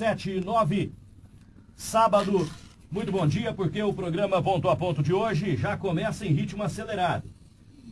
sete e nove, sábado. Muito bom dia, porque o programa Ponto a Ponto de hoje já começa em ritmo acelerado.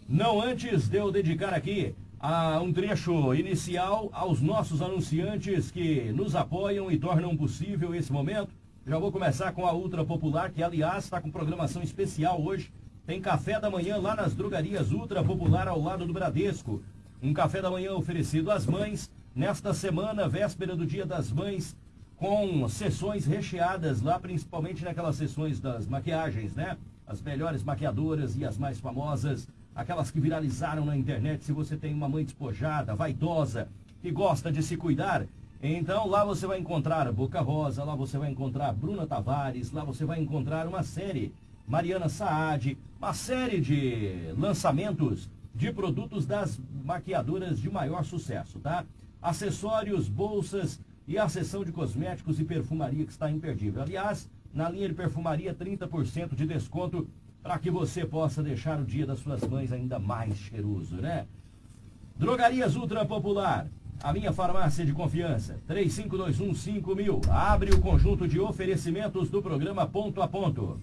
Não antes de eu dedicar aqui a um trecho inicial aos nossos anunciantes que nos apoiam e tornam possível esse momento. Já vou começar com a Ultra Popular, que aliás está com programação especial hoje. Tem café da manhã lá nas drogarias Ultra Popular ao lado do Bradesco. Um café da manhã oferecido às mães nesta semana, véspera do Dia das Mães, com sessões recheadas lá, principalmente naquelas sessões das maquiagens, né? As melhores maquiadoras e as mais famosas, aquelas que viralizaram na internet. Se você tem uma mãe despojada, vaidosa, que gosta de se cuidar, então lá você vai encontrar Boca Rosa, lá você vai encontrar Bruna Tavares, lá você vai encontrar uma série, Mariana Saad, uma série de lançamentos de produtos das maquiadoras de maior sucesso, tá? Acessórios, bolsas e a seção de cosméticos e perfumaria que está imperdível. Aliás, na linha de perfumaria, 30% de desconto para que você possa deixar o dia das suas mães ainda mais cheiroso, né? Drogarias Ultra Popular a minha farmácia de confiança, 35215000. Abre o conjunto de oferecimentos do programa Ponto a Ponto.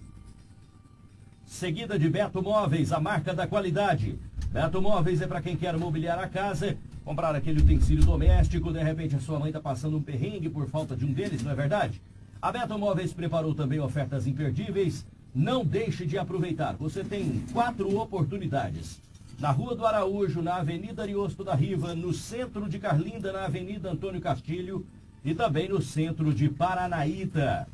Seguida de Beto Móveis, a marca da qualidade. Beto Móveis é para quem quer mobiliar a casa, comprar aquele utensílio doméstico, de repente a sua mãe está passando um perrengue por falta de um deles, não é verdade? A Beto Móveis preparou também ofertas imperdíveis. Não deixe de aproveitar. Você tem quatro oportunidades na Rua do Araújo, na Avenida Ariosto da Riva, no centro de Carlinda, na Avenida Antônio Castilho e também no centro de Paranaíta.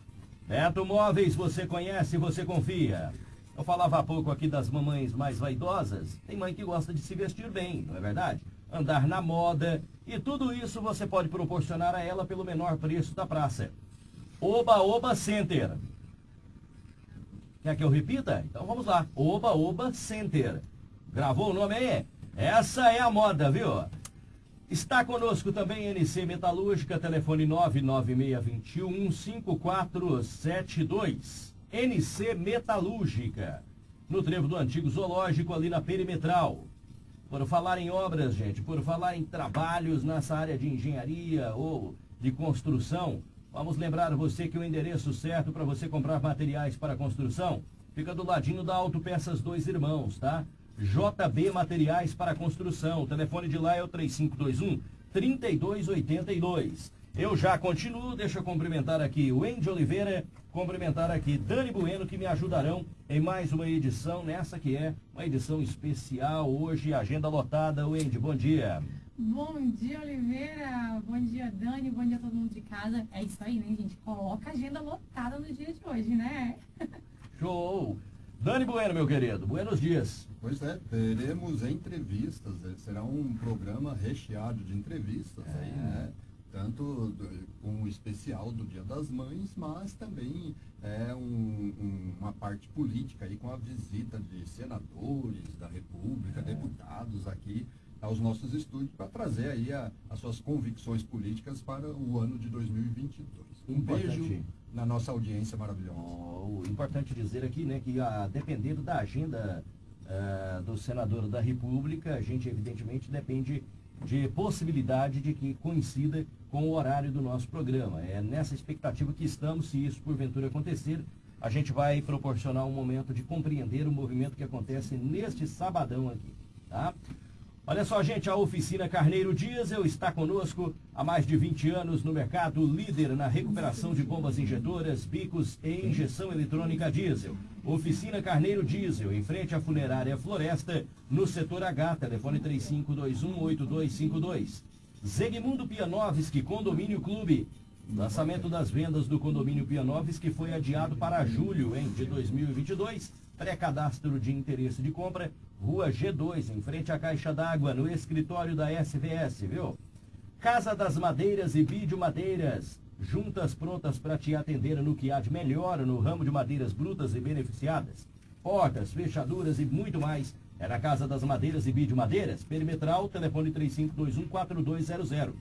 Beto Móveis, você conhece, você confia. Eu falava há pouco aqui das mamães mais vaidosas. Tem mãe que gosta de se vestir bem, não é verdade? Andar na moda. E tudo isso você pode proporcionar a ela pelo menor preço da praça. Oba Oba Center. Quer que eu repita? Então vamos lá. Oba Oba Center. Gravou o nome aí? Essa é a moda, viu? Está conosco também NC Metalúrgica, telefone 99621 5472. NC Metalúrgica, no trevo do antigo zoológico, ali na perimetral. Por falar em obras, gente, por falar em trabalhos nessa área de engenharia ou de construção, vamos lembrar você que o endereço certo para você comprar materiais para construção fica do ladinho da Autopeças Dois Irmãos, tá? JB Materiais para Construção. O telefone de lá é o 3521 3282. Eu já continuo, deixa eu cumprimentar aqui o Andy Oliveira, cumprimentar aqui Dani Bueno, que me ajudarão em mais uma edição, nessa que é uma edição especial hoje, agenda lotada. Wendy, bom dia. Bom dia, Oliveira. Bom dia, Dani. Bom dia a todo mundo de casa. É isso aí, né, gente? Coloca a agenda lotada no dia de hoje, né? Show! Dani Bueno, meu querido, buenos dias. Pois é, teremos entrevistas, será um programa recheado de entrevistas é. aí, né? Tanto com o especial do Dia das Mães, mas também é um, um, uma parte política aí com a visita de senadores da República, é. deputados aqui aos nossos estúdios para trazer aí a, as suas convicções políticas para o ano de 2022. Um Importante. beijo na nossa audiência maravilhosa. Oh, importante dizer aqui, né, que a, dependendo da agenda uh, do senador da República, a gente evidentemente depende de possibilidade de que coincida com o horário do nosso programa. É nessa expectativa que estamos, se isso porventura acontecer, a gente vai proporcionar um momento de compreender o movimento que acontece neste sabadão aqui, tá? Olha só, gente, a oficina Carneiro Diesel está conosco há mais de 20 anos no mercado, líder na recuperação de bombas injetoras, bicos e injeção eletrônica diesel. Oficina Carneiro Diesel, em frente à funerária Floresta, no setor H, telefone 35218252. Zegmundo Pianovski, Condomínio Clube. Lançamento das vendas do condomínio Pianovski foi adiado para julho hein, de 2022. Pré-cadastro de interesse de compra Rua G2, em frente à Caixa d'Água, no escritório da SVS, viu? Casa das Madeiras e Vídeo Madeiras, juntas prontas para te atender no que há de melhor no ramo de madeiras brutas e beneficiadas. Portas, fechaduras e muito mais. É na Casa das Madeiras e Vídeo Madeiras, perimetral, telefone 3521-4200.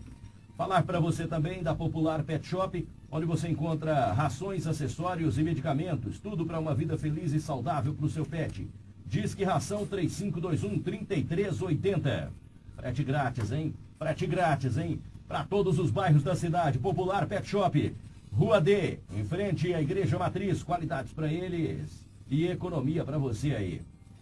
Falar para você também da Popular Pet Shop, onde você encontra rações, acessórios e medicamentos, tudo para uma vida feliz e saudável para o seu pet. Diz que ração 3521 3380. Frete grátis, hein? Frete grátis, hein? para todos os bairros da cidade. Popular Pet Shop, Rua D, em frente à Igreja Matriz. Qualidades para eles e economia para você aí.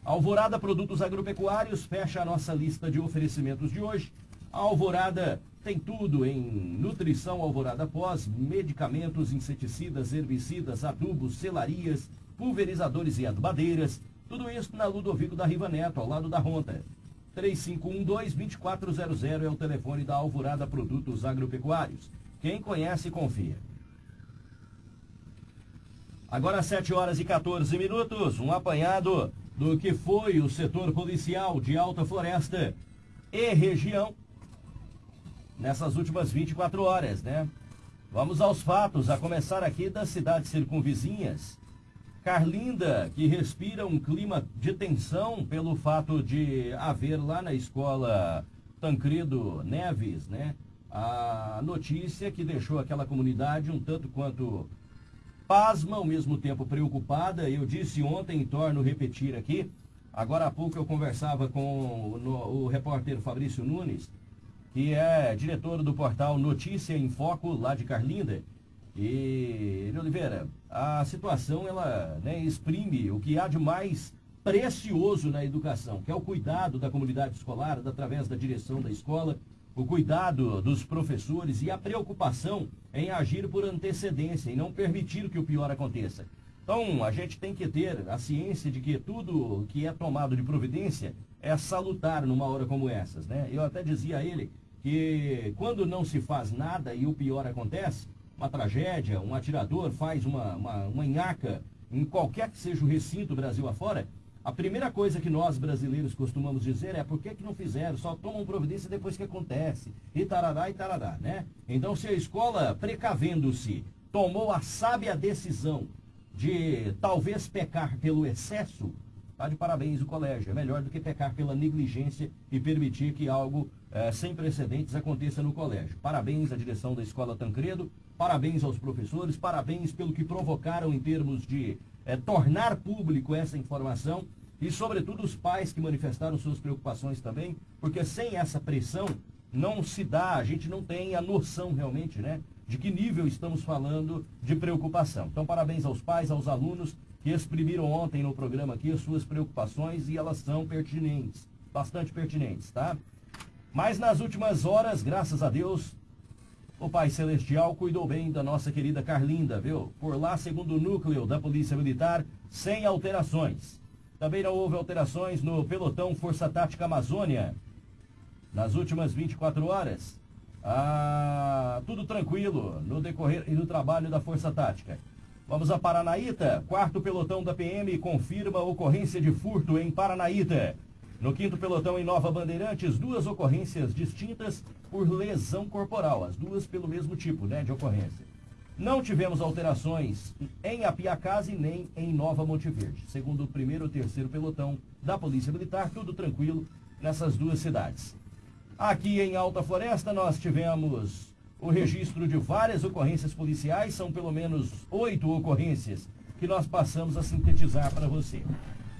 Alvorada Produtos Agropecuários fecha a nossa lista de oferecimentos de hoje. A Alvorada tem tudo em nutrição Alvorada Pós, medicamentos, inseticidas, herbicidas, adubos, selarias, pulverizadores e adubadeiras. Tudo isso na Ludovico da Riva Neto, ao lado da Ronda. 3512-2400 é o telefone da Alvorada Produtos Agropecuários. Quem conhece, confia. Agora 7 horas e 14 minutos, um apanhado do que foi o setor policial de Alta Floresta e região nessas últimas 24 horas, né? Vamos aos fatos, a começar aqui das cidades circunvizinhas. Carlinda, que respira um clima de tensão pelo fato de haver lá na escola Tancredo Neves, né? A notícia que deixou aquela comunidade um tanto quanto pasma, ao mesmo tempo preocupada. Eu disse ontem, e torno repetir aqui. Agora há pouco eu conversava com o, no, o repórter Fabrício Nunes, que é diretor do portal Notícia em Foco, lá de Carlinda. E, Oliveira, a situação ela né, exprime o que há de mais precioso na educação, que é o cuidado da comunidade escolar, através da direção da escola, o cuidado dos professores e a preocupação em agir por antecedência e não permitir que o pior aconteça. Então, a gente tem que ter a ciência de que tudo que é tomado de providência é salutar numa hora como essas, né? Eu até dizia a ele que quando não se faz nada e o pior acontece, uma tragédia, um atirador faz uma, uma, uma nhaca em qualquer que seja o recinto Brasil afora, a primeira coisa que nós brasileiros costumamos dizer é por que, que não fizeram, só tomam providência depois que acontece, e tarará e tarará, né? Então se a escola, precavendo-se, tomou a sábia decisão de talvez pecar pelo excesso, Está de parabéns o colégio. É melhor do que pecar pela negligência e permitir que algo é, sem precedentes aconteça no colégio. Parabéns à direção da Escola Tancredo, parabéns aos professores, parabéns pelo que provocaram em termos de é, tornar público essa informação e, sobretudo, os pais que manifestaram suas preocupações também, porque sem essa pressão não se dá, a gente não tem a noção realmente, né, de que nível estamos falando de preocupação. Então, parabéns aos pais, aos alunos que exprimiram ontem no programa aqui as suas preocupações e elas são pertinentes, bastante pertinentes, tá? Mas nas últimas horas, graças a Deus, o Pai Celestial cuidou bem da nossa querida Carlinda, viu? Por lá, segundo o núcleo da Polícia Militar, sem alterações. Também não houve alterações no pelotão Força Tática Amazônia. Nas últimas 24 horas, ah, tudo tranquilo no decorrer e no trabalho da Força Tática. Vamos a Paranaíta. Quarto pelotão da PM confirma ocorrência de furto em Paranaíta. No quinto pelotão em Nova Bandeirantes, duas ocorrências distintas por lesão corporal, as duas pelo mesmo tipo né, de ocorrência. Não tivemos alterações em Apiacase nem em Nova Monte Verde. Segundo o primeiro e terceiro pelotão da Polícia Militar, tudo tranquilo nessas duas cidades. Aqui em Alta Floresta nós tivemos o registro de várias ocorrências policiais, são pelo menos oito ocorrências que nós passamos a sintetizar para você.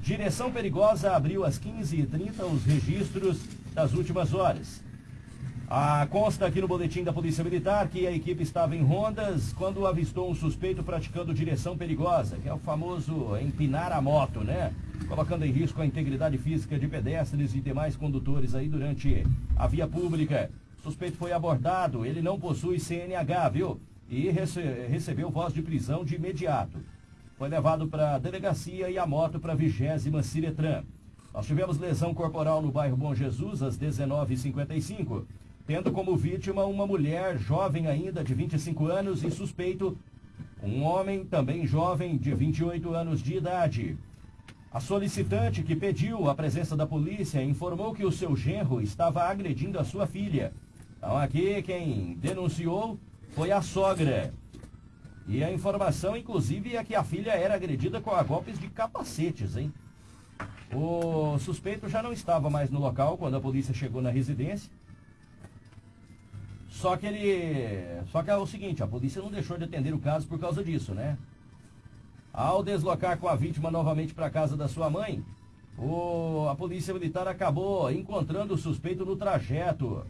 Direção Perigosa abriu às 15h30 os registros das últimas horas. A consta aqui no boletim da Polícia Militar que a equipe estava em rondas quando avistou um suspeito praticando direção perigosa, que é o famoso empinar a moto, né? Colocando em risco a integridade física de pedestres e demais condutores aí durante a via pública. O suspeito foi abordado, ele não possui CNH, viu? E rece recebeu voz de prisão de imediato. Foi levado para a delegacia e a moto para a vigésima Ciretran. Nós tivemos lesão corporal no bairro Bom Jesus às 19h55, tendo como vítima uma mulher jovem ainda de 25 anos e suspeito um homem também jovem de 28 anos de idade. A solicitante que pediu a presença da polícia informou que o seu genro estava agredindo a sua filha então aqui quem denunciou foi a sogra. E a informação, inclusive, é que a filha era agredida com golpes de capacetes, hein? O suspeito já não estava mais no local quando a polícia chegou na residência. Só que ele. Só que é o seguinte, a polícia não deixou de atender o caso por causa disso, né? Ao deslocar com a vítima novamente para a casa da sua mãe, o, a polícia militar acabou encontrando o suspeito no trajeto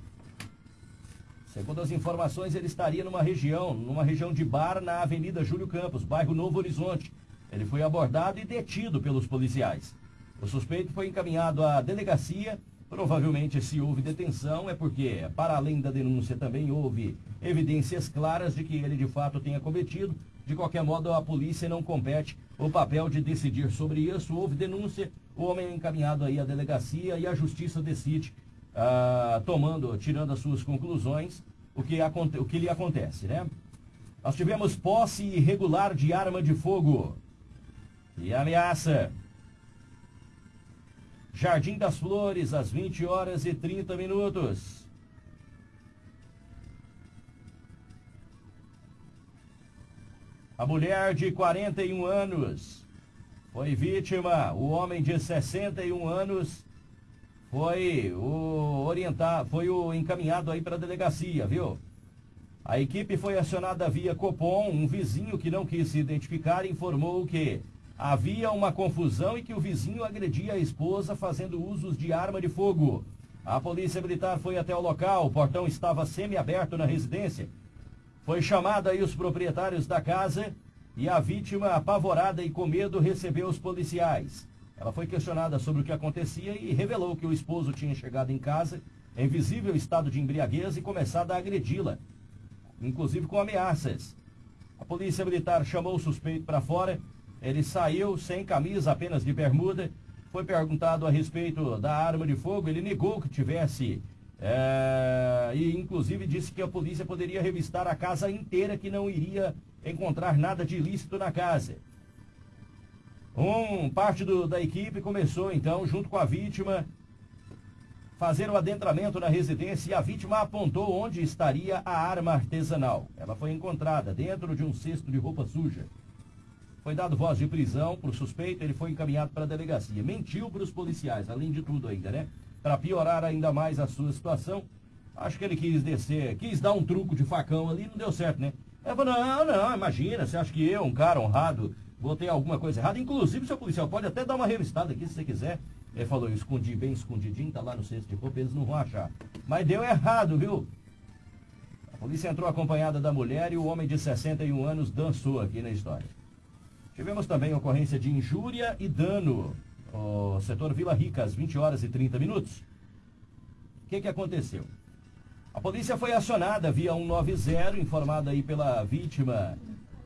Segundo as informações, ele estaria numa região, numa região de bar na Avenida Júlio Campos, bairro Novo Horizonte. Ele foi abordado e detido pelos policiais. O suspeito foi encaminhado à delegacia. Provavelmente, se houve detenção, é porque, para além da denúncia, também houve evidências claras de que ele de fato tenha cometido. De qualquer modo, a polícia não compete o papel de decidir sobre isso. Houve denúncia, o homem é encaminhado aí à delegacia e a justiça decide ah, tomando, tirando as suas conclusões, o que, o que lhe acontece, né? Nós tivemos posse irregular de arma de fogo e ameaça. Jardim das Flores, às 20 horas e 30 minutos. A mulher de 41 anos foi vítima. O homem de 61 anos foi o orientado, foi o encaminhado aí para a delegacia, viu? A equipe foi acionada via Copom, um vizinho que não quis se identificar informou que havia uma confusão e que o vizinho agredia a esposa fazendo usos de arma de fogo. A polícia militar foi até o local, o portão estava semi-aberto na residência. Foi chamada aí os proprietários da casa e a vítima, apavorada e com medo, recebeu os policiais. Ela foi questionada sobre o que acontecia e revelou que o esposo tinha chegado em casa em visível estado de embriaguez e começado a agredi-la, inclusive com ameaças. A polícia militar chamou o suspeito para fora. Ele saiu sem camisa, apenas de bermuda. Foi perguntado a respeito da arma de fogo. Ele negou que tivesse. É, e inclusive disse que a polícia poderia revistar a casa inteira, que não iria encontrar nada de ilícito na casa. Um parte do, da equipe começou então, junto com a vítima, fazer o adentramento na residência e a vítima apontou onde estaria a arma artesanal. Ela foi encontrada dentro de um cesto de roupa suja. Foi dado voz de prisão para o suspeito, ele foi encaminhado para a delegacia. Mentiu para os policiais, além de tudo ainda, né? Para piorar ainda mais a sua situação. Acho que ele quis descer, quis dar um truco de facão ali, não deu certo, né? Ela falou, não, não, imagina, você acha que eu, um cara honrado, botei alguma coisa errada. Inclusive, seu policial pode até dar uma revistada aqui se você quiser. Ele falou, eu escondi bem escondidinho, tá lá no cesto de roupa, eles não vão achar. Mas deu errado, viu? A polícia entrou acompanhada da mulher e o homem de 61 anos dançou aqui na história. Tivemos também ocorrência de injúria e dano. O setor Vila Rica, às 20 horas e 30 minutos. O que, que aconteceu? A polícia foi acionada via 190, informada aí pela vítima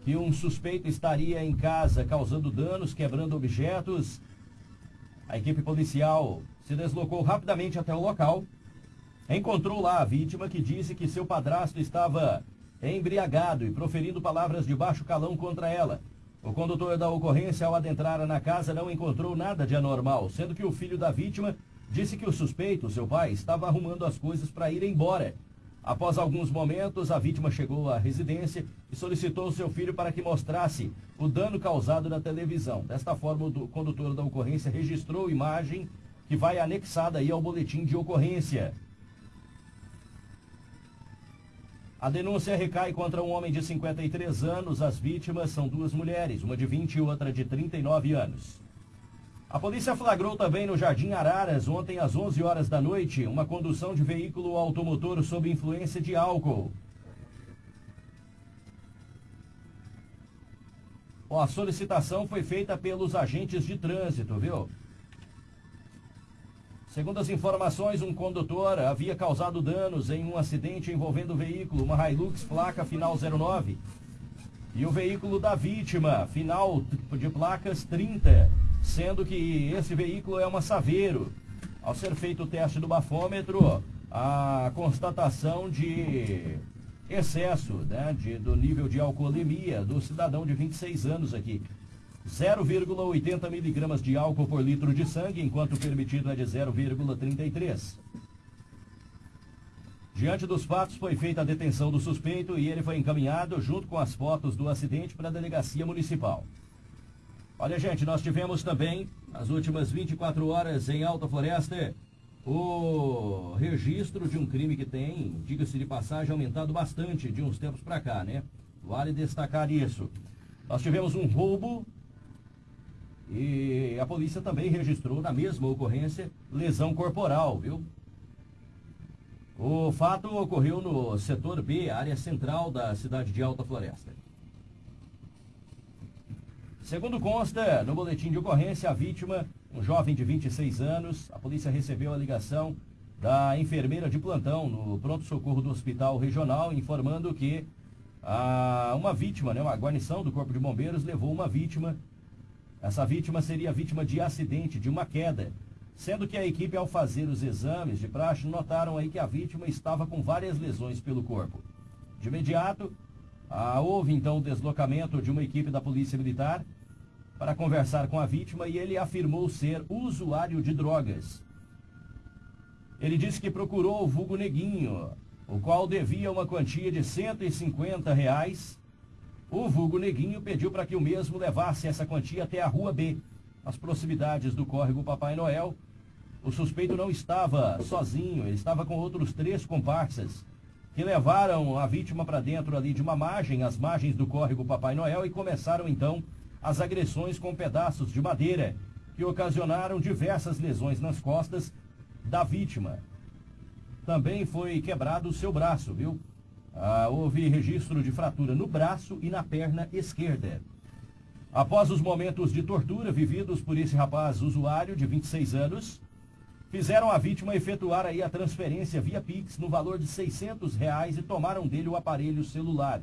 que um suspeito estaria em casa causando danos, quebrando objetos. A equipe policial se deslocou rapidamente até o local. Encontrou lá a vítima que disse que seu padrasto estava embriagado e proferindo palavras de baixo calão contra ela. O condutor da ocorrência, ao adentrar na casa, não encontrou nada de anormal, sendo que o filho da vítima disse que o suspeito, seu pai, estava arrumando as coisas para ir embora Após alguns momentos, a vítima chegou à residência e solicitou seu filho para que mostrasse o dano causado na televisão. Desta forma, o condutor da ocorrência registrou imagem que vai anexada aí ao boletim de ocorrência. A denúncia recai contra um homem de 53 anos. As vítimas são duas mulheres, uma de 20 e outra de 39 anos. A polícia flagrou também no Jardim Araras, ontem às 11 horas da noite, uma condução de veículo automotor sob influência de álcool. a solicitação foi feita pelos agentes de trânsito, viu? Segundo as informações, um condutor havia causado danos em um acidente envolvendo o veículo, uma Hilux placa final 09, e o veículo da vítima, final de placas 30 sendo que esse veículo é uma Saveiro. Ao ser feito o teste do bafômetro, a constatação de excesso né, de, do nível de alcoolemia do cidadão de 26 anos aqui. 0,80 miligramas de álcool por litro de sangue, enquanto o permitido é de 0,33. Diante dos fatos, foi feita a detenção do suspeito e ele foi encaminhado, junto com as fotos do acidente, para a delegacia municipal. Olha, gente, nós tivemos também, nas últimas 24 horas em Alta Floresta, o registro de um crime que tem, diga-se de passagem, aumentado bastante de uns tempos para cá, né? Vale destacar isso. Nós tivemos um roubo e a polícia também registrou na mesma ocorrência lesão corporal, viu? O fato ocorreu no setor B, área central da cidade de Alta Floresta. Segundo consta, no boletim de ocorrência, a vítima, um jovem de 26 anos, a polícia recebeu a ligação da enfermeira de plantão no pronto-socorro do Hospital Regional, informando que a, uma vítima, né, uma guarnição do Corpo de Bombeiros, levou uma vítima. Essa vítima seria vítima de acidente, de uma queda, sendo que a equipe, ao fazer os exames de praxe, notaram aí que a vítima estava com várias lesões pelo corpo. De imediato, ah, houve então o deslocamento de uma equipe da Polícia Militar para conversar com a vítima e ele afirmou ser usuário de drogas. Ele disse que procurou o vulgo Neguinho, o qual devia uma quantia de 150 reais. O vulgo Neguinho pediu para que o mesmo levasse essa quantia até a Rua B, nas proximidades do córrego Papai Noel. O suspeito não estava sozinho, ele estava com outros três comparsas, que levaram a vítima para dentro ali de uma margem, as margens do córrego Papai Noel, e começaram então as agressões com pedaços de madeira, que ocasionaram diversas lesões nas costas da vítima. Também foi quebrado o seu braço, viu? Ah, houve registro de fratura no braço e na perna esquerda. Após os momentos de tortura vividos por esse rapaz usuário de 26 anos, fizeram a vítima efetuar aí a transferência via Pix no valor de 600 reais e tomaram dele o aparelho celular.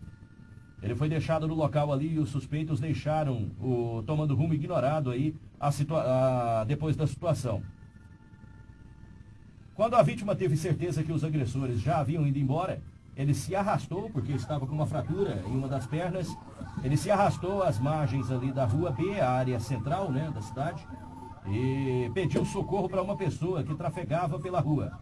Ele foi deixado no local ali e os suspeitos deixaram o tomando rumo ignorado aí a a, depois da situação. Quando a vítima teve certeza que os agressores já haviam ido embora, ele se arrastou, porque estava com uma fratura em uma das pernas, ele se arrastou às margens ali da rua B, a área central né, da cidade, e pediu socorro para uma pessoa que trafegava pela rua.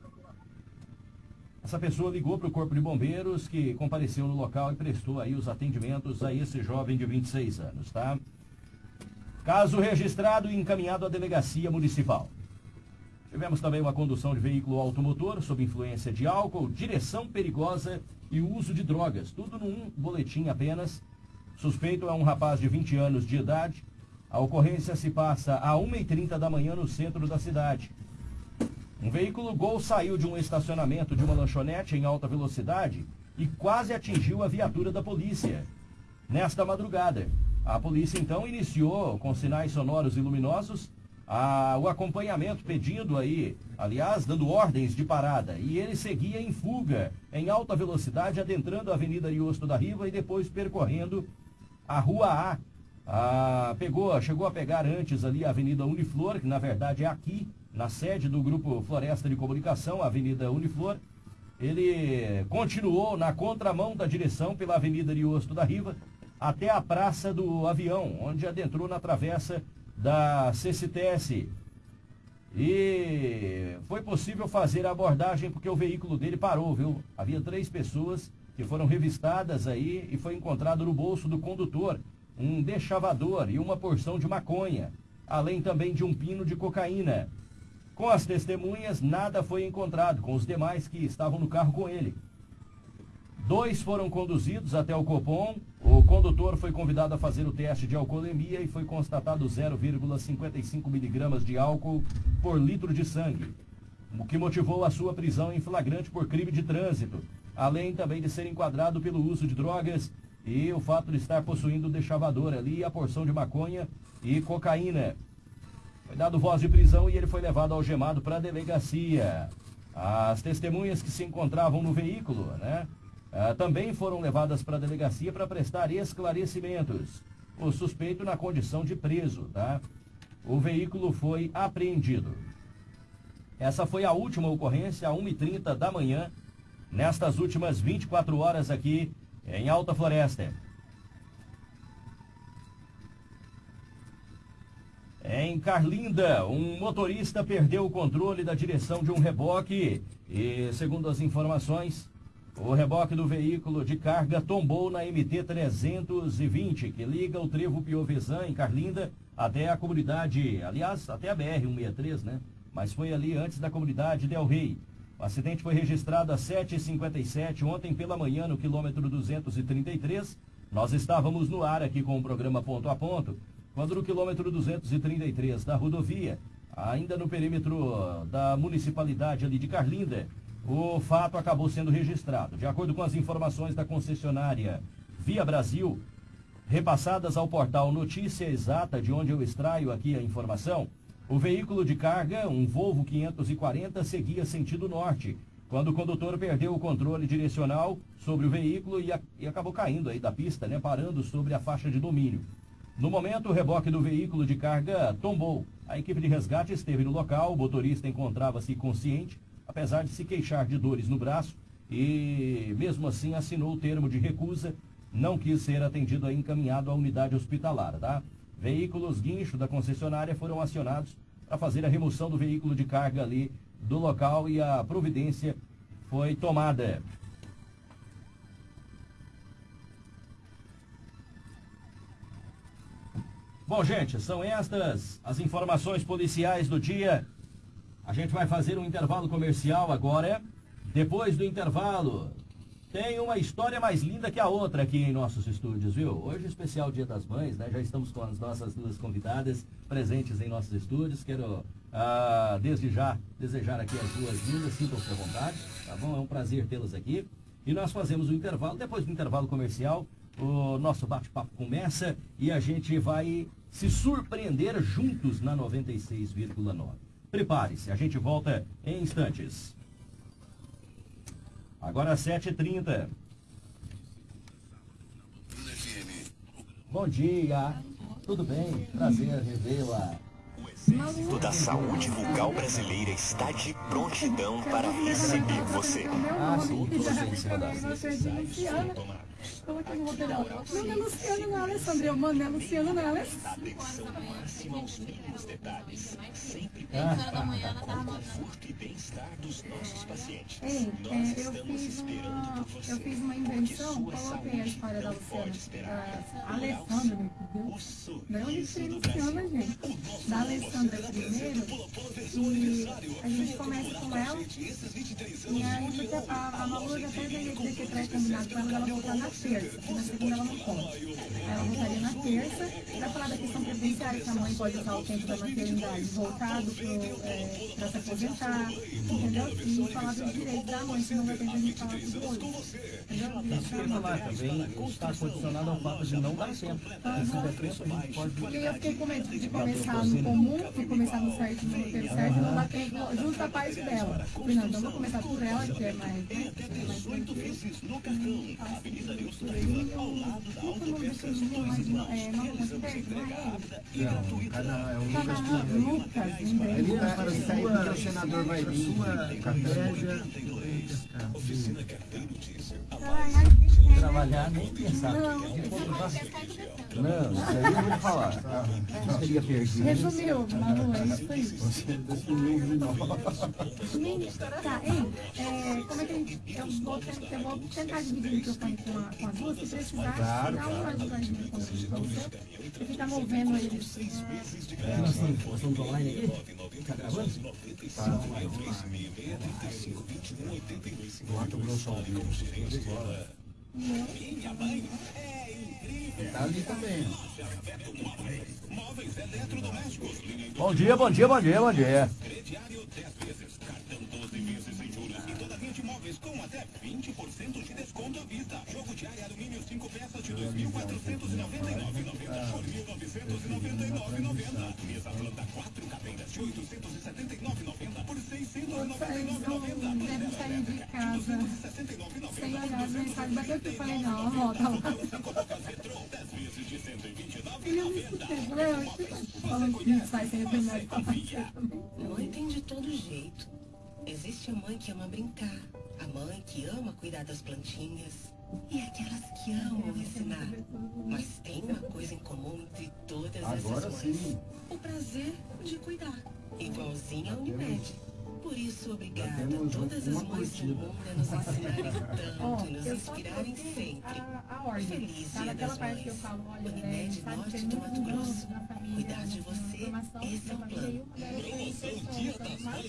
Essa pessoa ligou para o Corpo de Bombeiros, que compareceu no local e prestou aí os atendimentos a esse jovem de 26 anos, tá? Caso registrado e encaminhado à delegacia municipal. Tivemos também uma condução de veículo automotor sob influência de álcool, direção perigosa e uso de drogas. Tudo num boletim apenas. Suspeito é um rapaz de 20 anos de idade. A ocorrência se passa a 1h30 da manhã no centro da cidade. Um veículo Gol saiu de um estacionamento de uma lanchonete em alta velocidade e quase atingiu a viatura da polícia. Nesta madrugada, a polícia então iniciou, com sinais sonoros e luminosos, a, o acompanhamento pedindo aí, aliás, dando ordens de parada. E ele seguia em fuga, em alta velocidade, adentrando a Avenida Ariosto da Riva e depois percorrendo a Rua A. a pegou, chegou a pegar antes ali a Avenida Uniflor, que na verdade é aqui, na sede do Grupo Floresta de Comunicação, a Avenida Uniflor. Ele continuou na contramão da direção pela Avenida Ariosto da Riva até a Praça do Avião, onde adentrou na travessa da CCTS. E foi possível fazer a abordagem porque o veículo dele parou, viu? Havia três pessoas que foram revistadas aí e foi encontrado no bolso do condutor um deschavador e uma porção de maconha, além também de um pino de cocaína. Com as testemunhas, nada foi encontrado com os demais que estavam no carro com ele. Dois foram conduzidos até o Copom. O condutor foi convidado a fazer o teste de alcoolemia e foi constatado 0,55 miligramas de álcool por litro de sangue, o que motivou a sua prisão em flagrante por crime de trânsito, além também de ser enquadrado pelo uso de drogas e o fato de estar possuindo o deschavador ali, a porção de maconha e cocaína. Foi dado voz de prisão e ele foi levado algemado para a delegacia. As testemunhas que se encontravam no veículo, né? Ah, também foram levadas para a delegacia para prestar esclarecimentos. O suspeito na condição de preso, tá? O veículo foi apreendido. Essa foi a última ocorrência, a 1h30 da manhã, nestas últimas 24 horas aqui em Alta Floresta. Em Carlinda, um motorista perdeu o controle da direção de um reboque e, segundo as informações, o reboque do veículo de carga tombou na MT-320, que liga o trevo Piovesan, em Carlinda, até a comunidade, aliás, até a BR-163, né? Mas foi ali antes da comunidade Del Rey. O acidente foi registrado às 7h57 ontem pela manhã, no quilômetro 233. Nós estávamos no ar aqui com o programa Ponto a Ponto, quando no quilômetro 233 da rodovia, ainda no perímetro da municipalidade ali de Carlinda, o fato acabou sendo registrado. De acordo com as informações da concessionária Via Brasil, repassadas ao portal Notícia Exata, de onde eu extraio aqui a informação, o veículo de carga, um Volvo 540, seguia sentido norte, quando o condutor perdeu o controle direcional sobre o veículo e, a, e, acabou caindo aí da pista, né, parando sobre a faixa de domínio. No momento, o reboque do veículo de carga tombou. A equipe de resgate esteve no local, o motorista encontrava-se consciente, apesar de se queixar de dores no braço, e mesmo assim assinou o termo de recusa, não quis ser atendido e encaminhado à unidade hospitalar, tá? Veículos guincho da concessionária foram acionados para fazer a remoção do veículo de carga ali do local e a providência foi tomada. Bom, gente, são estas as informações policiais do dia. A gente vai fazer um intervalo comercial agora. Depois do intervalo, tem uma história mais linda que a outra aqui em nossos estúdios, viu? Hoje, especial Dia das Mães, né? Já estamos com as nossas duas convidadas presentes em nossos estúdios. Quero, ah, desde já, desejar aqui as duas lindas, sintam-se à vontade, tá bom? É um prazer tê-las aqui. E nós fazemos o intervalo. Depois do intervalo comercial, o nosso bate-papo começa e a gente vai se surpreender juntos na 96,9. Prepare-se, a gente volta em instantes. Agora 7h30. Bom dia, tudo bem? Prazer revê-la. O Instituto da Saúde Bucal Brasileira está de prontidão para receber você. Ah, sim, você em cima Coloquei no. Não, não é Luciano, não é não é Luciano, não é Alessandro. Atenção máxima. Sempre Ah. ela e bem-estar dos nossos pacientes. É, eu fiz uma, invenção, coloquei a história da não Luciana. Alessandra, me entendeu? O sorriso Daí onde tirei do Luciana, gente? Da Alessandra primeiro, e a gente começa com ela, e aí a, a Malu já até veio deixei pré-combinado com ela dela voltar na terça, e na segunda ela não pode. Aí ela voltaria na terça, pra falar da questão previdenciária, que a mãe pode usar o tempo da maternidade voltado pro, é, se aposentar, entendeu? E falar dos direitos da mãe, que não vai ter a gente falar tudo hoje. Entendeu? Falar também está condicionado ao fato de não dar tempo. Pode. Porque eu fiquei com medo de começar no comum, de começar no certo, no roteiro certo, e não bater justo a parte dela. Falei, não, então vou começar por ela, que é mais, né? que é mais tranquilo. É, não consigo Não, cada é um Lucas Lucas, Lucas, lembrei. É para isso aí porque o senador vai vir. Sua inveja Ai, ai, gente, é, Trabalhar nem pensar. Não, Não, Não, isso aí eu vou falar. Isso seria perdido. Resumiu, Malu, é isso aí. Você definiu de novo. Tá, hein? É, como é que a gente. Eu vou, tentar, eu vou tentar dividir o microfone com, a, com as duas, se precisar, Claro, dá uma com você. Movendo eles. Nós estamos, nós estamos online aqui? Tá gravando? Mato Grosso ao vivo. Tá ali também. Bom dia, bom dia, bom dia, bom dia. Eles não devem sair de casa sem olhar as mensagens. Bateu aqui e falei, não, tá lá. Ele não "Oxe, falando que sai sem de também. Mãe tem de todo jeito. Existe a mãe que ama brincar, a mãe que ama cuidar das plantinhas e aquelas que amam ensinar. Mas tem uma coisa em comum entre todas Agora essas mães: sim. o prazer de cuidar, igualzinho a Unimed. Por isso, obrigada a todas as mães do mundo a nos ensinarem tanto e nos inspirarem sempre. a, a ordem. Feliz Tá Dia naquela das parte que eu Mães. falo, olha, é, Unimed sabe, Norte do Mato Grosso. grupo na família. Cuidar de né, você, informação esse é o plano. família, e uma delas foi isso, então, uma série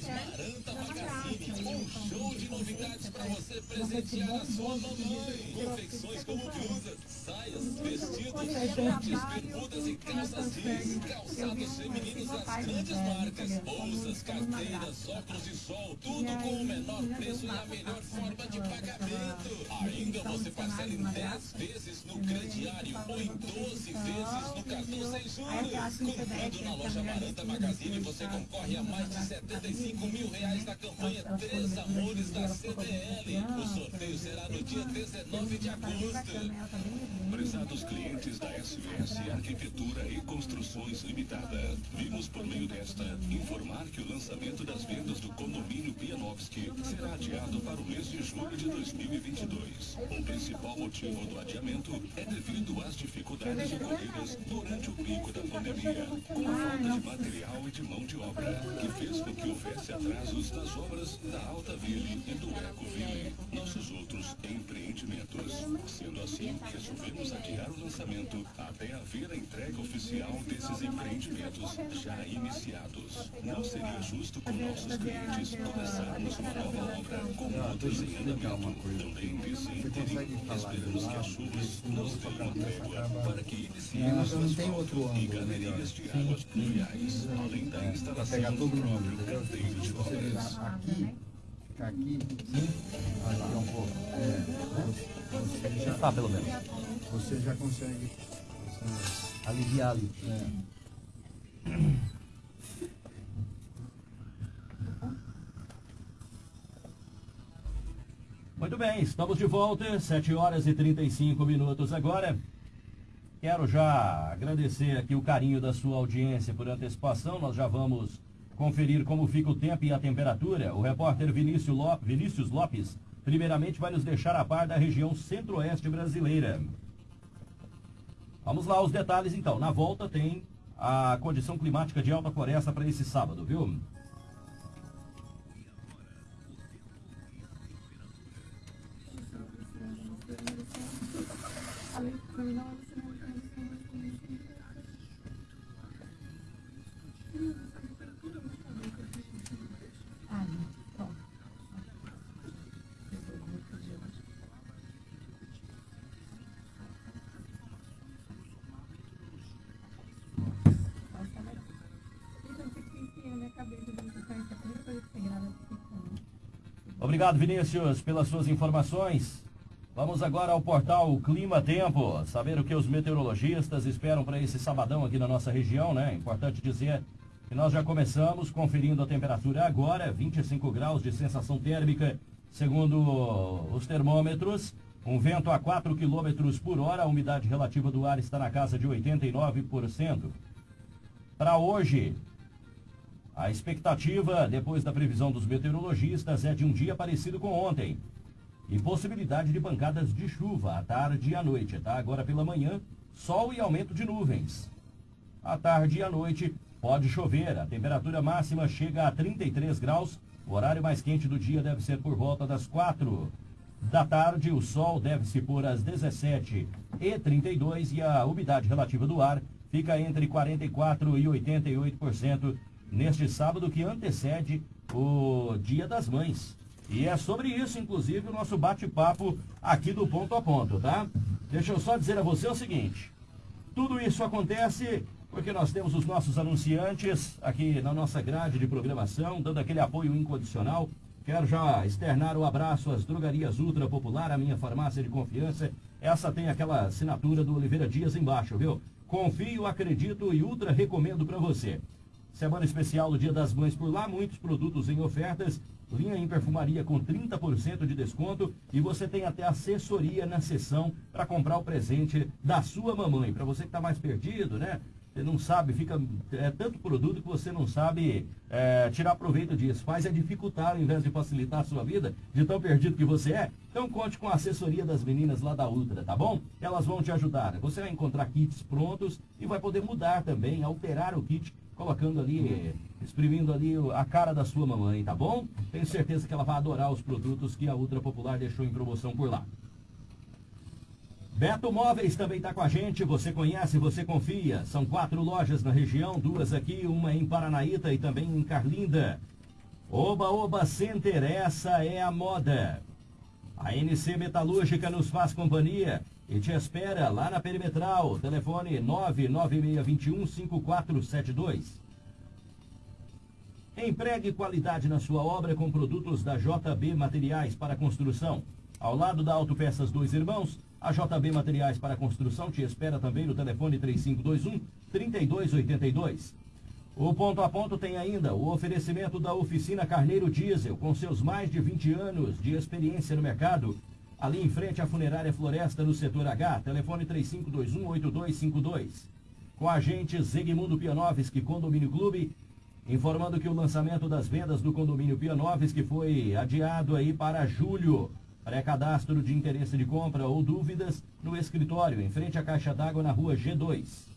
da Magraça, e então, show de novidades para você presentear a sua mamãe. Confecções como blusas, saias, vestidos, shorts, bermudas e calças jeans, calçados femininos das grandes marcas, bolsas, carteiras, óculos Campos e Sol, tudo com o menor preço e a melhor forma de pagamento. Ainda você parcela em 10 vezes no crediário ou em 12 vezes no cartão sem juros. Comprando na loja Maranta Magazine, você concorre a mais de 75 mil reais na campanha Três Amores da CDL. O sorteio será no dia 19 de agosto. Prezados clientes da SVS Arquitetura e Construções Limitada, vimos por meio desta informar que o lançamento das vendas do condomínio Pianovski será adiado para o mês de julho de 2022. O principal motivo do adiamento é devido às dificuldades ocorridas durante o pico da pandemia, com a falta de material e de mão de obra, que fez com que houvesse atrasos nas obras da Alta Ville e do Eco Ville, nossos outros empreendimentos. Sendo assim, resolvemos adiar o lançamento até haver a entrega oficial desses empreendimentos já iniciados. Não seria justo com nossos clientes começarmos uma nova obra com. Também disse interino, esperamos que as chuvas nos deem trégua para que iniciemos Não, não tem outro ângulo melhor. pluviais, além da instalação do próprio entendeu? canteiro de você obras. aqui, aqui, aqui um pouco. É, você já, Tá, pelo menos. você já consegue. Aliviar ali. É. Muito bem, estamos de volta, 7 horas e 35 minutos agora. Quero já agradecer aqui o carinho da sua audiência por antecipação. Nós já vamos conferir como fica o tempo e a temperatura. O repórter Vinícius Lopes, Vinícius Lopes primeiramente vai nos deixar a par da região centro-oeste brasileira. Vamos lá, os detalhes então. Na volta tem a condição climática de alta floresta para esse sábado, viu? Obrigado, Vinícius, pelas suas informações. Vamos agora ao portal Clima Tempo, saber o que os meteorologistas esperam para esse sabadão aqui na nossa região, né? Importante dizer que nós já começamos conferindo a temperatura agora, 25 graus de sensação térmica, segundo os termômetros. Um vento a 4 km por hora, a umidade relativa do ar está na casa de 89%. Para hoje, a expectativa, depois da previsão dos meteorologistas, é de um dia parecido com ontem. E possibilidade de pancadas de chuva à tarde e à noite, tá? Agora pela manhã, sol e aumento de nuvens. À tarde e à noite, pode chover. A temperatura máxima chega a 33 graus. O horário mais quente do dia deve ser por volta das 4 da tarde. O sol deve se pôr às 17 e 32 e a umidade relativa do ar fica entre 44 e 88% neste sábado que antecede o Dia das Mães. E é sobre isso, inclusive, o nosso bate-papo aqui do ponto a ponto, tá? Deixa eu só dizer a você o seguinte: tudo isso acontece porque nós temos os nossos anunciantes aqui na nossa grade de programação, dando aquele apoio incondicional. Quero já externar o abraço às drogarias Ultra Popular, a minha farmácia de confiança. Essa tem aquela assinatura do Oliveira Dias embaixo, viu? Confio, acredito e ultra recomendo para você. Semana especial do Dia das Mães por lá, muitos produtos em ofertas, linha em perfumaria com 30% de desconto e você tem até assessoria na sessão para comprar o presente da sua mamãe. Para você que está mais perdido, né? Você não sabe, fica é tanto produto que você não sabe é, tirar proveito disso. Faz é dificultar ao invés de facilitar a sua vida, de tão perdido que você é. Então conte com a assessoria das meninas lá da Ultra, tá bom? Elas vão te ajudar. Você vai encontrar kits prontos e vai poder mudar também, alterar o kit colocando ali, exprimindo ali a cara da sua mamãe, tá bom? Tenho certeza que ela vai adorar os produtos que a Ultra Popular deixou em promoção por lá. Beto Móveis também está com a gente, você conhece, você confia. São quatro lojas na região, duas aqui, uma em Paranaíta e também em Carlinda. Oba Oba Center, essa é a moda. A NC Metalúrgica nos faz companhia e te espera lá na Perimetral. Telefone 99621 5472. Empregue qualidade na sua obra com produtos da JB Materiais para Construção. Ao lado da Autopeças Dois Irmãos, a JB Materiais para Construção te espera também no telefone 3521 3282. O ponto a ponto tem ainda o oferecimento da oficina Carneiro Diesel, com seus mais de 20 anos de experiência no mercado. Ali em frente à funerária Floresta, no setor H, telefone 35218252. Com a agente Zegmundo Pianovski Condomínio Clube, informando que o lançamento das vendas do condomínio Pianovski foi adiado aí para julho. Pré-cadastro de interesse de compra ou dúvidas no escritório, em frente à caixa d'água na rua G2.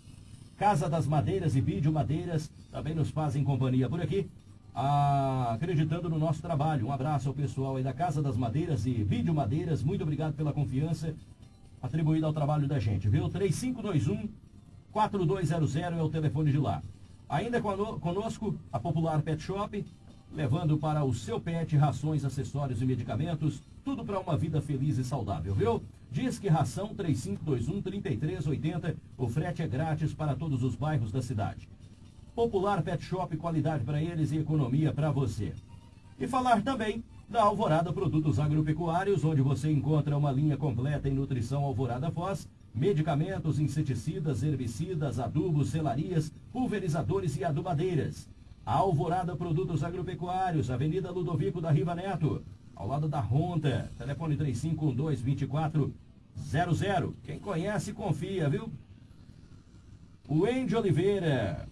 Casa das Madeiras e Vídeo Madeiras também nos fazem companhia por aqui, acreditando no nosso trabalho. Um abraço ao pessoal aí da Casa das Madeiras e Vídeo Madeiras. Muito obrigado pela confiança atribuída ao trabalho da gente, viu? 3521 4200 é o telefone de lá. Ainda conosco, a Popular Pet Shop, levando para o seu pet rações, acessórios e medicamentos, tudo para uma vida feliz e saudável, viu? Diz que ração 3521-3380. O frete é grátis para todos os bairros da cidade. Popular Pet Shop, qualidade para eles e economia para você. E falar também da Alvorada Produtos Agropecuários, onde você encontra uma linha completa em nutrição Alvorada Foz, medicamentos, inseticidas, herbicidas, adubos, selarias, pulverizadores e adubadeiras. A Alvorada Produtos Agropecuários, Avenida Ludovico da Riva Neto, ao lado da Honda. Telefone 3512-2400. Quem conhece, confia, viu? O Oliveira.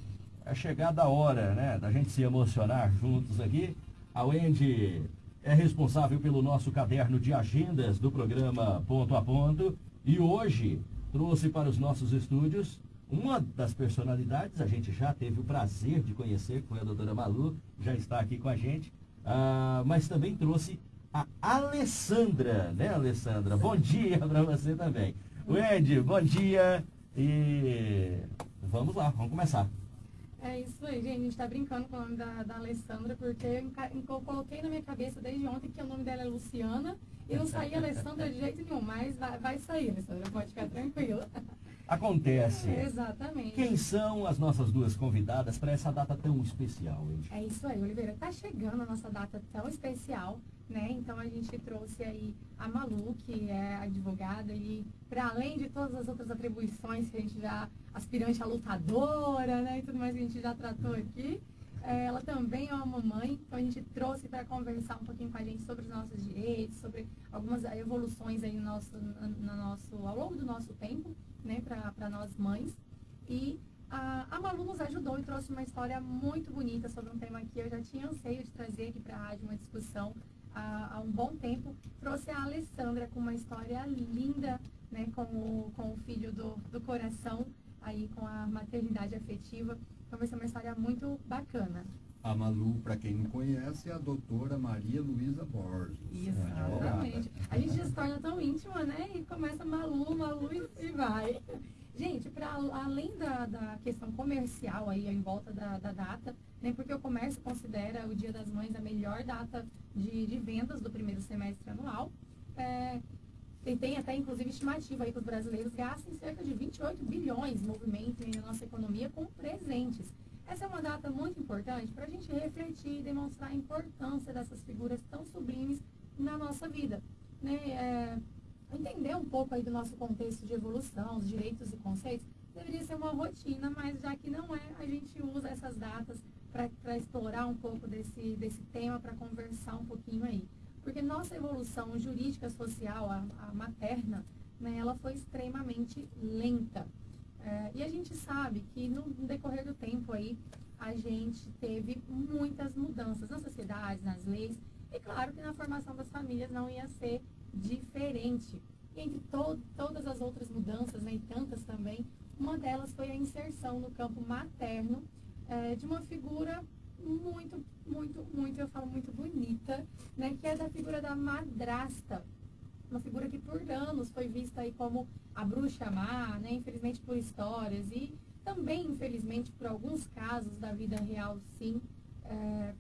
É chegada a hora, né, da gente se emocionar juntos aqui. A Wendy é responsável pelo nosso caderno de agendas do programa Ponto a Ponto. E hoje trouxe para os nossos estúdios uma das personalidades, a gente já teve o prazer de conhecer, foi a doutora Malu, já está aqui com a gente, uh, mas também trouxe a Alessandra, né, Alessandra? Bom dia para você também. Wendy, bom dia e vamos lá, vamos começar. É isso aí, gente. A gente tá brincando com o nome da, da Alessandra, porque eu, eu, coloquei na minha cabeça desde ontem que o nome dela é Luciana e não saía Alessandra de jeito nenhum, mas vai, vai sair, Alessandra, pode ficar tranquila. acontece. Exatamente. Quem são as nossas duas convidadas para essa data tão especial hoje? É isso aí, Oliveira. Está chegando a nossa data tão especial, né? Então a gente trouxe aí a Malu, que é advogada, e para além de todas as outras atribuições que a gente já, aspirante a lutadora, né? E tudo mais que a gente já tratou aqui. É, ela também é uma mamãe, então a gente trouxe para conversar um pouquinho com a gente sobre os nossos direitos, sobre algumas evoluções aí no nosso, no nosso, ao longo do nosso tempo né, para nós mães. E a, a Malu nos ajudou e trouxe uma história muito bonita sobre um tema que eu já tinha anseio de trazer aqui para a rádio, uma discussão há, há, um bom tempo. Trouxe a Alessandra com uma história linda, né, com, o, com o filho do, do coração, aí com a maternidade afetiva. Então vai ser uma história muito bacana. A Malu, para quem não conhece, é a doutora Maria Luísa Borges. Exatamente. A gente já se torna tão íntima, né? E começa Malu, Malu e vai. Gente, para além da, da questão comercial aí em volta da, da, data, né, porque o comércio considera o Dia das Mães a melhor data de, de vendas do primeiro semestre anual. É, tem, tem, até inclusive estimativa aí que os brasileiros gastem cerca de 28 bilhões de movimento na nossa economia com presentes. Essa é uma data muito importante para a gente refletir e demonstrar a importância dessas figuras tão sublimes na nossa vida. Né? É, entender um pouco aí do nosso contexto de evolução, os direitos e conceitos, deveria ser uma rotina, mas já que não é, a gente usa essas datas para explorar um pouco desse, desse tema, para conversar um pouquinho aí. Porque nossa evolução jurídica, social, a, a materna, né, ela foi extremamente lenta. É, e a gente sabe que no decorrer do tempo aí, a gente teve muitas mudanças na sociedade, nas leis, e claro que na formação das famílias não ia ser diferente. E entre to todas as outras mudanças, né, e tantas também, uma delas foi a inserção no campo materno é, de uma figura muito, muito, muito, eu falo muito bonita, né, que é da figura da madrasta uma figura que por anos foi vista aí como a bruxa má, né? Infelizmente por histórias e também, infelizmente, por alguns casos da vida real, sim. É,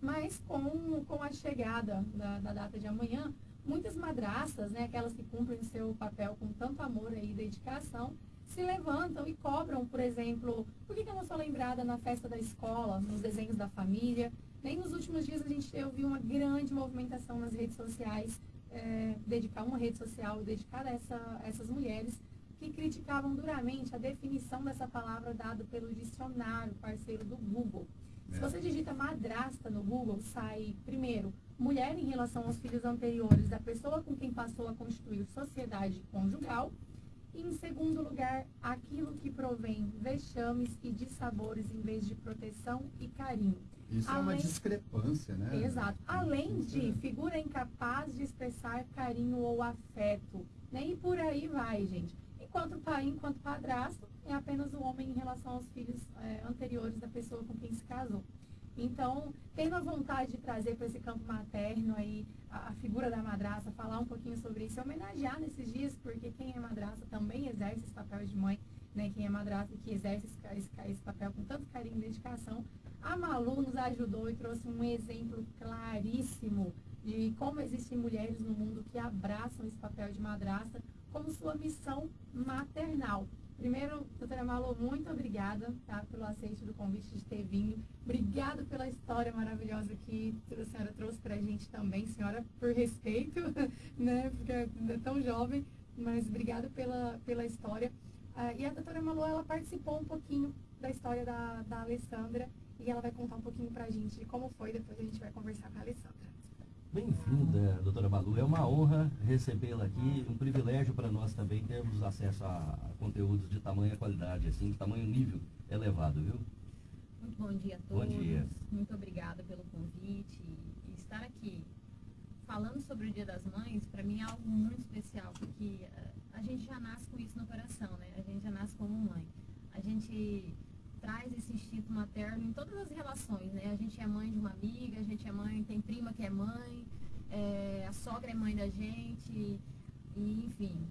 mas com, com a chegada da, da, data de amanhã, muitas madraças, né, aquelas que cumprem seu papel com tanto amor e dedicação, se levantam e cobram, por exemplo, por que, que eu não sou lembrada na festa da escola, nos desenhos da família? Nem nos últimos dias a gente eu vi uma grande movimentação nas redes sociais, é, dedicar uma rede social dedicada a essa, essas mulheres que criticavam duramente a definição dessa palavra dada pelo dicionário parceiro do Google. Se você digita madrasta no Google, sai, primeiro, mulher em relação aos filhos anteriores da pessoa com quem passou a constituir sociedade conjugal. E, em segundo lugar, aquilo que provém vexames e dissabores em vez de proteção e carinho. Isso é uma discrepância, né? Exato. Além de figura incapaz de expressar carinho ou afeto. Né? E por aí vai, gente. Enquanto pai, enquanto padrasto, é apenas o homem em relação aos filhos é, anteriores da pessoa com quem se casou. Então, tendo a vontade de trazer para esse campo materno aí a, a, figura da madraça, falar um pouquinho sobre isso, homenagear nesses dias, porque quem é madraça também exerce esse papel de mãe, né? Quem é madraça que exerce esse, esse, papel com tanto carinho e dedicação. A Malu nos ajudou e trouxe um exemplo claríssimo de como existem mulheres no mundo que abraçam esse papel de madraça como sua missão maternal. Primeiro, doutora Malu, muito obrigada tá, pelo aceite do convite de ter vindo. Obrigada pela história maravilhosa que a senhora trouxe para a gente também, senhora, por respeito, né, porque é tão jovem, mas obrigada pela, pela história. Ah, e a doutora Malu, ela participou um pouquinho da história da, da Alessandra e ela vai contar um pouquinho para a gente de como foi, depois a gente vai conversar com a Alessandra. Bem-vinda, doutora Balu. É uma honra recebê-la aqui, um privilégio para nós também termos acesso a conteúdos de tamanha qualidade, assim, de tamanho nível elevado, viu? Muito bom dia a todos. Bom dia. Muito obrigada pelo convite. E estar aqui falando sobre o Dia das Mães, para mim é algo muito especial, porque eh, a gente já nasce com isso no coração, né? A gente já nasce como mãe. A gente traz esse instinto materno em todas as relações, né? A gente é mãe de uma amiga, a gente é mãe, tem prima que é mãe, é, a sogra é mãe da gente, e enfim.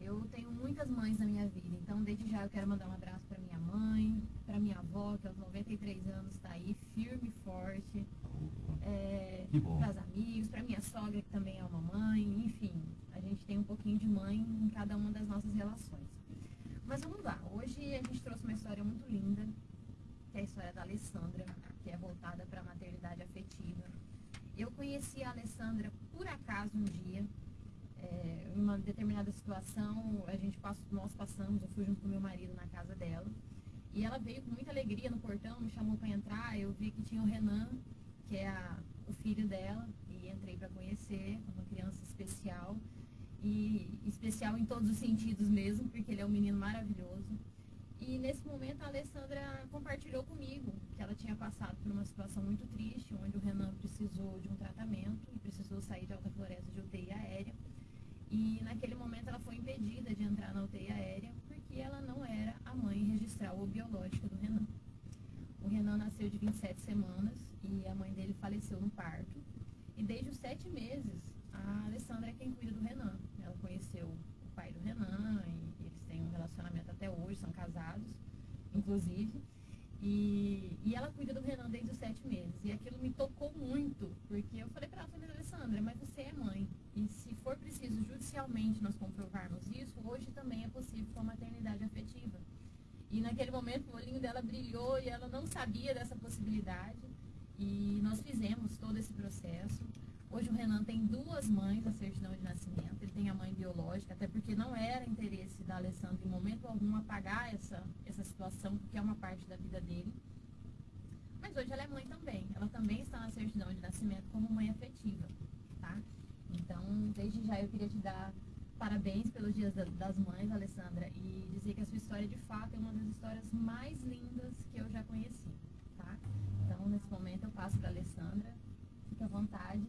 Eu tenho muitas mães na minha vida, então desde já eu quero mandar um abraço para minha mãe, para minha avó, que aos 93 anos está aí, firme e forte. É, para os amigos, para minha sogra, que também é uma mãe, enfim. A gente tem um pouquinho de mãe em cada uma das nossas relações. Mas vamos lá, hoje a gente trouxe uma história muito linda, que é a história da Alessandra, que é voltada para a maternidade afetiva. Eu conheci a Alessandra por acaso um dia, é, em uma determinada situação, a gente passou, nós passamos, eu fui junto com meu marido na casa dela, e ela veio com muita alegria no portão, me chamou para entrar, eu vi que tinha o Renan, que é a, o filho dela, e entrei para conhecer, uma criança especial e especial em todos os sentidos mesmo, porque ele é um menino maravilhoso. E nesse momento a Alessandra compartilhou comigo que ela tinha passado por uma situação muito triste, onde o Renan precisou de um tratamento e precisou sair de alta floresta de UTI aérea. E naquele momento ela foi impedida de entrar na UTI aérea porque ela não era a mãe registral ou biológica do Renan. O Renan nasceu de 27 semanas e a mãe dele faleceu no parto. E desde os sete meses a Alessandra é quem cuida do Renan. Conheceu o pai do Renan e eles têm um relacionamento até hoje, são casados, inclusive. E, e ela cuida do Renan desde os sete meses. E aquilo me tocou muito, porque eu falei para ela, falei, Alessandra, mas você é mãe. E se for preciso judicialmente nós comprovarmos isso, hoje também é possível com a maternidade afetiva. E naquele momento o olhinho dela brilhou e ela não sabia dessa possibilidade. E nós fizemos todo esse processo. Hoje o Renan tem duas mães a certidão de nascimento, tem a mãe biológica, até porque não era interesse da Alessandra em momento algum apagar essa, essa situação, porque é uma parte da vida dele. Mas hoje ela é mãe também, ela também está na certidão de nascimento como mãe afetiva, tá? Então, desde já eu queria te dar parabéns pelos dias das mães, Alessandra, e dizer que a sua história de fato é uma das histórias mais lindas que eu já conheci, tá? Então, nesse momento eu passo para Alessandra, fique à vontade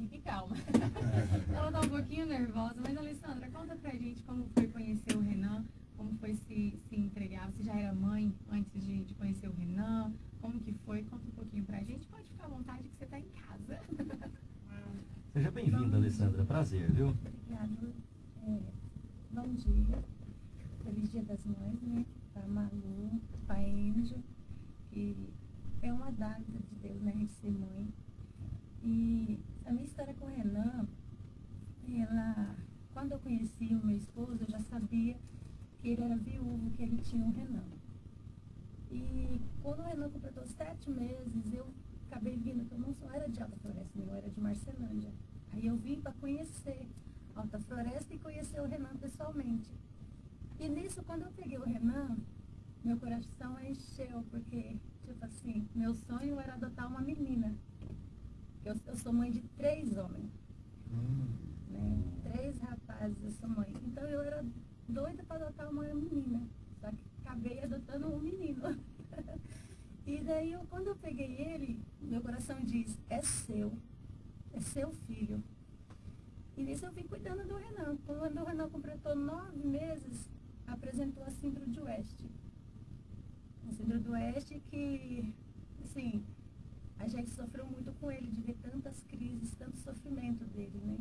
fique calma. Ela tá um pouquinho nervosa, mas Alessandra, conta pra gente como foi conhecer o Renan, como foi se, se entregar. Você já era mãe antes de, de conhecer o Renan? Como que foi? Conta um pouquinho pra gente. Pode ficar à vontade que você tá em casa. Seja bem-vinda, Alessandra. Prazer, viu? Obrigada. É, bom dia. Feliz Dia das Mães, né? Pra Malu, pra Enjo. E é uma dádiva de Deus, né? De ser mãe. E a minha história com o Renan, ela, quando eu conheci o meu esposo, eu já sabia que ele era viúvo, que ele tinha um Renan. E quando o Renan completou sete meses, eu acabei vindo, que eu não era de Alta Floresta, eu era de Marcelândia. Aí eu vim para conhecer Alta Floresta e conhecer o Renan pessoalmente. E nisso, quando eu peguei o Renan, meu coração encheu, porque, tipo assim, meu sonho era adotar uma menina. Eu, eu sou mãe de três homens, né? Três rapazes, eu sou mãe. Então eu era doida para adotar uma menina. Só que acabei adotando um menino. e daí, eu, quando eu peguei ele, meu coração diz, é seu, é seu filho. E nisso eu vim cuidando do Renan. Quando o Renan completou nove meses, apresentou a síndrome de Oeste. A síndrome do Oeste que, assim, a gente sofreu muito com ele, de ver tantas crises, tanto sofrimento dele, né?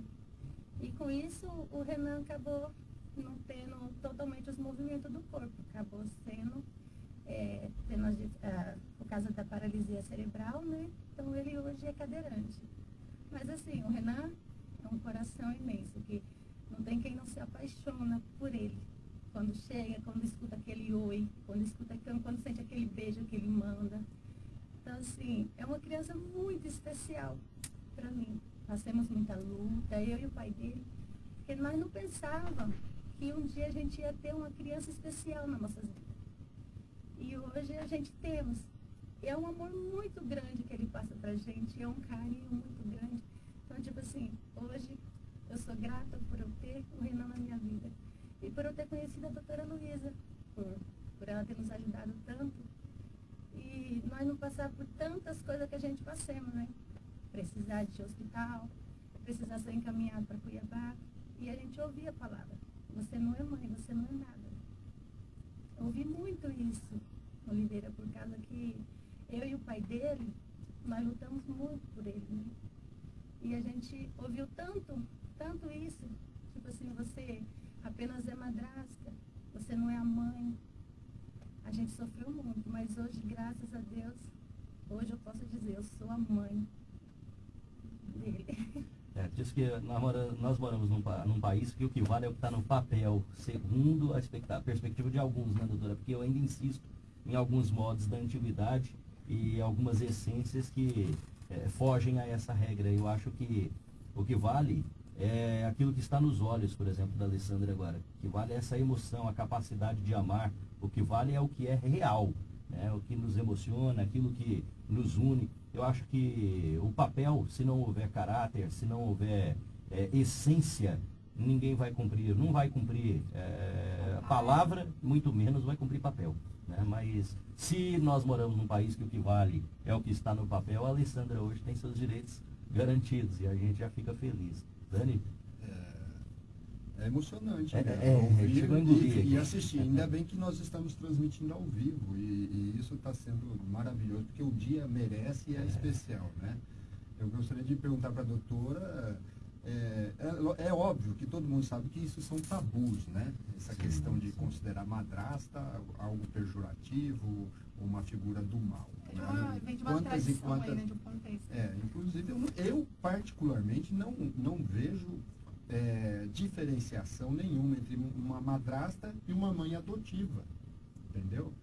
E com isso, o Renan acabou não tendo totalmente os movimentos do corpo, acabou sendo, é, tendo por causa da paralisia cerebral, né? Então ele hoje é cadeirante. Mas assim, o Renan é um coração imenso, que não tem quem não se apaixona por ele. Quando chega, quando escuta aquele oi, quando escuta quando sente aquele beijo que ele manda. Então, assim, é uma criança muito especial para mim. Nós temos muita luta, eu e o pai dele, porque nós não pensávamos que um dia a gente ia ter uma criança especial nas nossas vidas. E hoje a gente temos. É um amor muito grande que ele passa pra gente, é um carinho muito grande. Então, tipo assim, hoje eu sou grata por eu ter o Renan na minha vida. E por eu ter conhecido a doutora Luísa, por, por ela ter nos ajudado tanto. E nós não passar por tantas coisas que a gente passamos, né? Precisar de hospital, precisar ser encaminhado para Cuiabá. E a gente ouvia a palavra, você não é mãe, você não é nada. Eu ouvi muito isso, Oliveira, por causa que eu e o pai dele, nós lutamos muito por ele, né? E a gente ouviu tanto, tanto isso, tipo assim, você apenas é madrasta, você não é a mãe. A gente sofreu muito, mas hoje, graças a Deus, hoje eu posso dizer, eu sou a mãe dele. É, diz que nós, mora, nós moramos num, num, país que o que vale é o que está no papel, segundo a, a, perspectiva de alguns, né, doutora? Porque eu ainda insisto em alguns modos da antiguidade e algumas essências que é, fogem a essa regra. Eu acho que o que vale é aquilo que está nos olhos, por exemplo, da Alessandra agora. O que vale é essa emoção, a capacidade de amar. O que vale é o que é real, né? o que nos emociona, aquilo que nos une. Eu acho que o papel, se não houver caráter, se não houver é, essência, ninguém vai cumprir, não vai cumprir é, palavra, muito menos vai cumprir papel. Né? Mas se nós moramos num país que o que vale é o que está no papel, a Alessandra hoje tem seus direitos garantidos e a gente já fica feliz. Dani? É, é emocionante. É, né? é, a engolir e, e assistir. Ainda bem que nós estamos transmitindo ao vivo e, e isso está sendo maravilhoso, porque o dia merece e é, é especial, né? Eu gostaria de perguntar para a doutora, é, é, é, óbvio que todo mundo sabe que isso são tabus, né? Essa sim, questão de sim. considerar madrasta algo pejorativo, uma figura do mal. Né? Uma, vem de uma quantas e quantas, aí, né, de um contexto. É, inclusive eu, eu particularmente não, não vejo é, diferenciação nenhuma entre uma madrasta e uma mãe adotiva, entendeu?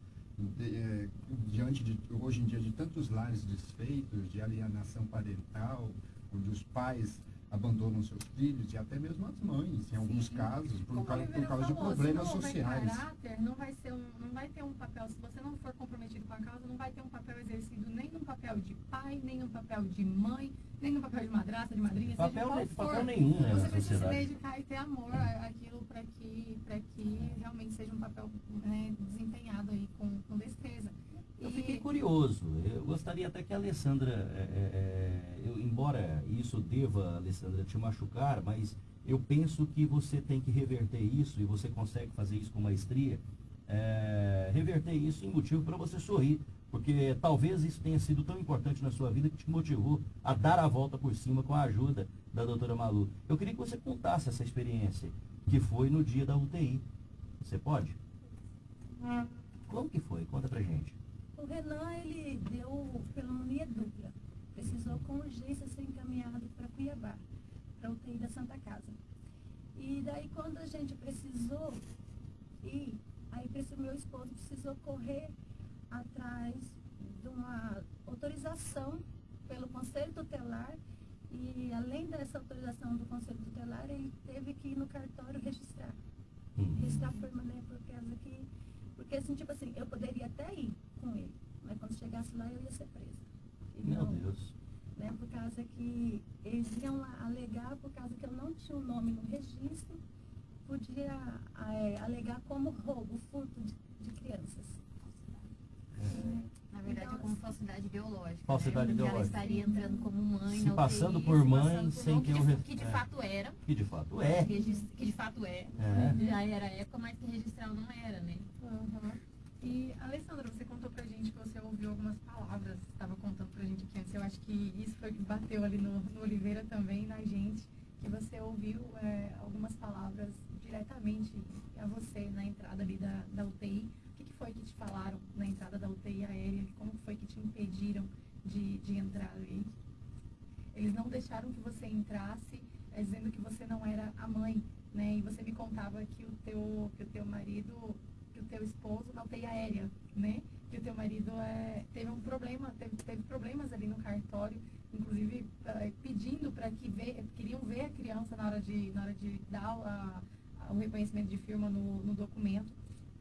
É, diante de, hoje em dia, de tantos lares desfeitos, de alienação parental, onde os pais abandonam seus filhos e até mesmo as mães, em alguns Sim. casos, por, causa, por causa falou, de problemas se não sociais. caráter, não vai ser um, não vai ter um papel, se você não for comprometido com a causa, não vai ter um papel exercido nem no papel de pai, nem no papel de mãe, nem no papel de madrasta, de madrinha, papel, seja qual papel nenhum, né, Você precisa se dedicar e ter amor àquilo para que, que realmente seja um papel né, desempenhado aí com, com destreza. Eu fiquei curioso. Eu gostaria até que a Alessandra, é, é, é, eu, embora isso deva, Alessandra, te machucar, mas eu penso que você tem que reverter isso, e você consegue fazer isso com maestria, é, reverter isso em motivo para você sorrir. Porque talvez isso tenha sido tão importante na sua vida que te motivou a dar a volta por cima com a ajuda da doutora Malu. Eu queria que você contasse essa experiência, que foi no dia da UTI. Você pode? Hum. Como que foi? Conta pra gente. O Renan, ele deu pneumonia dupla. Precisou com urgência ser encaminhado para Cuiabá, para UTI da Santa Casa. E daí quando a gente precisou ir, aí o meu esposo precisou correr atrás de uma autorização pelo Conselho Tutelar e além dessa autorização do Conselho Tutelar, ele teve que ir no cartório registrar. Uhum. Registrar a firma, né? Por causa que. Porque assim, tipo assim, eu poderia até ir com ele, mas quando chegasse lá eu ia ser presa. E Meu não, Deus. né? Por causa que eles iam lá alegar, por causa que eu não tinha o nome no registro, podia é, alegar como roubo, furto de, de crianças. Né? Na verdade, é Então, como falsidade biológica. Falsidade né? Biológica. Ela estaria entrando como mãe. Se passando UTI, por se mãe, passando por sem não, que eu de- re- Que de é. fato era. Que de fato é. Que de, que fato é. É. Já era época, mas que registrar não era, né? Uhum. E, Alessandra, você contou pra gente que você ouviu algumas palavras, estava contando pra gente aqui antes. Eu acho que isso foi que bateu ali no, no Oliveira também, na gente, que você ouviu é, algumas palavras diretamente a você na entrada ali da, da UTI. O que, que foi que te falaram na entrada da UTI aérea? Como foi que te impediram de, de entrar ali? Eles não deixaram que você entrasse, é, dizendo que você não era a mãe, né? E você me contava que o teu, que o teu marido, que o teu esposo na UTI aérea, né? Que o teu marido é, teve um problema, teve, teve problemas ali no cartório, inclusive é, pedindo para que ver, queriam ver a criança na hora de, na hora de dar a- a- o reconhecimento de firma no, no documento.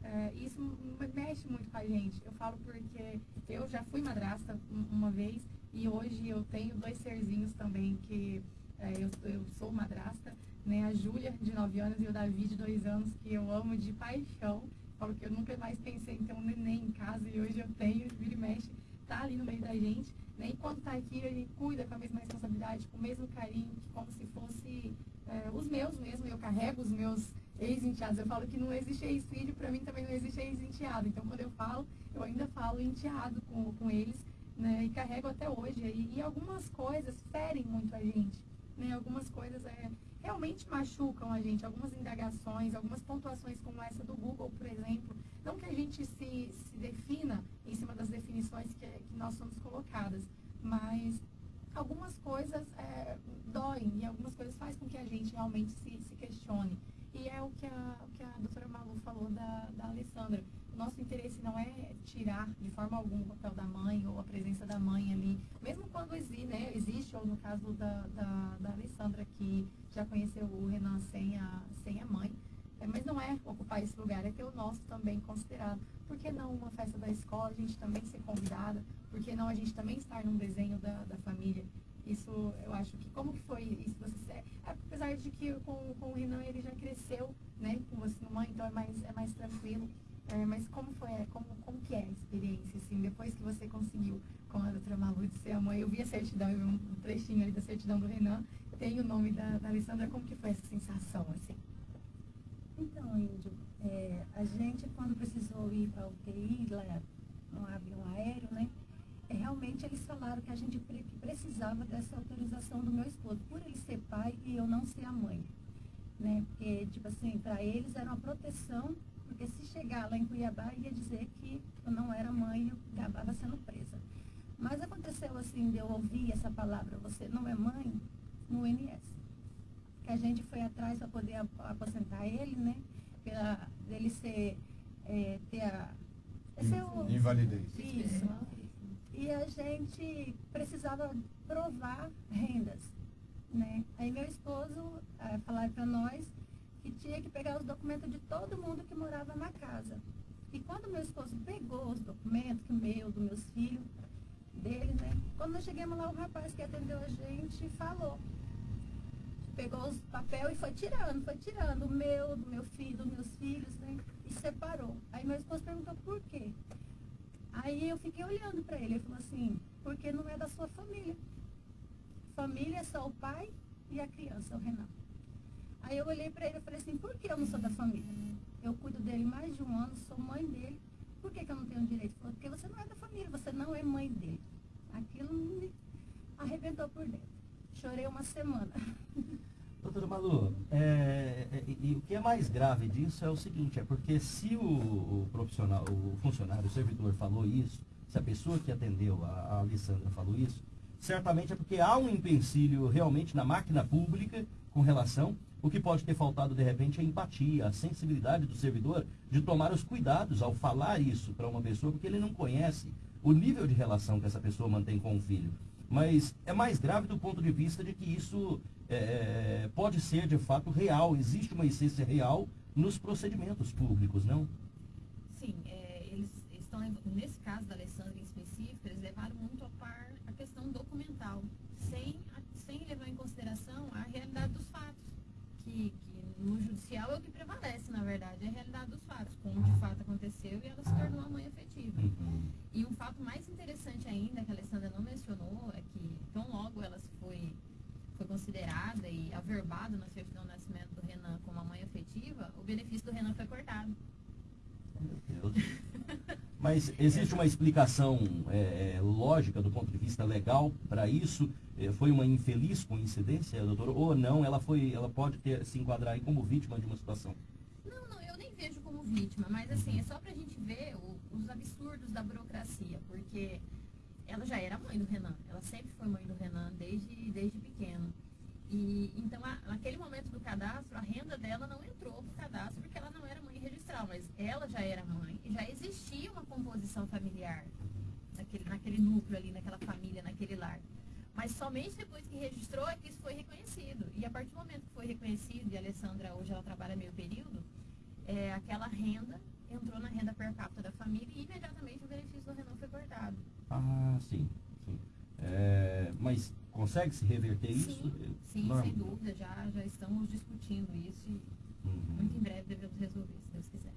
É, isso mexe muito com a gente. Eu falo porque eu já fui madrasta um- uma vez e hoje eu tenho dois serzinhos também que é, eu, eu sou madrasta, né? A Júlia, de 9 anos, e o Davi, de 2 anos, que eu amo de paixão. Falo que eu nunca mais pensei em ter um neném em casa e hoje eu tenho, vira e mexe, tá ali no meio da gente. Né? E quando tá aqui, ele cuida com a mesma responsabilidade, com o mesmo carinho, como se fosse é, os meus mesmo. Eu carrego os meus ex-enteados. Eu falo que não existe ex-filho, para mim também não existe ex-enteado. Então, quando eu falo, eu ainda falo enteado com, com eles, né? E carrego até hoje. E, e algumas coisas ferem muito a gente, né? Algumas coisas é, realmente machucam a gente. Algumas indagações, algumas pontuações como essa do Google, por exemplo. Não que a gente se, se defina em cima das definições que, que nós somos colocadas, mas algumas coisas é, doem e algumas coisas fazem com que a gente realmente se, se questione. E é o que a, o que a doutora Malu falou da, da Alessandra. Nosso interesse não é tirar de forma alguma o papel da mãe ou a presença da mãe ali, mesmo quando existe, né, existe ou no caso da, da, da Alessandra que já conheceu o Renan sem a, sem a mãe. É, mas não é ocupar esse lugar, é ter o nosso também considerado. Por que não uma festa da escola, a gente também ser convidada? Por que não a gente também estar num desenho da, da família? Isso, eu acho que, como que foi isso? Você, é, apesar de que com, com o Renan ele já cresceu, né, com você mãe, então é mais, é mais tranquilo. É, mas como foi, é, como, como que é a experiência, assim, depois que você conseguiu, com a doutora Malu, de ser a mãe? Eu vi a certidão, eu vi um trechinho ali da certidão do Renan, tem o nome da, da Alessandra, como que foi essa sensação, assim? Então, Índio, é, a gente quando precisou ir para a UTI, lá no avião aéreo, né? é, realmente eles falaram que a gente precisava dessa autorização do meu esposo, por ele ser pai e eu não ser a mãe. Né? Porque, tipo assim, para eles era uma proteção, porque se chegar lá em Cuiabá ia dizer que eu não era mãe e eu acabava sendo presa. Mas aconteceu assim, de eu ouvir essa palavra, você não é mãe, no INS que a gente foi atrás para poder ap- aposentar ele, né? Pela, dele ser, é, ter a... é ser o- Invalidez. Isso. E a gente precisava provar rendas, né? Aí meu esposo eh, falaram para nós que tinha que pegar os documentos de todo mundo que morava na casa. E quando meu esposo pegou os documentos, que meu, dos meus filhos, dele, né? Quando nós chegamos lá, o rapaz que atendeu a gente falou. Pegou os papel e foi tirando, foi tirando o meu, do meu filho, dos meus filhos, né? E separou. Aí meu esposo perguntou por quê. Aí eu fiquei olhando para ele. Ele falou assim, porque não é da sua família. Família é só o pai e a criança, o Renan. Aí eu olhei para ele e falei assim, por que eu não sou da família? Eu cuido dele mais de um ano, sou mãe dele. Por que, que eu não tenho direito? Porque você não é da família, você não é mãe dele. Aquilo me arrebentou por dentro. Chorei uma semana. Doutora Malu, é, é, e, e o que é mais grave disso é o seguinte, é porque se o, o profissional, o funcionário, o servidor falou isso, se a pessoa que atendeu a, a Alessandra falou isso, certamente é porque há um empecilho realmente na máquina pública com relação, o que pode ter faltado de repente é a empatia, a sensibilidade do servidor de tomar os cuidados ao falar isso para uma pessoa, porque ele não conhece o nível de relação que essa pessoa mantém com o filho. Mas é mais grave do ponto de vista de que isso é, pode ser de fato real, existe uma essência real nos procedimentos públicos, não? Sim, é, eles estão, nesse caso da Alessandra em específico, eles levaram muito a par a questão documental, sem, sem levar em consideração a realidade dos fatos, que, que no judicial é o que prevalece, na verdade, é a realidade dos fatos, como de fato aconteceu e ela se tornou a mãe afetiva. Uhum. E um fato mais interessante ainda, que a Alessandra não mencionou, é que tão logo ela foi, foi considerada e averbada na certidão de nascimento do Renan como a mãe afetiva, o benefício do Renan foi cortado. Meu Deus. Mas existe uma explicação é, é, lógica do ponto de vista legal para isso? É, foi uma infeliz coincidência, doutor? Ou não? Ela foi, ela pode ter, se enquadrar aí como vítima de uma situação? Não, não, eu nem vejo como vítima, mas assim, é só pra gente ver o, os absurdos da burocracia, porque ela já era mãe do Renan, ela sempre foi mãe do Renan desde, desde pequeno. E então, a, naquele momento do cadastro, a renda dela não entrou no cadastro porque ela não era mãe registral, mas ela já era mãe e já existia uma composição familiar naquele, naquele núcleo ali, naquela família, naquele lar. Mas somente depois que registrou é que isso foi reconhecido. E a partir do momento que foi reconhecido, e a Alessandra hoje ela trabalha meio período, é, aquela renda entrou na renda per capita da família e imediatamente o benefício do Renan foi cortado. Ah, sim. sim. É, mas consegue se reverter sim, isso? Sim, Norma. sem dúvida, já, já estamos discutindo isso e. muito em breve devemos resolver, se Deus quiser.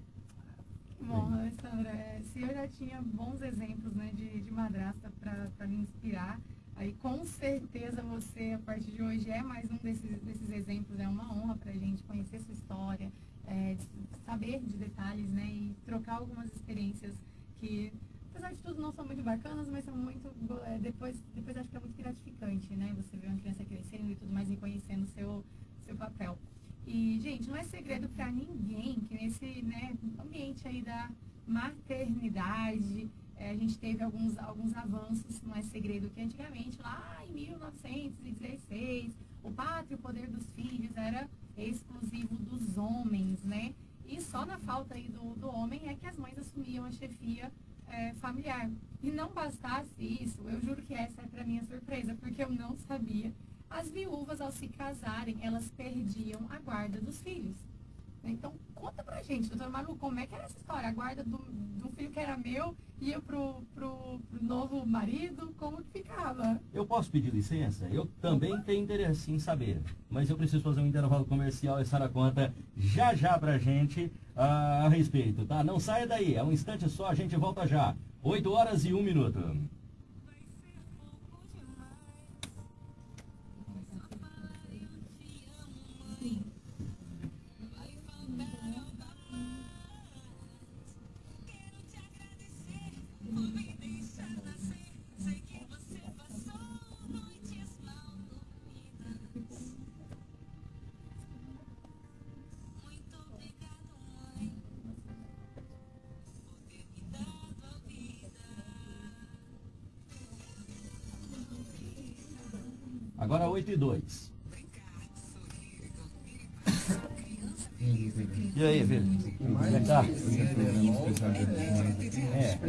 Bom, Alessandra, é, se eu já tinha bons exemplos né, de, de madrasta para me inspirar, aí com certeza você, a partir de hoje, é mais um desses, desses exemplos. É uma honra para a gente conhecer sua história, é, saber de detalhes né, e trocar algumas experiências que, apesar de tudo, não são muito bacanas, mas são muito. é, depois, depois acho que é muito gratificante, né? Você ver uma criança crescendo e tudo mais, reconhecendo o seu, seu papel. E, gente, não é segredo para ninguém que nesse né, ambiente aí da maternidade, eh, a gente teve alguns, alguns avanços, não é segredo que antigamente, lá em 1916, o pátrio poder dos filhos era exclusivo dos homens, né? E só na falta aí do, do homem é que as mães assumiam a chefia eh, familiar. E não bastasse isso, eu juro que essa é para minha surpresa, porque eu não sabia as viúvas, ao se casarem, elas perdiam a guarda dos filhos. Então, conta pra gente, doutora Maru, como é que era essa história? A guarda do, do filho que era meu ia pro, pro, pro novo marido? Como que ficava? Eu posso pedir licença? Eu também tenho interesse em saber. Mas eu preciso fazer um intervalo comercial e a Sara conta já já pra gente ah, a respeito, tá? Não saia daí, é um instante só, a gente volta já. 8 horas e 1 minuto. 8 e 2. E aí, é que tá? É,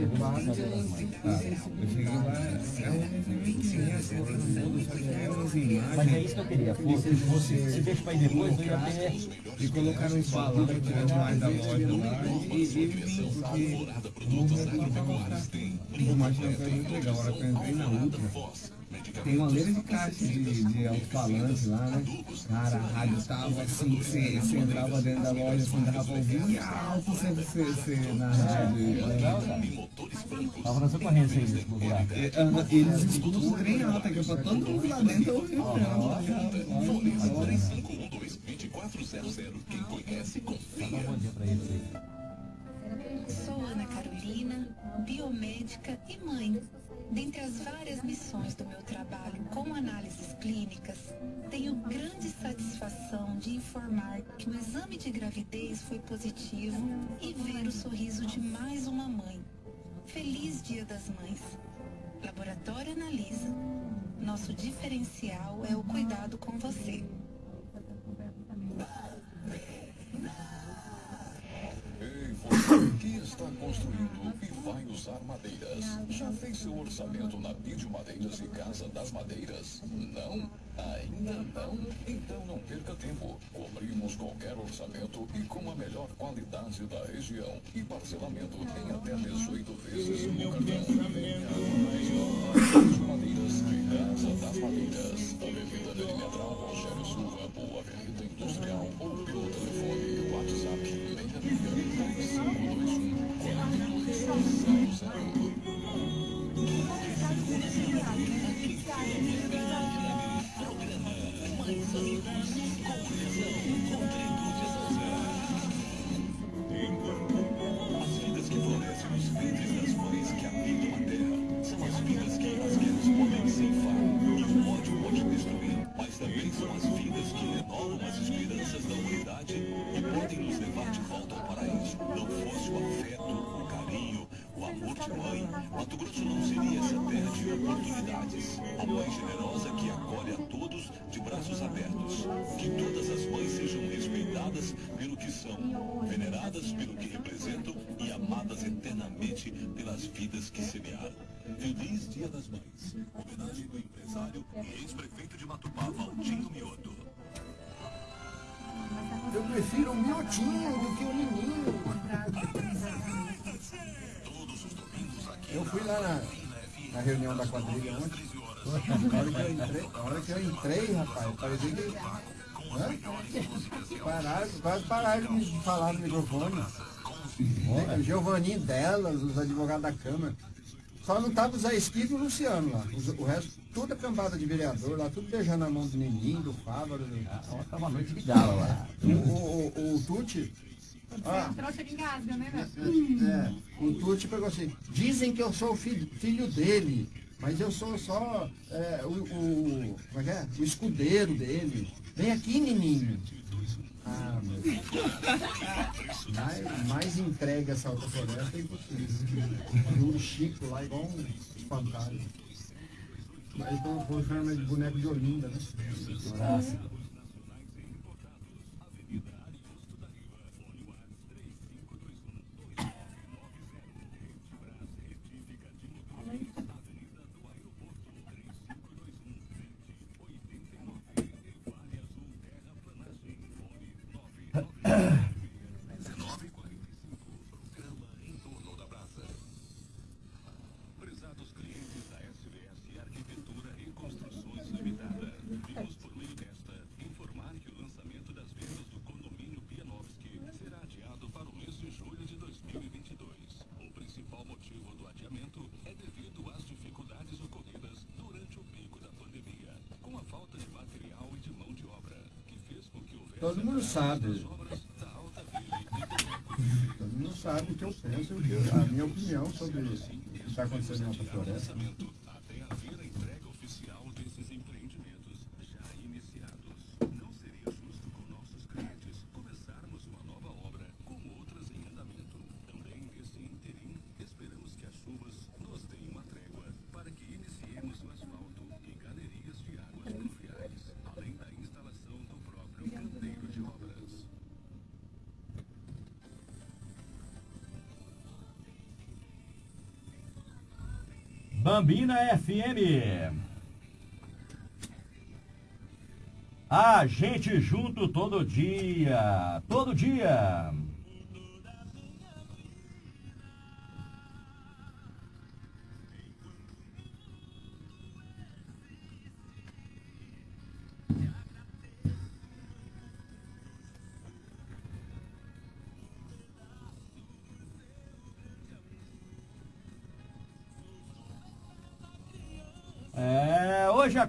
mas é isso que eu queria. Fosse, fosse, se deixa pra ir depois, eu ia ter. E colocaram um falante demais da loja lá e, e porque o movimento tava fraco. O Martin foi muito legal. A hora que eu entrei na última, tem uma leira de caixa de, de alto-falante lá, né? Cara, a rádio tava assim, você, você entrava dentro da loja, assim, dava pra ouvir e alto você, você, você na rádio. Legal, cara. Tava na sua corrente aí nesse lugar. É, Eles escutam o trem alto, que é pra todo mundo lá dentro ouvir o trem. Dá um bom dia pra eles aí. Sou Ana Carolina, biomédica e mãe. Dentre as várias missões do meu trabalho com análises clínicas, tenho grande satisfação de informar que o exame de gravidez foi positivo e ver o sorriso de mais uma mãe. Feliz Dia das Mães. Laboratório Analisa. Nosso diferencial é o cuidado com você. Ei, você que está construindo vai usar madeiras. Já fez seu orçamento na Bid Madeiras e Casa das Madeiras? Não? Ainda não? Então não perca tempo. Cobrimos qualquer orçamento e com a melhor qualidade da região. E parcelamento em até 18 vezes no cartão. Do que o menino. Eu fui lá na, na reunião da quadrilha ontem. A hora que eu entrei, a hora que eu entrei rapaz, parecia que. Hã? Pararam, quase pararam de falar no microfone. O Giovanninho delas, os advogados da Câmara. Só não tava o Zé Esquivo e o Luciano lá. Os- O resto, tudo a cambada de vereador lá, tudo beijando a mão do Neninho, do Fávaro. Do... Tá uma noite de gala lá. O, o, o, o Tuti. Ah, Trouxa de engasga, né, né? é, o Tuti pegou assim, dizem que eu sou o filho, filho dele, mas eu sou só é, o, o, como é que é? o escudeiro dele. Vem aqui, menino. Ah, Deus. Mais, mais entrega essa outra floresta é impossível. E o Chico lá igual um espantalho. Mas estão chamando de boneco de Olinda, né? Nossa. Prezados clientes da SVS Arquitetura e Construções Limitada, vimos por meio desta informar que o lançamento das vendas do condomínio Pianovski será adiado para o mês de julho de 2022. O principal motivo do adiamento é devido às dificuldades ocorridas durante o pico da pandemia, com a falta de material e de mão de obra, que fez com que houvesse Todo mundo sabe. das obras da Alta Ville Todo mundo sabe o que eu penso, a minha opinião sobre o que está acontecendo na Floresta. Bambina FM. A gente junto todo dia. Todo dia.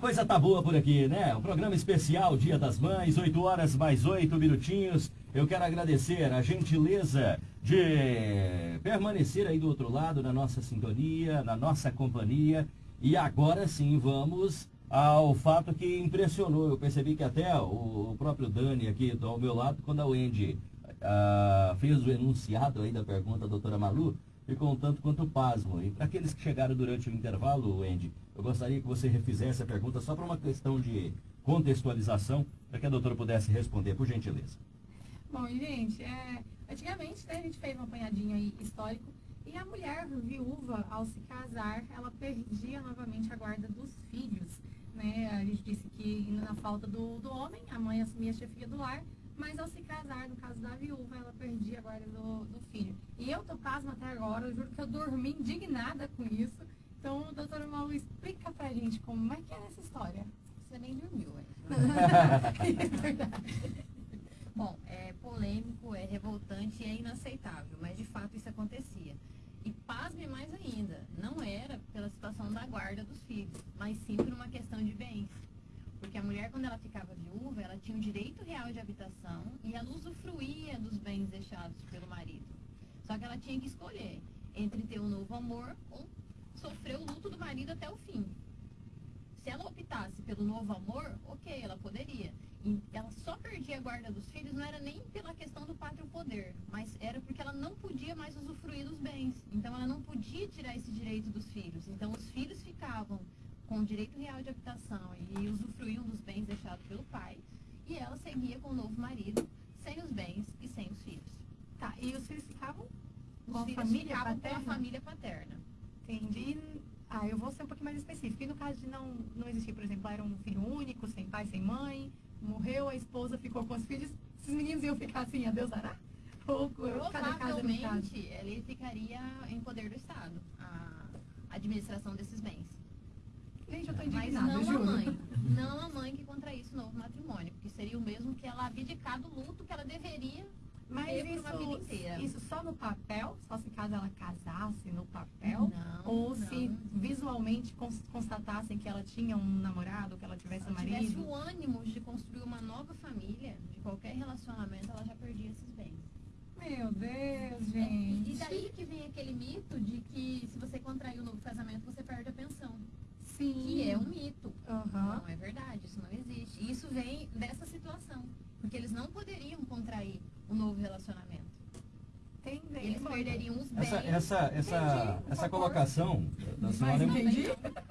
Coisa tá boa por aqui, né? Um programa especial, Dia das Mães, 8 horas mais 8 minutinhos. Eu quero agradecer a gentileza de permanecer aí do outro lado, na nossa sintonia, na nossa companhia. E agora sim, vamos ao fato que impressionou. Eu percebi que até o, próprio Dani aqui ao meu lado, quando a Wendy ah, fez o enunciado aí da pergunta doutora Malu, ficou um tanto quanto pasmo. E para aqueles que chegaram durante o intervalo, Wendy, eu gostaria que você refizesse a pergunta só para uma questão de contextualização, para que a doutora pudesse responder, por gentileza. Bom, gente, é, antigamente né, a gente fez um apanhadinho aí histórico E a mulher viúva, ao se casar, ela perdia novamente a guarda dos filhos. Né? A gente disse que na falta do, do homem, a mãe assumia a chefia do lar, mas ao se casar, no caso da viúva, ela perdia a guarda do, do filho. E eu tô pasma até agora, eu juro que eu dormi indignada com isso. Então, doutora Malu, explica pra gente como é que é essa história. Você nem dormiu, é? é verdade. Bom, é polêmico, é revoltante e é inaceitável, mas de fato isso acontecia. E pasme mais ainda, não era pela situação da guarda dos filhos, mas sim por uma questão de bens. Porque a mulher, quando ela ficava viúva, ela tinha o direito real de habitação e ela usufruía dos bens deixados pelo marido. Só que ela tinha que escolher entre ter um novo amor ou sofrer o luto do marido até o fim. Se ela optasse pelo novo amor, ok, ela poderia. E ela só perdia a guarda dos filhos, não era nem pela questão do pátrio poder, mas era porque ela não podia mais usufruir dos bens. Então ela não podia tirar esse direito dos filhos. Então os filhos ficavam com direito real de habitação e usufruíam dos bens deixados pelo pai. E ela seguia com o novo marido, sem os bens e sem os filhos. Tá, e os filhos ficavam com a família paterna? com a família paterna. Entendi. Ah, eu vou ser um pouquinho mais específica. E no caso de não, não existir, por exemplo, era um filho único, sem pai, sem mãe, morreu, a esposa ficou com os filhos, esses meninos iam ficar assim, a Deus dará? Ou cada casa no caso? Ele ficaria em poder do Estado, a administração desses bens. Gente, eu tô Mas indignada, não juro. a mãe. Não a mãe que contraísse o novo matrimônio, porque seria o mesmo que ela abdicar do luto que ela deveria Mas ter por uma vida isso, inteira. isso só no papel? Só se caso ela casasse no papel? Não, Ou não. se visualmente cons- constatassem que ela tinha um namorado, que ela tivesse um Se ela tivesse marido? o ânimo de construir uma nova família, de qualquer relacionamento, ela já perdia esses bens. Meu Deus, É, gente. e daí que vem aquele mito de que se você contrair um novo casamento, você perde a pensão. Sim. Que é um mito. Aham. Não é verdade, isso não existe. E isso vem dessa situação. Porque eles não poderiam contrair um novo relacionamento. Entendi. Eles perderiam os bens. Essa, essa, essa, essa colocação da Mas senhora é entendi.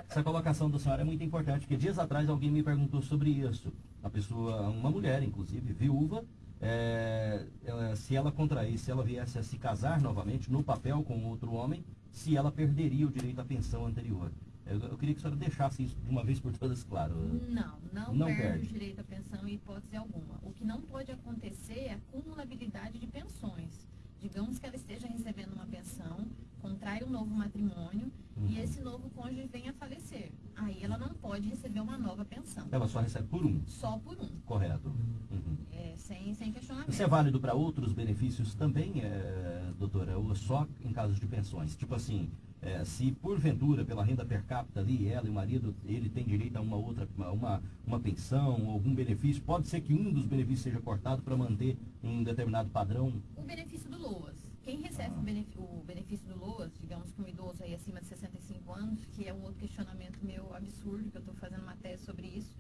Essa colocação da senhora é muito importante, porque dias atrás alguém me perguntou sobre isso. A pessoa, uma mulher, inclusive, viúva, é, ela- se ela contrair, se ela viesse a se casar novamente no papel com outro homem, se ela perderia o direito à pensão anterior. Eu, eu queria que a senhora deixasse isso de uma vez por todas claro. Não, não, Não perde, perde. o direito à pensão em hipótese alguma. O que não pode acontecer é a acumulabilidade de pensões. Digamos que ela esteja recebendo uma pensão, contrai um novo matrimônio Uhum. e esse novo cônjuge venha a falecer. Aí ela não pode receber uma nova pensão. Ela só recebe por um, Só por um, correto. Uhum. é, sem, sem questionamento. Isso é válido para outros benefícios também, é, doutora, ou só em casos de pensões? Tipo assim, é, se porventura, pela renda per capita ali, ela e o marido, ele tem direito a uma outra, uma, uma pensão, algum benefício, pode ser que um dos benefícios seja cortado para manter um determinado padrão? O benefício do LOAS. Quem recebe o benef- o benefício do LOAS, digamos que um idoso aí acima de 65 anos, que é um outro questionamento meu absurdo, que eu estou fazendo uma tese sobre isso,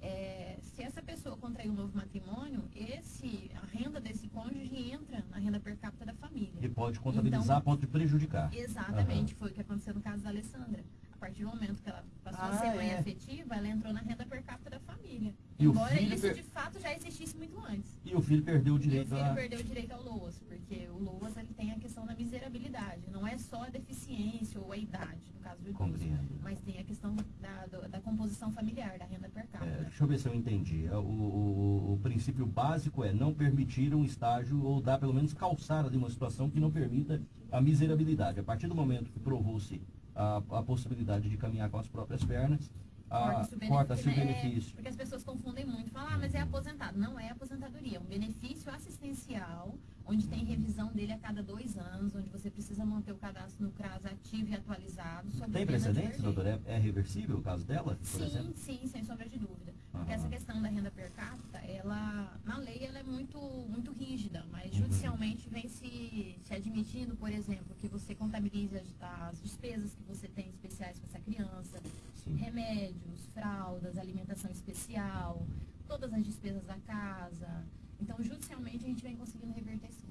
é, se essa pessoa contrair um novo matrimônio, esse, a renda desse cônjuge entra na renda per capita da família. E pode contabilizar Então- a ponto de prejudicar. Exatamente, foi o que aconteceu no caso da Alessandra. A partir do momento que ela passou a Ah, ser mãe é. afetiva, ela entrou na renda per capita da família. E o Embora filho isso per- de fato já existisse muito antes. E o filho perdeu o E o direito filho a... perdeu o direito ao LOAS, porque o LOAS ele tem a questão da miserabilidade. Não é só a deficiência ou a idade, no caso do idoso. Mas tem a questão da, do- da composição familiar, da renda per É, capita. deixa eu ver se eu entendi. É, O, o- o princípio básico é não permitir um estágio ou dar pelo menos calçar ali uma situação que não permita a miserabilidade. A partir do momento que provou-se a, a possibilidade de caminhar com as próprias pernas, Corta-se o né? benefício. Porque as pessoas confundem muito. Falam, ah, mas é aposentado. Não é aposentadoria. É um benefício assistencial, onde tem revisão dele a cada dois anos, onde você precisa manter o cadastro no CRAS ativo e atualizado. Tem precedentes, perder. doutor? É, é reversível o caso dela, Sim, exemplo? sim, sem sombra de dúvida. Porque Aham. essa questão da renda per capita, ela, na lei, ela é muito, muito rígida, mas Uhum. judicialmente vem se, se admitindo, por exemplo, que você contabilize as, as despesas que você tem especiais com essa criança, Sim. remédios, fraldas, alimentação especial, todas as despesas da casa. Então, judicialmente, a gente vem conseguindo reverter sim.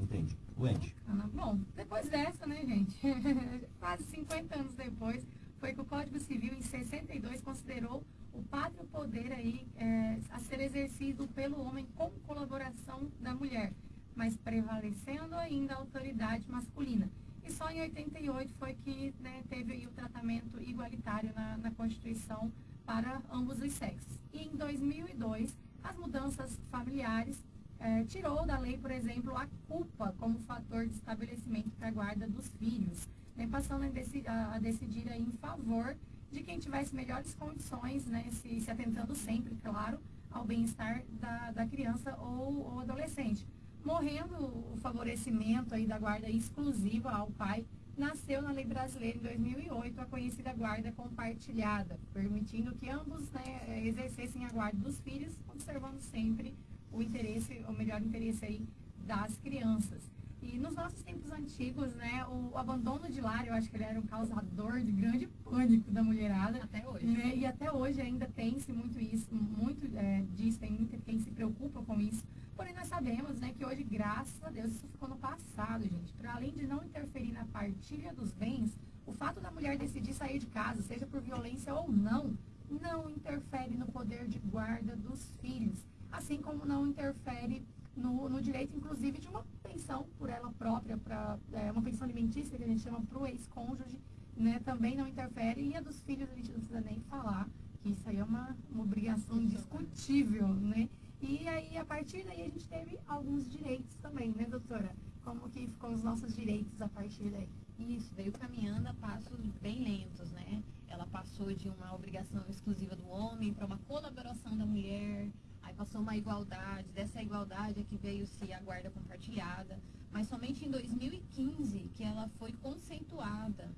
Entendi. Wendy. Ah, Bom, depois dessa, né, gente? Quase 50 anos depois, foi que o Código Civil, em 62, considerou o pátrio poder aí é, a ser exercido pelo homem com colaboração da mulher, mas prevalecendo ainda a autoridade masculina. e só em 88 foi que né, teve o tratamento igualitário na, na Constituição para ambos os sexos. E em 2002, as mudanças familiares eh, tirou da lei, por exemplo, a culpa como fator de estabelecimento para a guarda dos filhos, né, passando a, deci a, a decidir em favor de quem tivesse melhores condições, né, se, se atentando sempre, claro, ao bem-estar da, da criança ou, ou adolescente. Morrendo o favorecimento aí da guarda exclusiva ao pai, nasceu na lei brasileira em 2008 a conhecida guarda compartilhada, permitindo que ambos né, exercessem a guarda dos filhos, observando sempre o interesse, o melhor interesse aí das crianças. E nos nossos tempos antigos, né, o abandono de lar, eu acho que ele era um causador de grande pânico da mulherada. Até hoje. Né, e até hoje ainda tem-se muito isso, muito é, disso, tem muita quem se preocupa com isso. Porém, nós sabemos né, que hoje, graças a Deus, isso ficou no passado, gente. Para além de não interferir na partilha dos bens, o fato da mulher decidir sair de casa, seja por violência ou não, não interfere no poder de guarda dos filhos. Assim como não interfere no, no direito, inclusive, de uma pensão por ela própria, pra, é, uma pensão alimentícia que a gente chama para o ex-cônjuge, né, também não interfere. E a dos filhos a gente não precisa nem falar, que isso aí é uma, uma obrigação indiscutível, né? E aí, a partir daí, a gente teve alguns direitos também, né, doutora? Como que ficou os nossos direitos a partir daí? Isso, veio caminhando a passos bem lentos, né? Ela passou de uma obrigação exclusiva do homem para uma colaboração da mulher, aí passou uma igualdade, dessa igualdade é que veio-se a guarda compartilhada, mas somente em 2015 que ela foi conceituada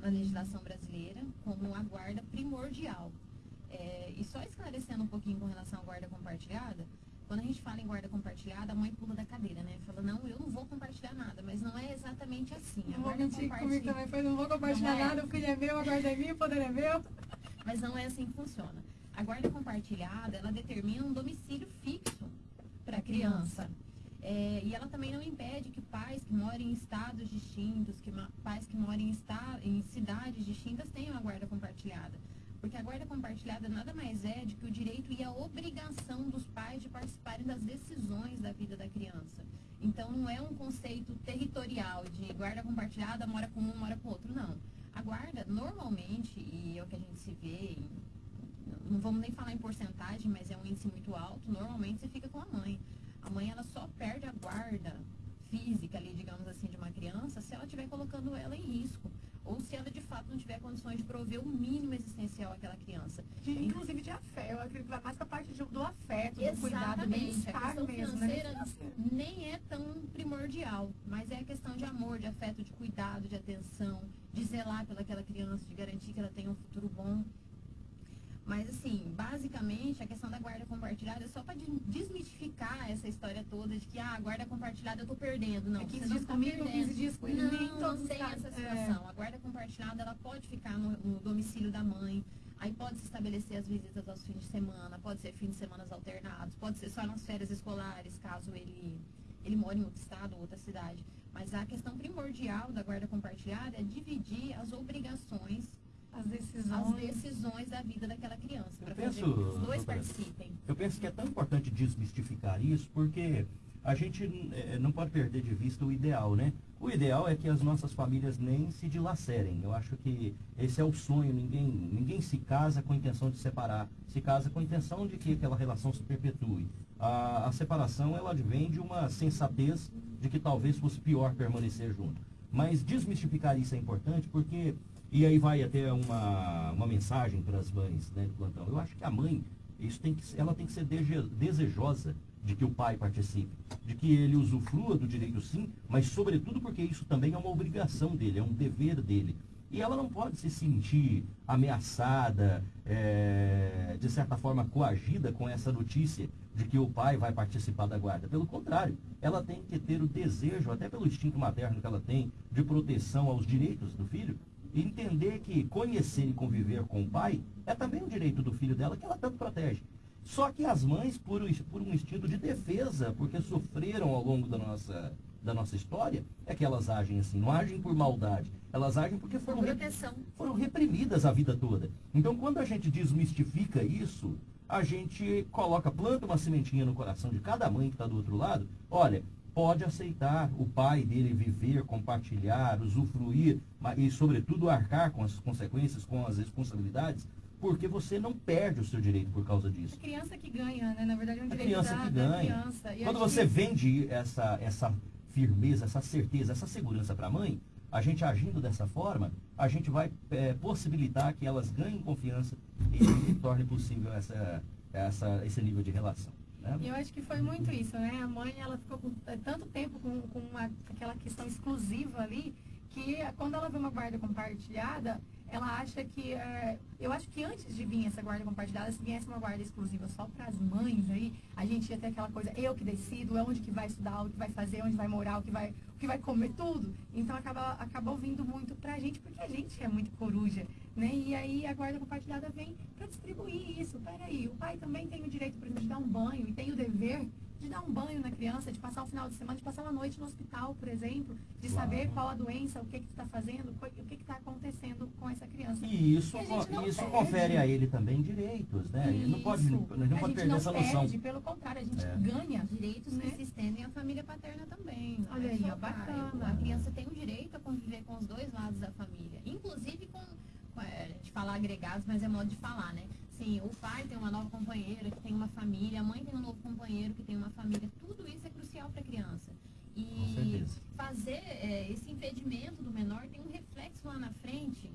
na legislação brasileira como a guarda primordial. É, e só esclarecendo um pouquinho com relação à guarda compartilhada, quando a gente fala em guarda compartilhada, a mãe pula da cadeira, né? Fala, não, eu não vou compartilhar nada, mas não é exatamente assim. A Não vou guarda mentir comigo compartilhada. também, foi, não vou compartilhar Não é. nada, o filho é meu, a guarda é minha, o poder é meu. Mas não é assim que funciona. A guarda compartilhada, ela determina um domicílio fixo para a criança. É, e ela também não impede que pais que moram em estados distintos, que pais que moram em, em cidades distintas tenham a guarda compartilhada. Porque a guarda compartilhada nada mais é do que o direito e a obrigação dos pais de participarem das decisões da vida da criança. Então não é um conceito territorial de guarda compartilhada, mora com um, mora com outro, não. A guarda, normalmente, e é o que a gente se vê, em- não vamos nem falar em porcentagem, mas é um índice muito alto, normalmente você fica com a mãe. A mãe, ela só perde a guarda física ali, digamos assim, de uma criança, se ela estiver colocando ela em risco. Ou se ela, de fato, não tiver condições de prover o mínimo existencial àquela criança. De- inclusive de afeto, eu acredito que vai mais pra parte de- do afeto, do cuidado, do Exatamente. A bem-estar questão mesmo, né? financeira nem é tão primordial, mas é a questão de amor, de afeto, de cuidado, de atenção, de zelar pelaquela criança, de garantir que ela tenha um futuro bom. Mas assim, basicamente a questão da guarda compartilhada é só para desmistificar essa história toda de que ah, a guarda compartilhada eu tô perdendo. Não, É 15 você não dias tá comigo, perdendo. 15 dias com ele, Não, nem não tem casos. essa É. situação. A guarda compartilhada ela pode ficar no, no domicílio da mãe. Aí pode se estabelecer as visitas aos fins de semana, pode ser fins de semana alternados, pode ser só nas férias escolares, caso ele, ele mora em outro estado ou outra cidade. Mas a questão primordial da guarda compartilhada é dividir as obrigações, As as decisões. decisões da vida daquela criança, para Eu fazer penso, que os dois participem. Eu penso que é tão importante desmistificar isso, porque a gente eh, não pode perder de vista o ideal, né? O ideal é que as nossas famílias nem se dilacerem. Eu acho que esse é o sonho. Ninguém, ninguém se casa com a intenção de separar. Se casa com a intenção de que aquela relação se perpetue. A, a separação, ela advém de uma sensatez de que talvez fosse pior permanecer junto. Mas desmistificar isso é importante porque... E aí vai até uma, uma mensagem para as mães né, do plantão. Eu acho que a mãe, isso tem que, ela tem que ser desejosa de que o pai participe, de que ele usufrua do direito sim, mas sobretudo porque isso também é uma obrigação dele, é um dever dele. E ela não pode se sentir ameaçada, é, de certa forma coagida com essa notícia de que o pai vai participar da guarda. Pelo contrário, ela tem que ter o desejo, até pelo instinto materno que ela tem, de proteção aos direitos do filho, entender que conhecer e conviver com o pai é também um direito do filho dela que ela tanto protege. Só que as mães, por, por um instinto de defesa, porque sofreram ao longo da nossa, da nossa história, é que elas agem assim, não agem por maldade. Elas agem porque foram, Por re- proteção. foram reprimidas a vida toda. Então, quando a gente desmistifica isso, a gente coloca, planta uma sementinha no coração de cada mãe que está do outro lado. Olha, pode aceitar o pai dele viver, compartilhar, usufruir e, sobretudo, arcar com as consequências, com as responsabilidades, porque você não perde o seu direito por causa disso. A criança que ganha, né? Na verdade é um A direito criança da, que da ganha. criança. E Quando você que- vende essa, essa firmeza, essa certeza, essa segurança para a mãe, a gente agindo dessa forma, a gente vai é, possibilitar que elas ganhem confiança e, torne possível essa, essa, esse nível de relação. Né? E eu acho que foi muito isso, né? A mãe, ela ficou com é, tanto tempo com, com uma- aquela questão exclusiva ali, que quando ela vê uma guarda compartilhada, ela acha que... é, eu acho que antes de vir essa guarda compartilhada, se viesse uma guarda exclusiva só para as mães aí, a gente ia ter aquela coisa, eu que decido, é onde que vai estudar, o que vai fazer, onde vai morar, o que vai, o que vai comer, tudo. Então acaba, acabou vindo muito pra gente, porque a gente é muito coruja, né? E aí a guarda compartilhada vem para distribuir isso. Peraí, o pai também tem o direito, por exemplo, de dar um banho e tem o dever de dar um banho na criança, de passar o final de semana, de passar uma noite no hospital, por exemplo, de Claro. saber qual a doença, o que que está fazendo, o que que está acontecendo com essa criança. E isso, E isso confere a ele também direitos, né? Ele não pode, Isso. não pode a gente perder não essa noção. perde, pelo contrário, a gente É. ganha. Direitos Né? que se estendem à família paterna também. não Olha é aí, pai. bacana. A criança tem o direito a conviver com os dois lados da família. Inclusive com, é, a gente fala agregados, mas é modo de falar, né? Sim, o pai tem uma nova companheira que tem uma família, a mãe tem um novo companheiro que tem uma família. Tudo isso é crucial para a criança. E fazer é, esse impedimento do menor tem um reflexo lá na frente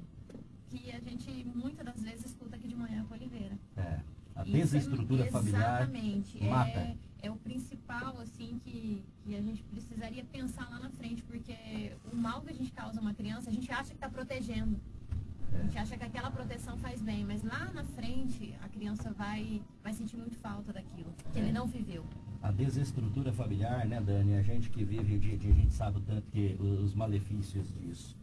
que a gente muitas das vezes escuta aqui de manhã com a Oliveira. É, a é- desestrutura familiar Exatamente. mata. É, é o principal, assim, que, que a gente precisaria pensar lá na frente, porque o mal que a gente causa a uma criança, a gente acha que está protegendo. A gente acha que aquela proteção faz bem, mas lá na frente a criança vai, vai sentir muito falta daquilo, que ele não viveu. a desestrutura familiar, né, Dani? A gente que vive o dia a dia, a gente sabe o tanto que os malefícios disso.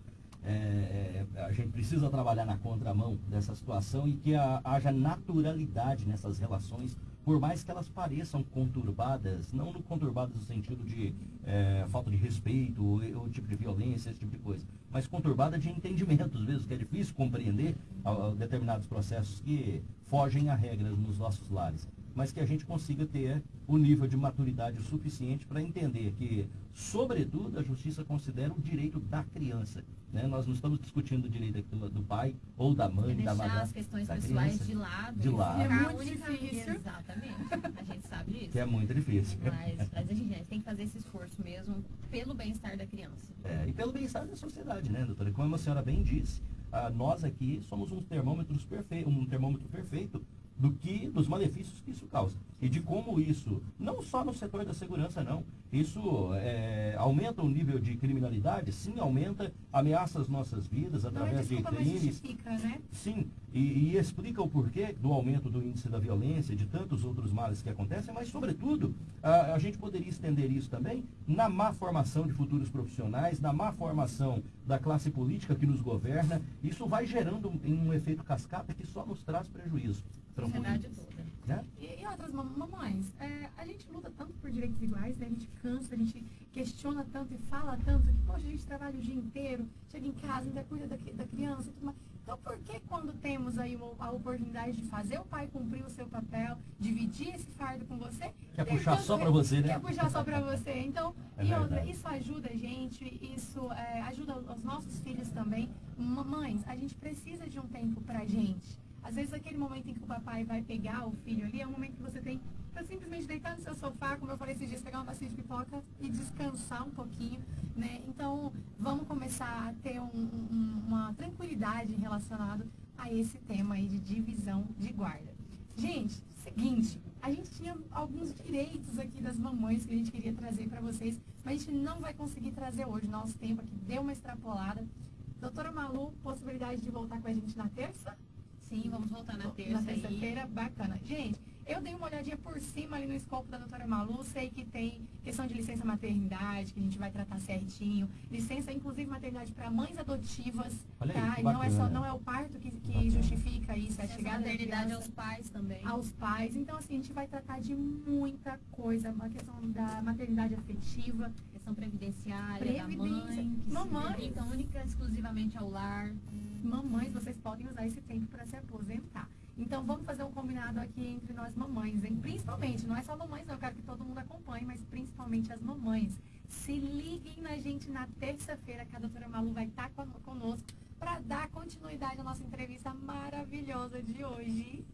É, é, a gente precisa trabalhar na contramão dessa situação e que a- haja naturalidade nessas relações, por mais que elas pareçam conturbadas, não no conturbadas no sentido de é, falta de respeito ou, ou tipo de violência, esse tipo de coisa, mas conturbada de entendimentos mesmo, que é difícil compreender a- a determinados processos que fogem a regras nos nossos lares mas que a gente consiga ter o nível de maturidade suficiente para entender que, sobretudo, a justiça considera o direito da criança. né? Nós não estamos discutindo o direito aqui do, do pai ou da É mãe, da deixar madrasta, as questões da pessoais criança, de lado. de lado. É muito difícil. Exatamente. A gente sabe disso. que é muito difícil. Mas, mas a gente a gente tem que fazer esse esforço mesmo pelo bem-estar da criança. É, e pelo bem-estar da sociedade, né, doutora? Como a senhora bem disse, ah, nós aqui somos um termômetro perfeito, um termômetro perfeito do que dos malefícios que isso causa e de como isso não só no setor da segurança não isso é, aumenta o nível de criminalidade sim aumenta ameaça as nossas vidas Não através de desculpa, mas crimes né? Sim, e, e explica o porquê do aumento do índice da violência e de tantos outros males que acontecem, mas, sobretudo, a, a gente poderia estender isso também na má formação de futuros profissionais, na má formação da classe política que nos governa. Isso vai gerando um, um efeito cascata que só nos traz prejuízo. Sociedade Trampolins, toda. né? E, e outras mam- mamães, é, a gente luta tanto por direitos iguais, né? A gente cansa, a gente questiona tanto e fala tanto que, poxa, a gente trabalha o dia inteiro, chega em casa, ainda cuida da, da criança e tudo mais. Então, por que quando temos aí uma- a oportunidade de fazer o pai cumprir o seu papel, dividir esse fardo com você... Quer puxar só pra você, né? Quer puxar só pra você. Então, É e outra, isso ajuda a gente, isso é, ajuda os nossos filhos também. Mamães, a gente precisa de um tempo pra gente. Às vezes aquele momento em que o papai vai pegar o filho ali é um momento que você tem pra simplesmente deitar no seu sofá, como eu falei esses dias, pegar uma bacia de pipoca e descansar um pouquinho, né? Então, vamos começar a ter um- um- uma tranquilidade relacionada a esse tema aí de divisão de guarda. Gente, seguinte, a gente tinha alguns direitos aqui das mamães que a gente queria trazer para vocês, mas a gente não vai conseguir trazer hoje. Nosso tempo aqui deu uma extrapolada. Doutora Malu, possibilidade de voltar com a gente na terça? Sim, vamos voltar na Na terça aí. terça-feira, bacana. Gente, eu dei uma olhadinha por cima ali no escopo da doutora Malu, sei que tem questão de licença maternidade, que a gente vai tratar certinho. Licença, inclusive, maternidade para mães adotivas, Olha aí, tá? E não é, só, não é o parto que, que justifica isso, é a chegada da maternidade aos pais também. aos pais. Então, assim, a gente vai tratar de muita coisa. A questão da maternidade afetiva. Questão previdenciária, Previdência. da mãe, que Mamãe. se dedica única exclusivamente ao lar. Mamães, vocês podem usar esse tempo para se aposentar. Então vamos fazer um combinado aqui entre nós mamães, hein? Principalmente, não é só mamães, não, eu quero que todo mundo acompanhe, mas principalmente as mamães. Se liguem na gente na terça-feira, que a doutora Malu vai estar conosco para dar continuidade à nossa entrevista maravilhosa de hoje.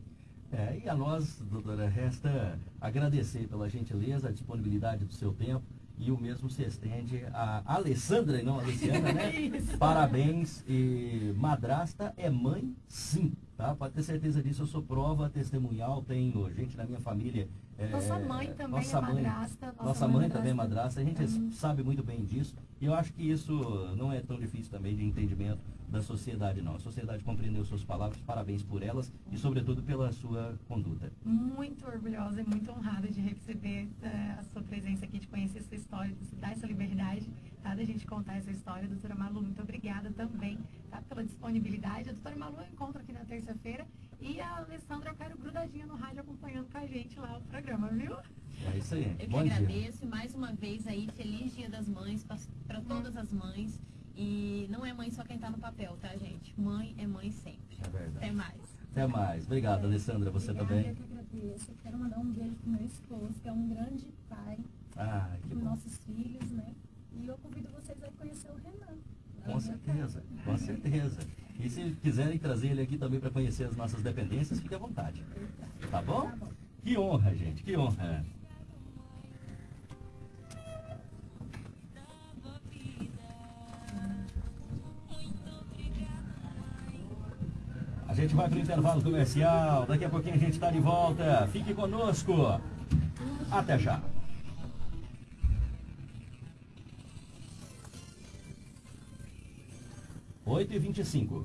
É, e a nós, doutora, resta agradecer pela gentileza, a disponibilidade do seu tempo e o mesmo se estende a Alessandra e não a Luciana, né? Parabéns. E madrasta é mãe, sim, tá? Pode ter certeza disso, eu sou prova testemunhal, tenho gente na minha família. É, nossa mãe também nossa é mãe, madrasta. Nossa, nossa mãe, mãe também é madrasta, a gente uhum. sabe muito bem disso. E eu acho que isso não é tão difícil também de entendimento da sociedade, não. A sociedade compreendeu suas palavras, parabéns por elas e, sobretudo, pela sua conduta. Muito orgulhosa e muito honrada de receber uh, a sua presença aqui, de conhecer a sua história, de dar essa liberdade tá, da gente contar essa história. Doutora Malu, muito obrigada também tá, pela disponibilidade. A doutora Malu eu encontro aqui na terça-feira e a Alessandra eu quero grudadinha no rádio acompanhando com a gente lá o programa, viu? É isso aí. Eu Bom que dia. agradeço mais uma vez aí, feliz dia das mães para todas as mães. E não é mãe só quem tá no papel, tá, gente? Mãe é mãe sempre. É verdade. Até mais. Até mais. Obrigado, Alessandra. Você Obrigada, também. Eu que agradeço. Eu quero mandar um beijo pro meu esposo, que é um grande pai Ah, que bom. nossos filhos, né? E eu convido vocês a conhecer o Renan. Com certeza, com certeza. E se quiserem trazer ele aqui também para conhecer as nossas dependências, fique à vontade. Tá bom? Tá bom. Que honra, gente, que honra. A gente vai para o intervalo comercial. Daqui a pouquinho a gente está de volta. Fique conosco. Até já. Oito e vinte e cinco.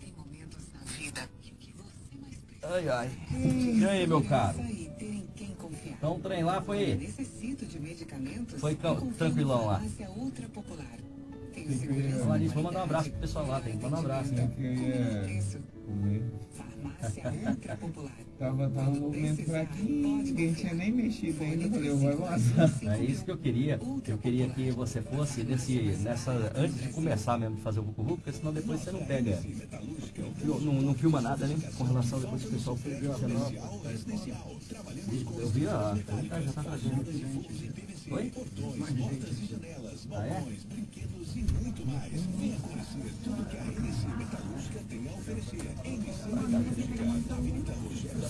Tem momentos na vida em que você mais precisa. Ai, ai. E aí, meu caro? Ter em quem confiar. Então o trem lá foi. necessito de medicamentos. Foi tranquilão lá. Falar nisso, vou mandar um abraço pro pessoal lá, tem que mandar um abraço. Eu queria Isso. comer. Tava, tava um movimento fraquinho, ninguém tinha nem mexido ainda. Falei, eu vou. É isso que eu queria. Eu queria que você fosse nesse, nessa. Antes de começar mesmo de fazer o Vucu porque senão depois você não pega. Não, não, filma nada, né? Com relação depois que o pessoal perdeu a canal. Eu vi a. Já tá trazendo. Oi? Ah, é?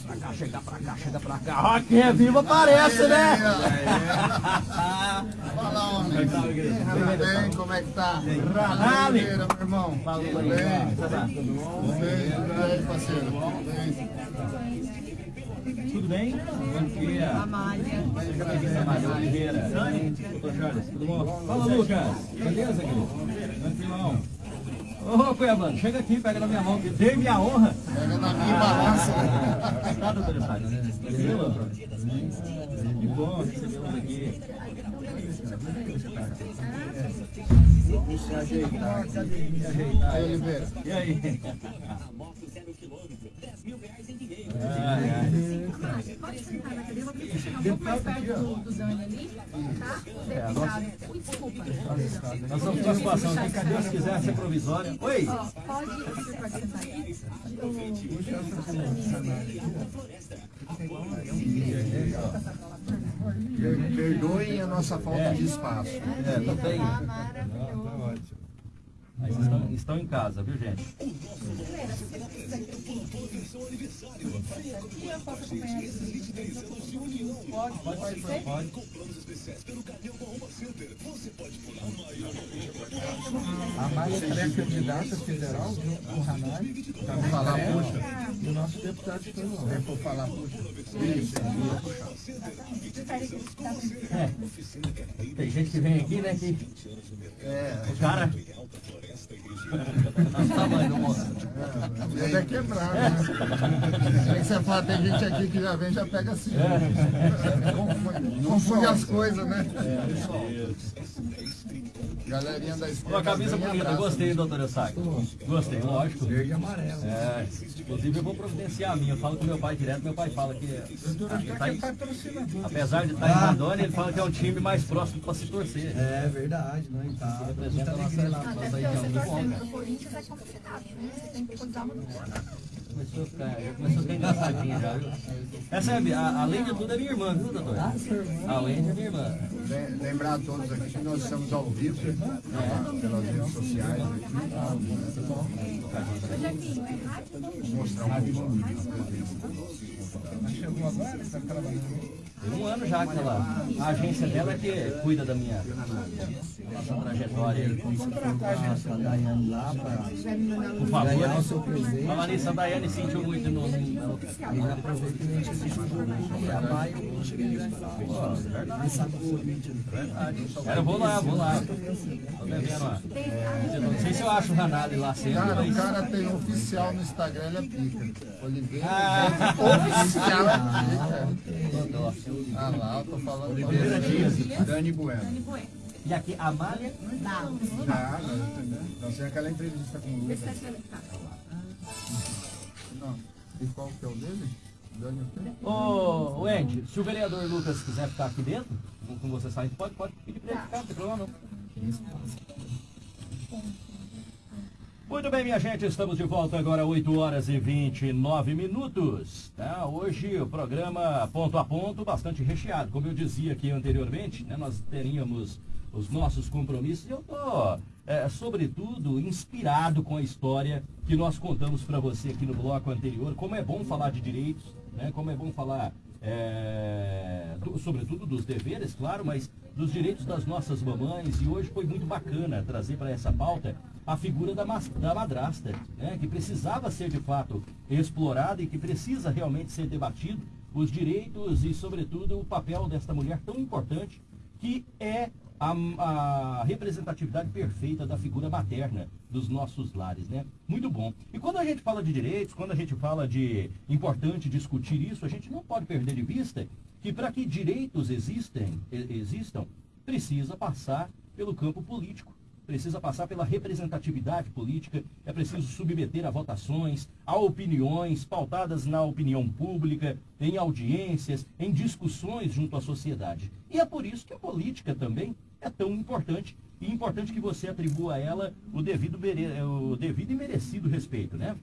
Pra cá, chega pra cá, chega pra cá. Ó, quem é vivo aparece, né? Fala, homem. Que tá? Tudo bem? Como é que tá? Ranali. Meu irmão. Fala, Tudo bem? Tá bem? Tudo bem, tudo bem, parceiro? Tudo bem? Tudo bem? Bom dia. Amália. Amália Oliveira. Doutor Charles, tudo bom? Fala, Lucas. Beleza, querido? Tranquilão. Ô, Cuiabano, chega aqui, pega na minha mão, que dei minha honra. Pega na minha balança. Tá, doutor Charles? Tranquilo? Que bom recebê-los aqui. Se ajeitar. Ajeitar. Aí, Oliveira. E aí? Ai, ai. Pode sentar na cadeira, vou chegar um pouco mais perto do, do Dani ali, tá? É, a Ui, desculpa. Nós estamos com uma situação cadê Deus quiser ser provisória? Oi! Pode, você pode sentar Perdoem a nossa falta de espaço. É, não tem. Tá maravilhoso. Aí vocês estão, estão em casa, viu, gente? Pode, pode pode. A Maia é pré-candidata federal junto com o Hanai. Vamos falar, puxa. E o nosso deputado estadual. Vem por falar, puxa. Isso. É. Tem gente que vem aqui, né, que É, o cara... Olha o tamanho do moço. ele é quebrado, né? Tem que você fala, tem gente aqui que já vem já pega assim. Confunde, confunde as coisas, né? Galerinha da esquerda. Uma camisa bonita, gostei, né? doutor Eustáquio. Gostei, lógico. Verde e amarelo. É, inclusive eu vou providenciar a minha. Eu falo com meu pai direto, meu pai fala que. Ah, tá é patrocinador. apesar de estar em Rondônia, ele fala que é um time mais próximo para se torcer. É verdade, não e tá. Representa a nossa, lá. Pro Corinthians é complicado, né? Você tem que cuidar muito. Começou a ficar, já começou a ficar engraçadinha já, viu? Essa é, a, além de tudo, é minha irmã, viu, doutor? Ah, sua irmã. A Wendy é minha irmã. Le- Lembrar a todos aqui que nós estamos ao vivo pelas redes sociais aqui. Mostrar um pouco a presença do chegou agora? Tá trabalhando. Tem um ano já que ela. A agência dela é que cuida da minha nossa trajetória aí. A Daiane lá pra Por favor, né? seu presente. A Daiane sentiu muito no. no- E aproveita que a gente jogo e a eu cheguei lá e falei, ó. Cara, vou lá, vou lá. Tô devendo lá. É, não sei se eu acho o Ranalli lá sempre, Cara, o cara tem oficial no Instagram, ele é pica. Oliveira. Ah. Oficial é pica. Ah lá, eu tô falando. Oliveira Dias, Dani Bueno. E aqui, a Amália. Já, nós, nós temos aquela entrevista com o Lucas. Não. E qual que é o dele? Dani? Ô, ô, Andy, se o vereador Lucas quiser ficar aqui dentro, com- com você saindo, pode, pode pedir pra ele ficar, não tem problema não. Muito bem, minha gente, estamos de volta agora, 8 horas e 29 minutos. tá? Hoje o programa ponto a ponto, bastante recheado. Como eu dizia aqui anteriormente, né, nós teríamos os nossos compromissos. Eu estou, sobretudo, inspirado com a história que nós contamos para você aqui no bloco anterior. Como é bom falar de direitos, né? como é bom falar, é, do- sobretudo, dos deveres, claro, mas dos direitos das nossas mamães. E hoje foi muito bacana trazer para essa pauta a figura da, da madrasta, né? que precisava ser de fato explorada e que precisa realmente ser debatido os direitos e, sobretudo, o papel desta mulher tão importante que é a, a representatividade perfeita da figura materna dos nossos lares, né? Muito bom. E quando a gente fala de direitos, quando a gente fala de importante discutir isso, a gente não pode perder de vista que para que direitos existem, existam, precisa passar pelo campo político precisa passar pela representatividade política, é preciso submeter a votações, a opiniões pautadas na opinião pública, em audiências, em discussões junto à sociedade. E é por isso que a política também é tão importante, e importante que você atribua a ela o devido, mere- o devido e merecido respeito, né?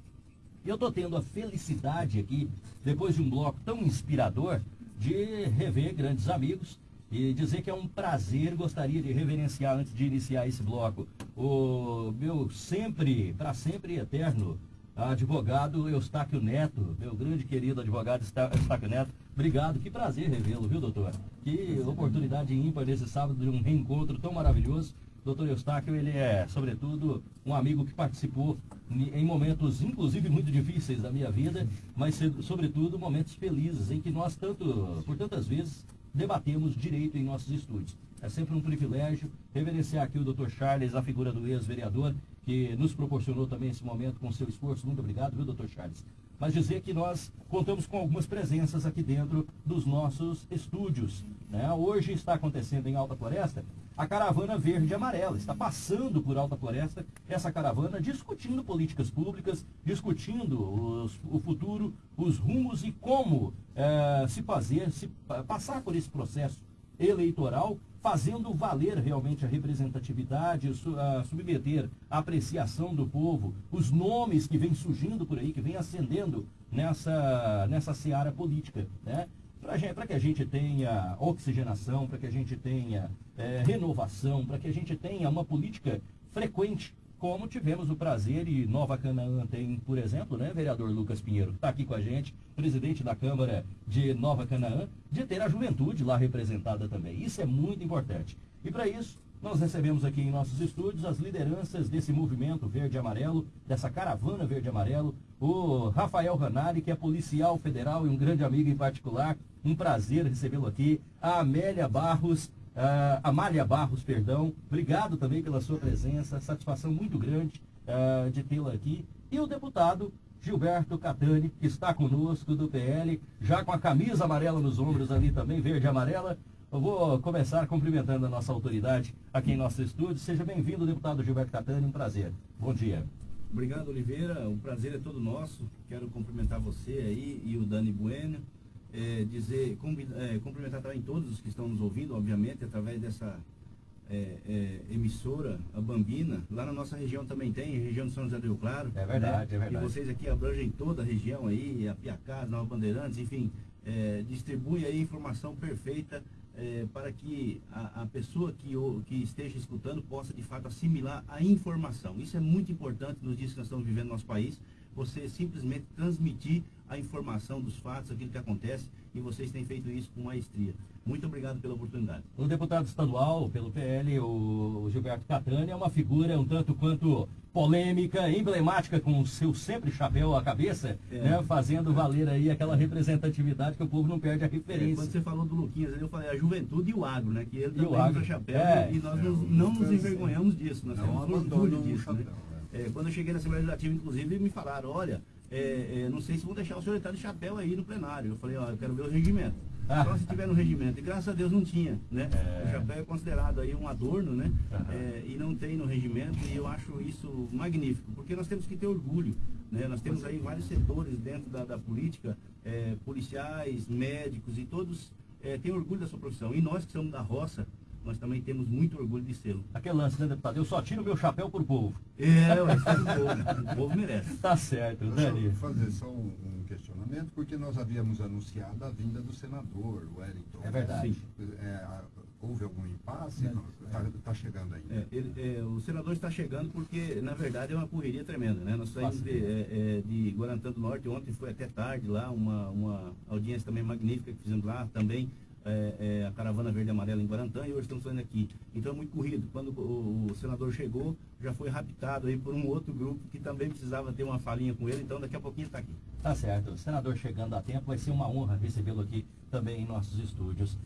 Eu estou tendo a felicidade aqui, depois de um bloco tão inspirador, de rever grandes amigos e dizer que é um prazer, gostaria de reverenciar antes de iniciar esse bloco, o meu sempre, para sempre eterno advogado Eustáquio Neto, meu grande querido advogado Eustáquio Neto. Obrigado, que prazer revê-lo, viu, doutor? Que oportunidade ímpar nesse sábado de um reencontro tão maravilhoso. Doutor Eustáquio, ele é, sobretudo, um amigo que participou em momentos, inclusive, muito difíceis da minha vida, mas, sobretudo, momentos felizes, em que nós, tanto, por tantas vezes, debatemos direito em nossos estúdios. É sempre um privilégio reverenciar aqui o Dr. Charles, a figura do ex-vereador, que nos proporcionou também esse momento com seu esforço. Muito obrigado, viu, Dr. Charles? Mas dizer que nós contamos com algumas presenças aqui dentro dos nossos estúdios. né? Hoje está acontecendo em Alta Floresta a caravana verde e amarela. Está passando por Alta Floresta essa caravana discutindo políticas públicas, discutindo os- o futuro, os rumos e como eh, se fazer, se pa- passar por esse processo eleitoral, fazendo valer realmente a representatividade, submeter a apreciação do povo, os nomes que vêm surgindo por aí, que vêm ascendendo nessa, nessa seara política, né? Para que a gente tenha oxigenação, para que a gente tenha eh, renovação, para que a gente tenha uma política frequente, como tivemos o prazer e Nova Canaã tem, por exemplo, né, vereador Lucas Pinheiro, que está aqui com a gente, presidente da Câmara de Nova Canaã, de ter a juventude lá representada também. Isso é muito importante. E para isso, nós recebemos aqui em nossos estúdios as lideranças desse movimento verde e amarelo, dessa caravana verde e amarelo, o Rafael Ranari, que é policial federal e um grande amigo em particular. Um prazer recebê-lo aqui. A Amélia Barros, ah, Amália Barros, perdão. Obrigado também pela sua presença. Satisfação muito grande ah, de tê-la aqui. E o deputado Gilberto Catani, que está conosco do PL, já com a camisa amarela nos ombros ali também, verde e amarela. Eu vou começar cumprimentando a nossa autoridade aqui em nosso estúdio. Seja bem-vindo, deputado Gilberto Catani, um prazer. Bom dia. Obrigado, Oliveira. O prazer é todo nosso. Quero cumprimentar você aí e o Dani Bueno. É, dizer, é, cumprimentar também todos os que estão nos ouvindo, obviamente, através dessa é, é, emissora, a Bambina. Lá na nossa região também tem, região de São José do Rio Claro. É verdade, né? é verdade. E vocês aqui abrangem toda a região aí, a Piacá, Nova Bandeirantes, enfim, é, distribui aí informação perfeita é, para que a, a pessoa que, o, que esteja escutando possa de fato assimilar a informação. Isso é muito importante nos dias que nós estamos vivendo no nosso país. Você simplesmente transmitir a informação dos fatos, aquilo que acontece, e vocês têm feito isso com maestria. Muito obrigado pela oportunidade. O deputado estadual pelo PL, o Gilberto Catani, é uma figura um tanto quanto polêmica, emblemática, com o seu sempre chapéu à cabeça, é. né, fazendo valer aí aquela representatividade que o povo não perde a referência. É, quando você falou do Luquinhas, eu falei a juventude e o agro, né? Que ele também usa chapéu é. e nós não, não nos envergonhamos disso, nós não, temos orgulho disso. Né? É, quando eu cheguei na Assembleia Legislativa, inclusive, me falaram, olha, é, é, não sei se vão deixar o senhor entrar de chapéu aí no plenário. Eu falei, ó, eu quero ver o regimento. Ah. Só se tiver no regimento. E graças a Deus não tinha, né? É. O chapéu é considerado aí um adorno, né? É, e não tem no regimento. E eu acho isso magnífico, porque nós temos que ter orgulho. Né? Nós temos aí vários setores dentro da, da política, é, policiais, médicos e todos é, têm orgulho da sua profissão. E nós que somos da roça, nós também temos muito orgulho de ser. Aquele lance, né, deputado? Eu só tiro meu chapéu pro povo. É, o povo. O povo merece. Tá certo, Deixa Dani. eu fazer só um, um, questionamento, porque nós havíamos anunciado a vinda do senador, Wellington. É verdade. É, houve algum impasse? Está tá chegando ainda. É, ele, é, o senador está chegando porque, na verdade, é uma correria tremenda. Né? Nós saímos de, é, é, de Guarantã do Norte, ontem foi até tarde lá, uma, uma audiência também magnífica que fizemos lá, também é, é, a caravana verde e amarela em Guarantã e hoje estamos saindo aqui. Então é muito corrido. Quando o, o, senador chegou, já foi raptado aí por um outro grupo que também precisava ter uma falinha com ele, então daqui a pouquinho está aqui. Tá certo. O senador chegando a tempo, vai ser uma honra recebê-lo aqui também em nossos estúdios.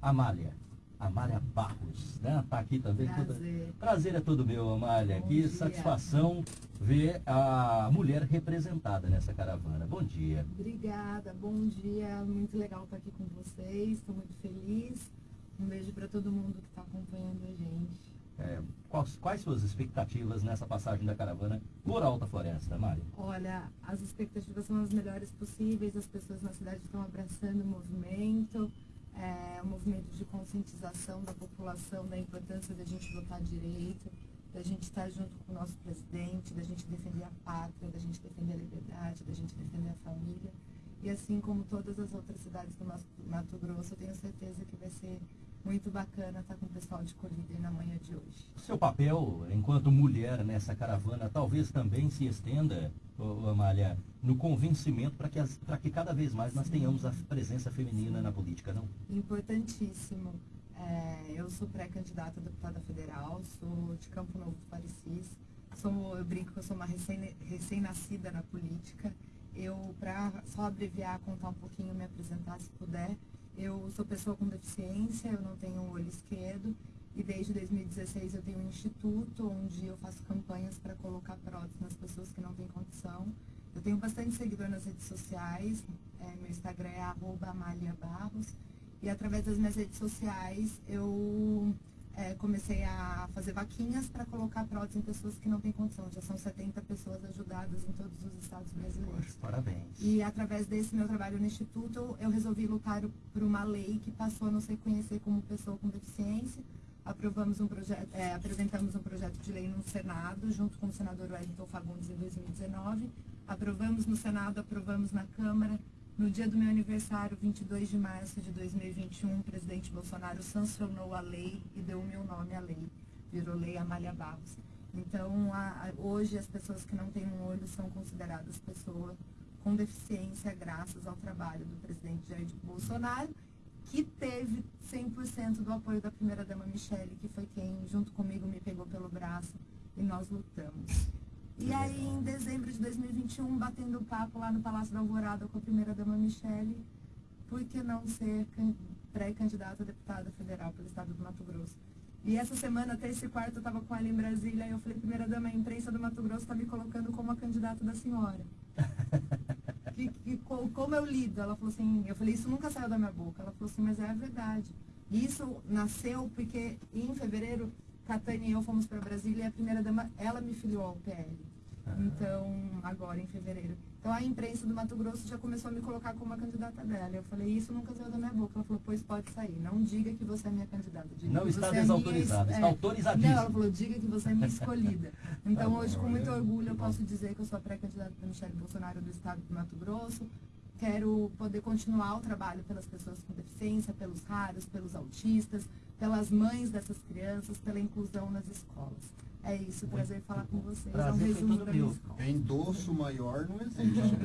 Amália. Amália Barros, né? Tá aqui também. Prazer. Toda... Prazer é todo meu, Amália. Bom que dia. satisfação ver a mulher representada nessa caravana. Bom dia. Obrigada, bom dia. Muito legal estar aqui com vocês. Estou muito feliz. Um beijo para todo mundo que está acompanhando a gente. É, quais, quais suas expectativas nessa passagem da caravana por Alta Floresta, Mária? Olha, as expectativas são as melhores possíveis. As pessoas na cidade estão abraçando o movimento é, um movimento de conscientização da população da importância da gente votar direito, da gente estar junto com o nosso presidente, da gente defender a pátria, da gente defender a liberdade, da gente defender a família. E assim como todas as outras cidades do Mato Grosso, eu tenho certeza que vai ser muito bacana estar com o pessoal de Colíder na manhã de hoje. Seu papel enquanto mulher nessa caravana talvez também se estenda, Amália, no convencimento para que, que cada vez mais nós tenhamos a presença feminina na política, não? Importantíssimo. É, eu sou pré-candidata a deputada federal, sou de Campo Novo do Parecis. Sou, eu brinco que eu sou uma recém-nascida na política. Eu, para só abreviar, contar um pouquinho, me apresentar se puder, eu sou pessoa com deficiência, eu não tenho um olho esquerdo e desde 2016 eu tenho um instituto onde eu faço campanhas para colocar prótese nas pessoas que não têm condição. Eu tenho bastante seguidor nas redes sociais, é, meu Instagram é @amaliabarros e através das minhas redes sociais eu é, comecei a fazer vaquinhas para colocar prótese em pessoas que não têm condição. Já são 70 pessoas ajudadas em todos os estados brasileiros. Poxa, parabéns. E através desse meu trabalho no Instituto, eu resolvi lutar por uma lei que passou a nos reconhecer como pessoa com deficiência. Aprovamos um projeto, é, apresentamos um projeto de lei no Senado, junto com o senador Wellington Fagundes em 2019. Aprovamos no Senado, aprovamos na Câmara no dia do meu aniversário, 22 de março de 2021, o presidente Bolsonaro sancionou a lei e deu o meu nome à lei. Virou Lei Amália Barros. Então, a, a, hoje, as pessoas que não têm um olho são consideradas pessoas com deficiência graças ao trabalho do presidente Jair Bolsonaro, que teve 100% do apoio da primeira-dama Michele, que foi quem, junto comigo, me pegou pelo braço e nós lutamos. E aí, em dezembro de 2021, batendo papo lá no Palácio da Alvorada com a primeira-dama Michele, por que não ser pré-candidata a deputada federal pelo estado do Mato Grosso? E essa semana, terça e quarta, eu estava com ela em Brasília e eu falei, primeira-dama, a imprensa do Mato Grosso está me colocando como a candidata da senhora. que, que, como eu lido? Ela falou assim, eu falei, isso nunca saiu da minha boca. Ela falou assim, mas é a verdade. Isso nasceu porque em fevereiro, Catânia e eu fomos para Brasília e a primeira dama, ela me filiou ao PL. Ah. Então, agora em fevereiro. Então a imprensa do Mato Grosso já começou a me colocar como a candidata dela. Eu falei, isso nunca saiu da minha boca. Ela falou, pois pode sair. Não diga que você é minha candidata. Diga não está é desautorizada, é está autorizadíssima. Não, ela falou, diga que você é minha escolhida. Então hoje, com muito orgulho, eu posso dizer que eu sou a pré-candidata da Michelle Bolsonaro do estado do Mato Grosso. Quero poder continuar o trabalho pelas pessoas com deficiência, pelos raros, pelos autistas, pelas mães dessas crianças, pela inclusão nas escolas. É isso, prazer falar com vocês. Prazer é um resumo da minha escola. Endosso maior não existe.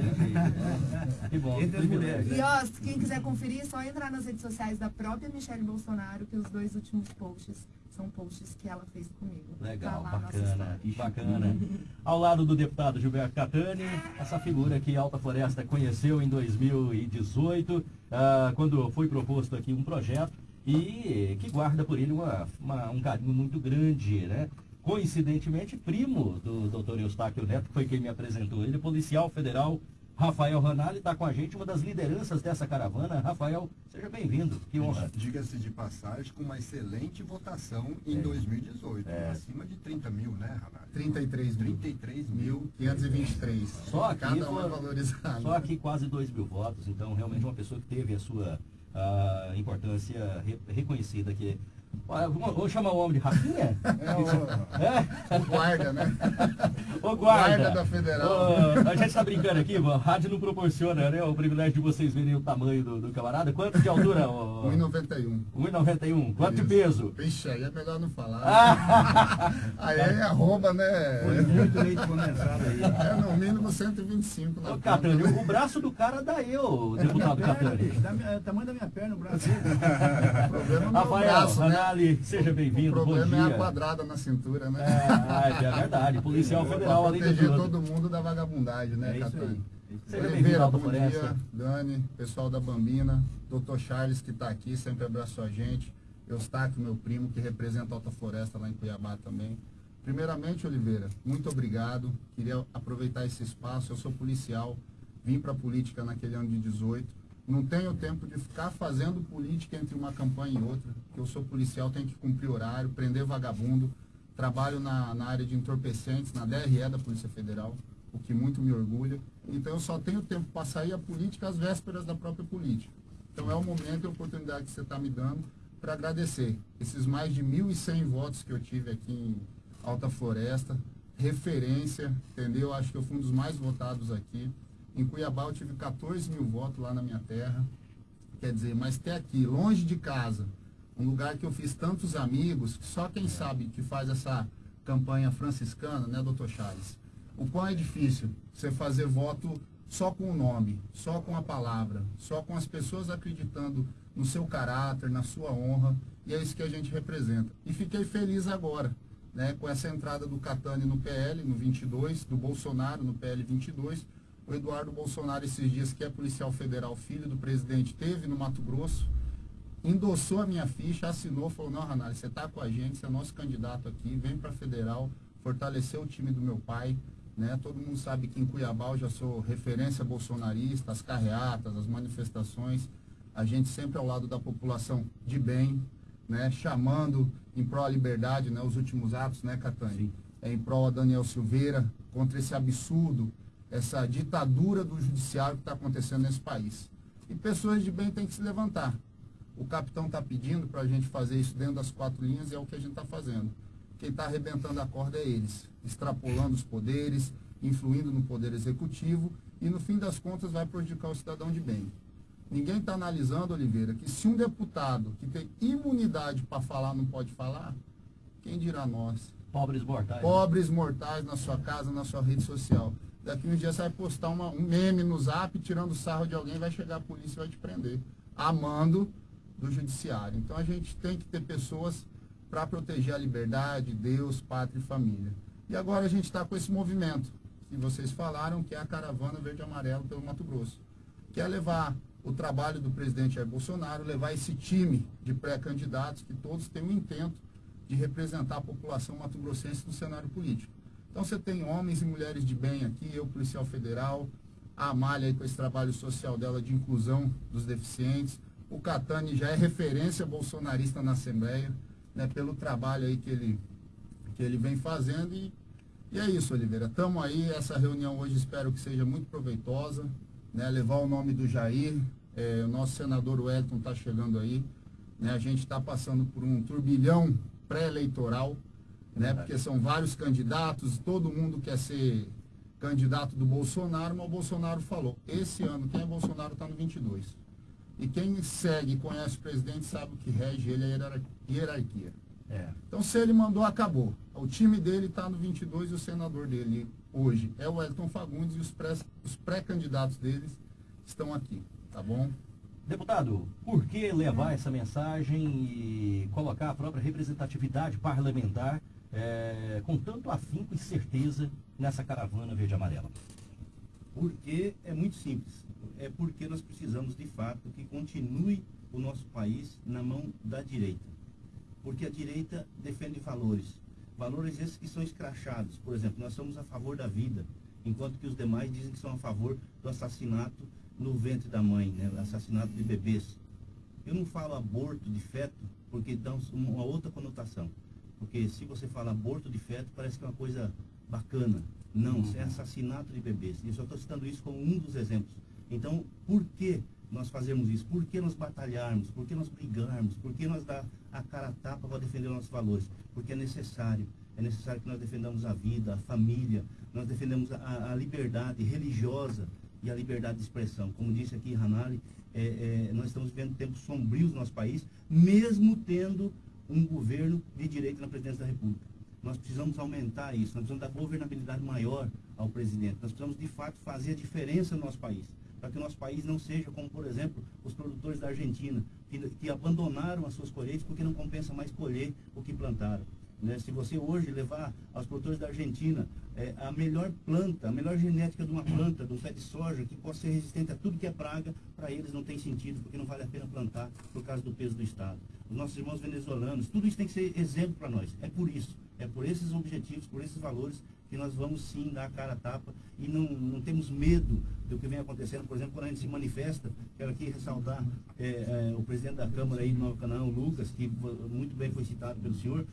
que bom. E ó, quem quiser conferir, é só entrar nas redes sociais da própria Michelle Bolsonaro, que os dois últimos posts são posts que ela fez comigo. Legal, tá bacana, bacana. Ao lado do deputado Gilberto Catani, essa figura que Alta Floresta conheceu em 2018, uh, ah, quando foi proposto aqui um projeto e que guarda por ele uma, uma, um carinho muito grande, né? Coincidentemente, primo do doutor Eustáquio Neto, que foi quem me apresentou ele, policial federal Rafael Ranalli está com a gente, uma das lideranças dessa caravana. Rafael, seja bem-vindo. Que honra. Diga-se de passagem, com uma excelente votação em é. 2018. É. Acima de 30 mil, né, Ranalli? 33 mil. 33 mil. 523. Só aqui, Cada um é valorizado. Só aqui quase 2 mil votos. Então, realmente, uma pessoa que teve a sua uh, importância re reconhecida aqui Vamos chamar o homem de Rafinha? É o, é? o guarda, né? O guarda. guarda da Federal. O, a gente está brincando aqui, a rádio não proporciona né, o privilégio de vocês verem o tamanho do, do camarada. Quanto de altura? 1,91. 1,91. Quanto de peso? Vixe, aí é melhor não falar. Ah. aí é arroba, né? Foi muito leite condensado aí. É no mínimo 125 na Ô, Catânio, o braço do cara dá eu, deputado Catânio. É o tamanho da minha perna, o braço. o problema não é o braço, né? Ali, seja bem-vindo. O problema é a quadrada na cintura, né? É, é verdade. Policial Federal ali todo mundo da vagabundagem, né, é Catani? Seja bem-vindo, bom dia, Dani, pessoal da Bambina, doutor Charles que está aqui, sempre abraçou a gente, Eustáquio, meu primo, que representa a Alta Floresta lá em Cuiabá também. Primeiramente, Oliveira, muito obrigado. Queria aproveitar esse espaço. Eu sou policial, vim para a política naquele ano de 18 não tenho tempo de ficar fazendo política entre uma campanha e outra. Eu sou policial, tenho que cumprir horário, prender vagabundo. Trabalho na, na área de entorpecentes, na DRE da Polícia Federal, o que muito me orgulha. Então eu só tenho tempo para sair a política às vésperas da própria política. Então é o momento e a oportunidade que você está me dando para agradecer esses mais de 1.100 votos que eu tive aqui em Alta Floresta, referência, entendeu? Acho que eu fui um dos mais votados aqui. Em Cuiabá eu tive 14 mil votos lá na minha terra. Quer dizer, mas até aqui, longe de casa, um lugar que eu fiz tantos amigos, só quem sabe que faz essa campanha franciscana, né, doutor Charles? O quão é difícil você fazer voto só com o nome, só com a palavra, só com as pessoas acreditando no seu caráter, na sua honra, e é isso que a gente representa. E fiquei feliz agora, né, com essa entrada do Catani no PL, no 22, do Bolsonaro no PL 22, o Eduardo Bolsonaro, esses dias, que é policial federal, filho do presidente, teve no Mato Grosso, endossou a minha ficha, assinou, falou, não, Ranalho, você está com a gente, você é nosso candidato aqui, vem para federal, fortaleceu o time do meu pai, né? Todo mundo sabe que em Cuiabá eu já sou referência bolsonarista, as carreatas, as manifestações, a gente sempre ao lado da população de bem, né? Chamando em prol da liberdade, né? Os últimos atos, né, Catani? É em prol a Daniel Silveira, contra esse absurdo essa ditadura do judiciário que está acontecendo nesse país. E pessoas de bem têm que se levantar. O capitão está pedindo para a gente fazer isso dentro das quatro linhas e é o que a gente está fazendo. Quem está arrebentando a corda é eles, extrapolando os poderes, influindo no poder executivo e no fim das contas vai prejudicar o cidadão de bem. Ninguém está analisando, Oliveira, que se um deputado que tem imunidade para falar não pode falar, quem dirá nós? Pobres mortais. Pobres mortais na sua casa, na sua rede social. Daqui um dia você vai postar uma, um meme no zap tirando sarro de alguém, vai chegar a polícia e vai te prender. Amando do judiciário. Então a gente tem que ter pessoas para proteger a liberdade, Deus, pátria e família. E agora a gente está com esse movimento que vocês falaram, que é a caravana verde e amarelo pelo Mato Grosso. Que é levar o trabalho do presidente Jair Bolsonaro, levar esse time de pré-candidatos que todos têm o intento de representar a população mato-grossense no cenário político. Então você tem homens e mulheres de bem aqui, eu, policial federal, a Amália aí com esse trabalho social dela de inclusão dos deficientes. O Catani já é referência bolsonarista na Assembleia, né, pelo trabalho aí que ele, que ele vem fazendo. E, e é isso, Oliveira. Estamos aí, essa reunião hoje espero que seja muito proveitosa, né, levar o nome do Jair, é, o nosso senador Wellington está chegando aí. Né, a gente está passando por um turbilhão pré-eleitoral, né, porque são vários candidatos, todo mundo quer ser candidato do Bolsonaro, mas o Bolsonaro falou, esse ano quem é Bolsonaro está no 22. E quem segue e conhece o presidente sabe o que rege ele é a hierarquia. É. Então se ele mandou, acabou. O time dele está no 22 e o senador dele hoje é o Wellington Fagundes e os pré-candidatos pré deles estão aqui, tá bom? Deputado, por que levar essa mensagem e colocar a própria representatividade parlamentar é, com tanto afinco e certeza nessa caravana verde amarela? Porque é muito simples. É porque nós precisamos de fato que continue o nosso país na mão da direita. Porque a direita defende valores. Valores esses que são escrachados. Por exemplo, nós somos a favor da vida, enquanto que os demais dizem que são a favor do assassinato no ventre da mãe, né? assassinato de bebês. Eu não falo aborto de feto porque dá uma outra conotação. Porque se você fala aborto de feto, parece que é uma coisa bacana. Não, uhum. é assassinato de bebês. E eu só estou citando isso como um dos exemplos. Então, por que nós fazemos isso? Por que nós batalharmos? Por que nós brigarmos? Por que nós dar a cara a tapa para defender nossos valores? Porque é necessário. É necessário que nós defendamos a vida, a família, nós defendemos a, a liberdade religiosa e a liberdade de expressão. Como disse aqui Hanali, é, é, nós estamos vivendo tempos sombrios no nosso país, mesmo tendo um governo de direita na presidência da República. Nós precisamos aumentar isso, nós precisamos dar governabilidade maior ao presidente. Nós precisamos, de fato, fazer a diferença no nosso país. Para que o nosso país não seja como, por exemplo, os produtores da Argentina, que, que abandonaram as suas colheitas porque não compensa mais colher o que plantaram. Né? Se você hoje levar aos produtores da Argentina é, a melhor planta, a melhor genética de uma planta, de um pé de soja, que possa ser resistente a tudo que é praga, para eles não tem sentido, porque não vale a pena plantar por causa do peso do Estado. Os nossos irmãos venezuelanos, tudo isso tem que ser exemplo para nós. É por isso, é por esses objetivos, por esses valores que nós vamos sim dar a cara a tapa e não, não temos medo do que vem acontecendo. Por exemplo, quando a gente se manifesta, quero aqui ressaltar é, é, o presidente da Câmara aí do Novo Canaã, o Lucas, que muito bem foi citado pelo senhor,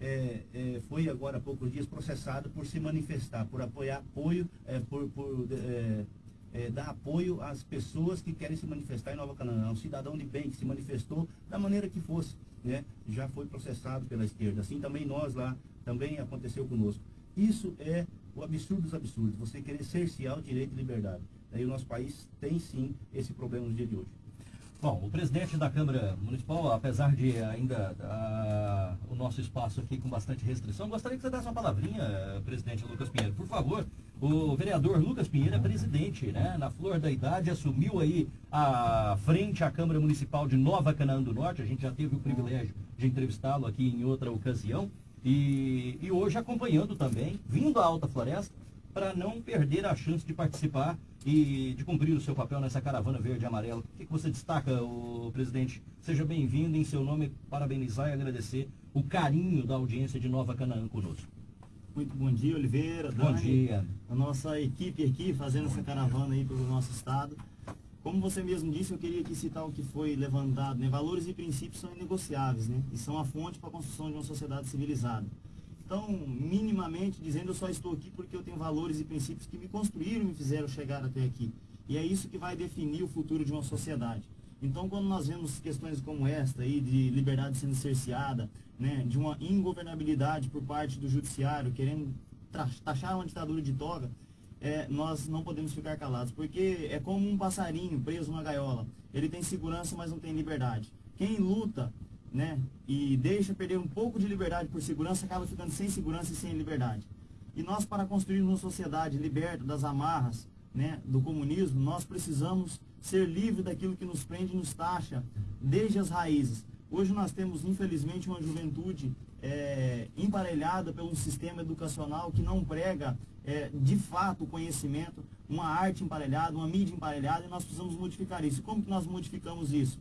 é, é, foi agora há poucos dias processado por se manifestar, por apoiar apoio, é, por, por é, é, dar apoio às pessoas que querem se manifestar em Nova Canaã. Um cidadão de bem que se manifestou da maneira que fosse, né, já foi processado pela esquerda. Assim também nós lá, também aconteceu conosco. Isso é o absurdo dos absurdos, você querer cercear o direito de liberdade. Aí o nosso país tem sim esse problema no dia de hoje. Bom, o presidente da Câmara Municipal, apesar de ainda uh, o nosso espaço aqui com bastante restrição, gostaria que você desse uma palavrinha, presidente Lucas Pinheiro. Por favor, o vereador Lucas Pinheiro é presidente, né? Na flor da idade, assumiu aí a frente à Câmara Municipal de Nova Canaã do Norte. A gente já teve o privilégio de entrevistá-lo aqui em outra ocasião. E, e hoje acompanhando também, vindo à Alta Floresta, para não perder a chance de participar e de cumprir o seu papel nessa caravana verde e amarela. O que, que você destaca, o presidente? Seja bem-vindo em seu nome, parabenizar e agradecer o carinho da audiência de Nova Canaã conosco. Muito bom dia, Oliveira, Bom Dani, dia. A nossa equipe aqui fazendo essa caravana aí pelo nosso estado. Como você mesmo disse, eu queria aqui citar o que foi levantado, né? Valores e princípios são inegociáveis, né? E são a fonte para a construção de uma sociedade civilizada. Então, minimamente dizendo, eu só estou aqui porque eu tenho valores e princípios que me construíram e me fizeram chegar até aqui. E é isso que vai definir o futuro de uma sociedade. Então, quando nós vemos questões como esta aí, de liberdade sendo cerceada, né, de uma ingovernabilidade por parte do judiciário, querendo taxar uma ditadura de toga, é, nós não podemos ficar calados, porque é como um passarinho preso numa gaiola. Ele tem segurança, mas não tem liberdade. Quem luta né? E deixa perder um pouco de liberdade por segurança, acaba ficando sem segurança e sem liberdade. E nós, para construir uma sociedade liberta das amarras né, do comunismo, nós precisamos ser livres daquilo que nos prende e nos taxa, desde as raízes. Hoje nós temos, infelizmente, uma juventude é, emparelhada pelo sistema educacional que não prega, é, de fato, o conhecimento, uma arte emparelhada, uma mídia emparelhada, e nós precisamos modificar isso. Como que nós modificamos isso?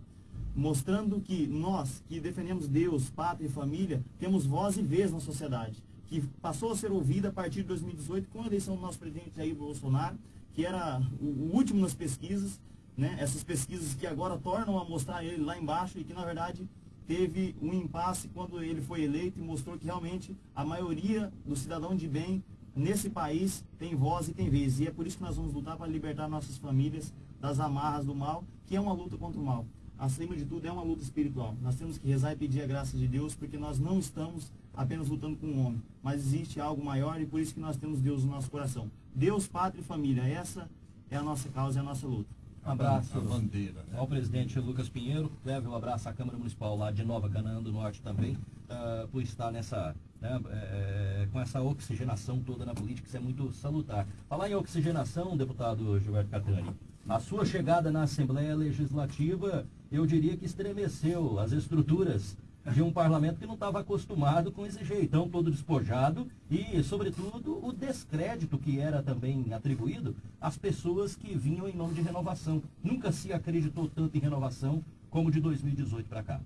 Mostrando que nós, que defendemos Deus, pátria e família, temos voz e vez na sociedade, que passou a ser ouvida a partir de 2018 com a eleição do nosso presidente Jair Bolsonaro, que era o, último nas pesquisas, né? essas pesquisas que agora tornam a mostrar ele lá embaixo e que na verdade teve um impasse quando ele foi eleito e mostrou que realmente a maioria do cidadão de bem nesse país tem voz e tem vez. E é por isso que nós vamos lutar para libertar nossas famílias das amarras do mal, que é uma luta contra o mal. Acima de tudo, é uma luta espiritual. Nós temos que rezar e pedir a graça de Deus, porque nós não estamos apenas lutando com o homem, mas existe algo maior e por isso que nós temos Deus no nosso coração. Deus, pátria e família, essa é a nossa causa, é a nossa luta. Um abraço A bandeira, né? ao presidente Lucas Pinheiro. Leve um abraço à Câmara Municipal lá de Nova Canaã do Norte também, ah, por estar nessa, né, eh, com essa oxigenação toda na política, isso é muito salutar. Falar em oxigenação, deputado Gilberto Catani, a sua chegada na Assembleia Legislativa, eu diria que estremeceu as estruturas de um parlamento que não estava acostumado com esse jeitão todo despojado e, sobretudo, o descrédito que era também atribuído às pessoas que vinham em nome de renovação. Nunca se acreditou tanto em renovação como de 2018 para cá.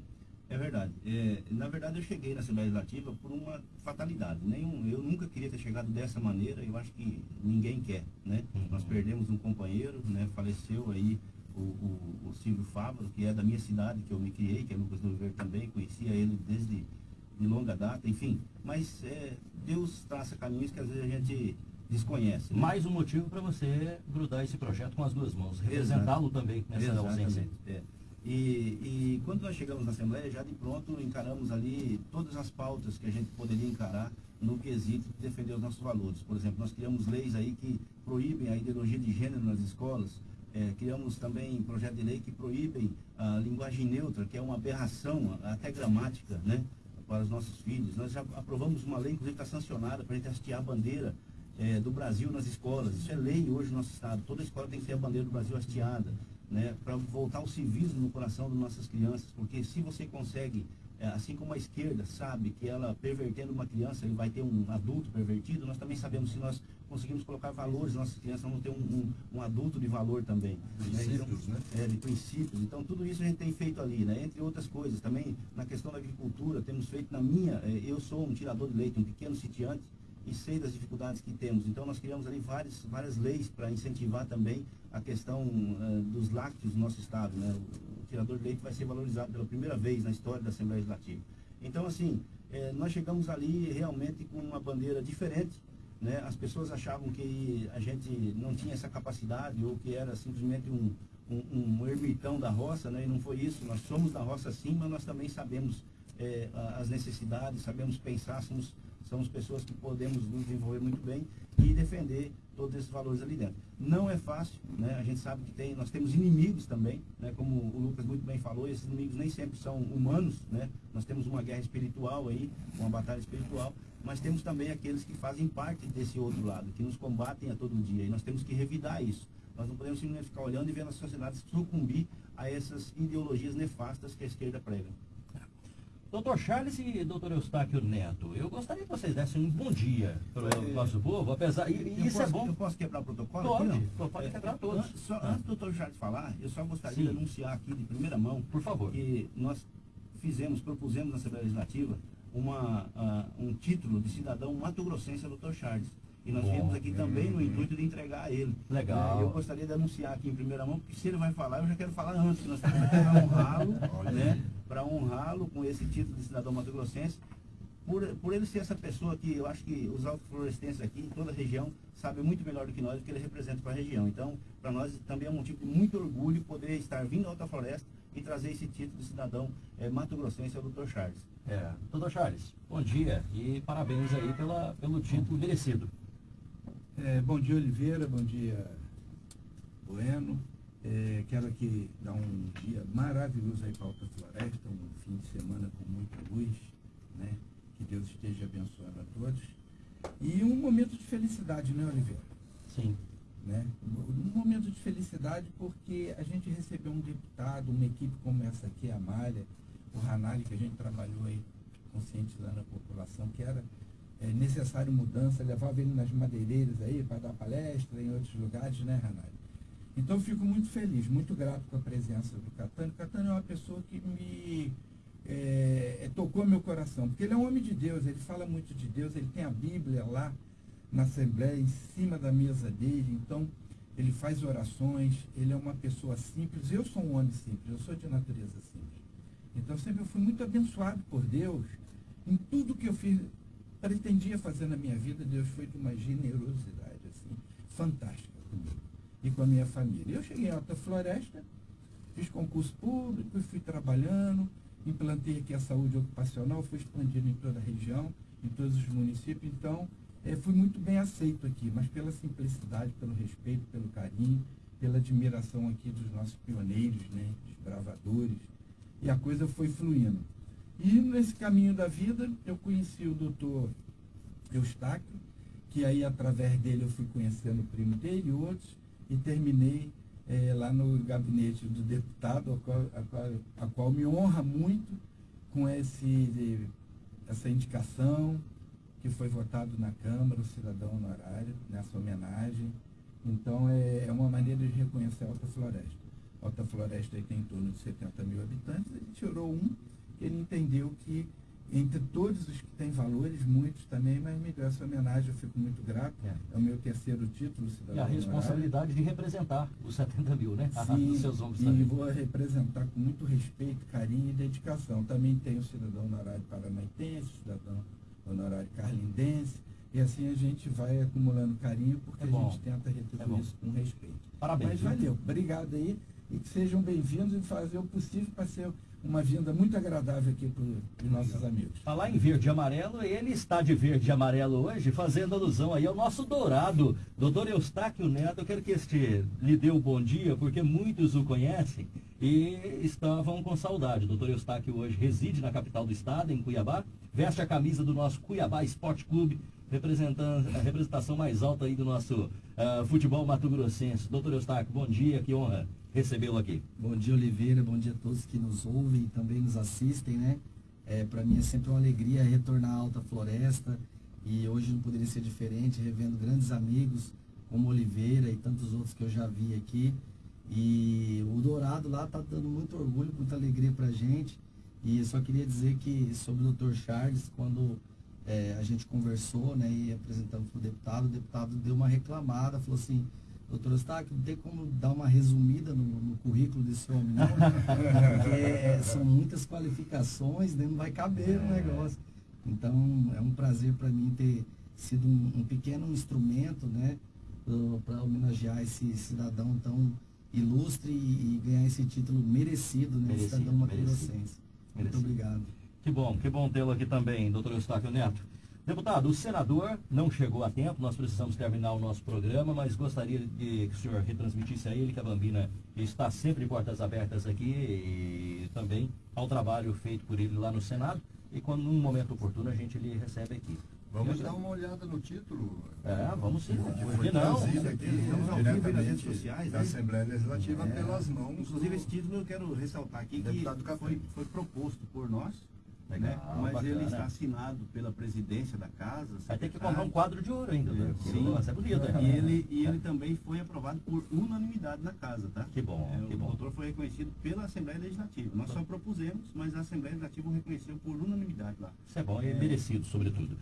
É verdade. É, na verdade, eu cheguei na Assembleia Legislativa por uma fatalidade. Nenhum, eu nunca queria ter chegado dessa maneira, eu acho que ninguém quer. Né? Nós perdemos um companheiro, né? faleceu aí o, o, o Silvio Fábio, que é da minha cidade, que eu me criei, que é Lucas do Oliveira também, conhecia ele desde de longa data, enfim. Mas é, Deus traça caminhos que às vezes a gente desconhece. né? Mais um motivo para você grudar esse projeto com as duas mãos, representá-lo também nessa Exatamente, ausência. é. E, e quando nós chegamos na Assembleia, já de pronto encaramos ali todas as pautas que a gente poderia encarar no quesito de defender os nossos valores. Por exemplo, nós criamos leis aí que proíbem a ideologia de gênero nas escolas, é, criamos também projeto de lei que proíbem a linguagem neutra, que é uma aberração, até gramática, né, para os nossos filhos. Nós já aprovamos uma lei, inclusive está sancionada, para a gente hastear a bandeira é, do Brasil nas escolas. Isso é lei hoje no nosso estado. Toda escola tem que ter a bandeira do Brasil hasteada, né, para voltar o civismo no coração das nossas crianças, porque se você consegue, é, assim como a esquerda sabe que ela pervertendo uma criança, ele vai ter um adulto pervertido, nós também sabemos se nós conseguimos colocar valores nas nossas crianças, vamos ter um, um, um adulto de valor também. Princípios, então, né? É, de princípios. Então, tudo isso a gente tem feito ali, né? Entre outras coisas. Também, na questão da agricultura, temos feito na minha... eh, Eu sou um tirador de leite, um pequeno sitiante, e sei das dificuldades que temos. Então, nós criamos ali várias, várias leis para incentivar também a questão eh, dos lácteos no nosso estado, né? O, tirador de leite vai ser valorizado pela primeira vez na história da Assembleia Legislativa. Então, assim, eh, nós chegamos ali realmente com uma bandeira diferente, né? As pessoas achavam que a gente não tinha essa capacidade ou que era simplesmente um, um, um ermitão da roça, né? e não foi isso. Nós somos da roça sim, mas nós também sabemos eh, as necessidades, sabemos pensar, somos, somos pessoas que podemos nos desenvolver muito bem e defender todos esses valores ali dentro. Não é fácil, né? a gente sabe que tem, nós temos inimigos também, né? como o Lucas muito bem falou, esses inimigos nem sempre são humanos, né? nós temos uma guerra espiritual aí, uma batalha espiritual, mas temos também aqueles que fazem parte desse outro lado, que nos combatem a todo dia, e nós temos que revidar isso. Nós não podemos simplesmente ficar olhando e vendo a sociedade sucumbir a essas ideologias nefastas que a esquerda prega. Doutor Charles e doutor Eustáquio Neto, eu gostaria que vocês dessem um bom dia para o É. nosso povo, apesar. E, Eu isso posso- é bom. Eu posso quebrar o protocolo? Pode, aqui, pô, pode quebrar É, todos. an- Só, Ah. Antes do doutor Charles falar, eu só gostaria Sim. de anunciar aqui de primeira mão. Por favor. Que nós fizemos, propusemos na Assembleia Legislativa uma, ah, um título de cidadão mato-grossense ao doutor Charles. E nós Bom. viemos aqui também no intuito de entregar a ele. Legal. É, eu gostaria de anunciar aqui em primeira mão, porque se ele vai falar, eu já quero falar antes, que nós aqui para honrá-lo, né? Para honrá-lo com esse título de cidadão mato-grossense. Por, por ele ser essa pessoa que eu acho que os autoflorestenses aqui, em toda a região, sabem muito melhor do que nós o que ele representa para a região. Então, para nós também é um motivo de muito orgulho poder estar vindo à Alta Floresta e trazer esse título de cidadão eh, mato-grossense ao Dr. Charles. É. Doutor Charles, bom dia e parabéns aí pela, pelo título merecido. É, bom dia, Oliveira. Bom dia, Bueno. É, quero aqui dar um dia maravilhoso aí para Alta Floresta, um fim de semana com muita luz, né? Que Deus esteja abençoando a todos. E um momento de felicidade, né, Oliveira? Sim. Né? Um momento de felicidade porque a gente recebeu um deputado, uma equipe como essa aqui, a Malha, o Ranari, que a gente trabalhou aí conscientizando a população que era é, necessário mudança, levava ele nas madeireiras aí para dar palestra em outros lugares, né, Ranari? Então fico muito feliz, muito grato com a presença do Catânio. O Catânio é uma pessoa que me é, é, tocou meu coração, porque ele é um homem de Deus, ele fala muito de Deus, ele tem a Bíblia lá na Assembleia, em cima da mesa dele, então ele faz orações, ele é uma pessoa simples. Eu sou um homem simples, eu sou de natureza simples. Então sempre eu fui muito abençoado por Deus em tudo que eu fiz, pretendia fazer na minha vida, Deus foi de uma generosidade assim, fantástica comigo e com a minha família. Eu cheguei em Alta Floresta, fiz concurso público, fui trabalhando, implantei aqui a saúde ocupacional, fui expandindo em toda a região, em todos os municípios, então é, fui muito bem aceito aqui, mas pela simplicidade, pelo respeito, pelo carinho, pela admiração aqui dos nossos pioneiros, né, desbravadores, e a coisa foi fluindo. E nesse caminho da vida, eu conheci o doutor Eustáquio, que aí através dele eu fui conhecendo o primo dele e outros, e terminei é, lá no gabinete do deputado, a qual, a, qual, a qual, me honra muito com esse, essa indicação que foi votado na Câmara, o cidadão honorário, nessa homenagem. Então é, é uma maneira de reconhecer a Alta Floresta. A Alta Floresta tem em torno de 70 mil habitantes, ele tirou um, ele entendeu que entre todos os que têm valores, muitos também, mas me deu essa homenagem, eu fico muito grato. É, é o meu terceiro título, cidadão. E a responsabilidade de representar os 70 mil, né? Sim, seus ombros e vou representar com muito respeito, carinho e dedicação. Também tenho o cidadão honorário paranaitense, cidadão honorário carlindense, e assim a gente vai acumulando carinho, porque é a gente tenta retribuir é isso com respeito. Parabéns. Mas valeu, obrigado aí, e que sejam bem-vindos e fazer o possível para ser uma vinda muito agradável aqui para os nossos amigos. Falar em verde e amarelo, ele está de verde e amarelo hoje, fazendo alusão aí ao nosso dourado, doutor Eustáquio Neto. Eu quero que este lhe dê o um bom dia, porque muitos o conhecem e estavam com saudade. doutor Eustáquio hoje reside na capital do estado, em Cuiabá, veste a camisa do nosso Cuiabá Esporte Clube, representando a representação mais alta aí do nosso uh, futebol mato-grossense. Doutor Eustáquio, bom dia, que honra recebê-lo aqui. Bom dia, Oliveira. Bom dia a todos que nos ouvem e também nos assistem, né? É, Para mim é sempre uma alegria retornar à Alta Floresta e hoje não poderia ser diferente, revendo grandes amigos como Oliveira e tantos outros que eu já vi aqui. E o Dourado lá está dando muito orgulho, muita alegria para gente. E só queria dizer que sobre o Dr. Charles, quando é, a gente conversou né, e apresentamos para o deputado, o deputado deu uma reclamada, falou assim, doutor Eustáquio, não tem como dar uma resumida no, no currículo desse homem, não? Porque é, são muitas qualificações, né, não vai caber o negócio. Então, é um prazer para mim ter sido um, um pequeno instrumento, né, para homenagear esse cidadão tão ilustre e, e, ganhar esse título merecido, né, merecido, cidadão mato-grossense. Muito obrigado. Que bom, que bom tê-lo aqui também, doutor Eustáquio Neto. Deputado, o senador não chegou a tempo, nós precisamos terminar o nosso programa, mas gostaria de que o senhor retransmitisse a ele que a Bambina está sempre portas abertas aqui e também ao trabalho feito por ele lá no Senado. E quando num momento oportuno a gente lhe recebe aqui. Vamos dar uma olhada no título. É, vamos sim. Foi não? Aqui, Estamos ao vivo nas redes sociais. Da né? Assembleia Legislativa é, pelas mãos. Inclusive, esse título eu quero ressaltar aqui que foi, foi proposto por nós né? Mas bacana. ele está assinado pela presidência da casa. Vai ter que comprar um quadro de ouro ainda, né? Sim. Vai ser bonito. É. E ele, e ele também foi aprovado por unanimidade na casa, tá? Que bom. É, que o bom. doutor foi reconhecido pela Assembleia Legislativa. Nós só propusemos, mas a Assembleia Legislativa o reconheceu por unanimidade lá. Isso é bom e é. merecido, sobretudo.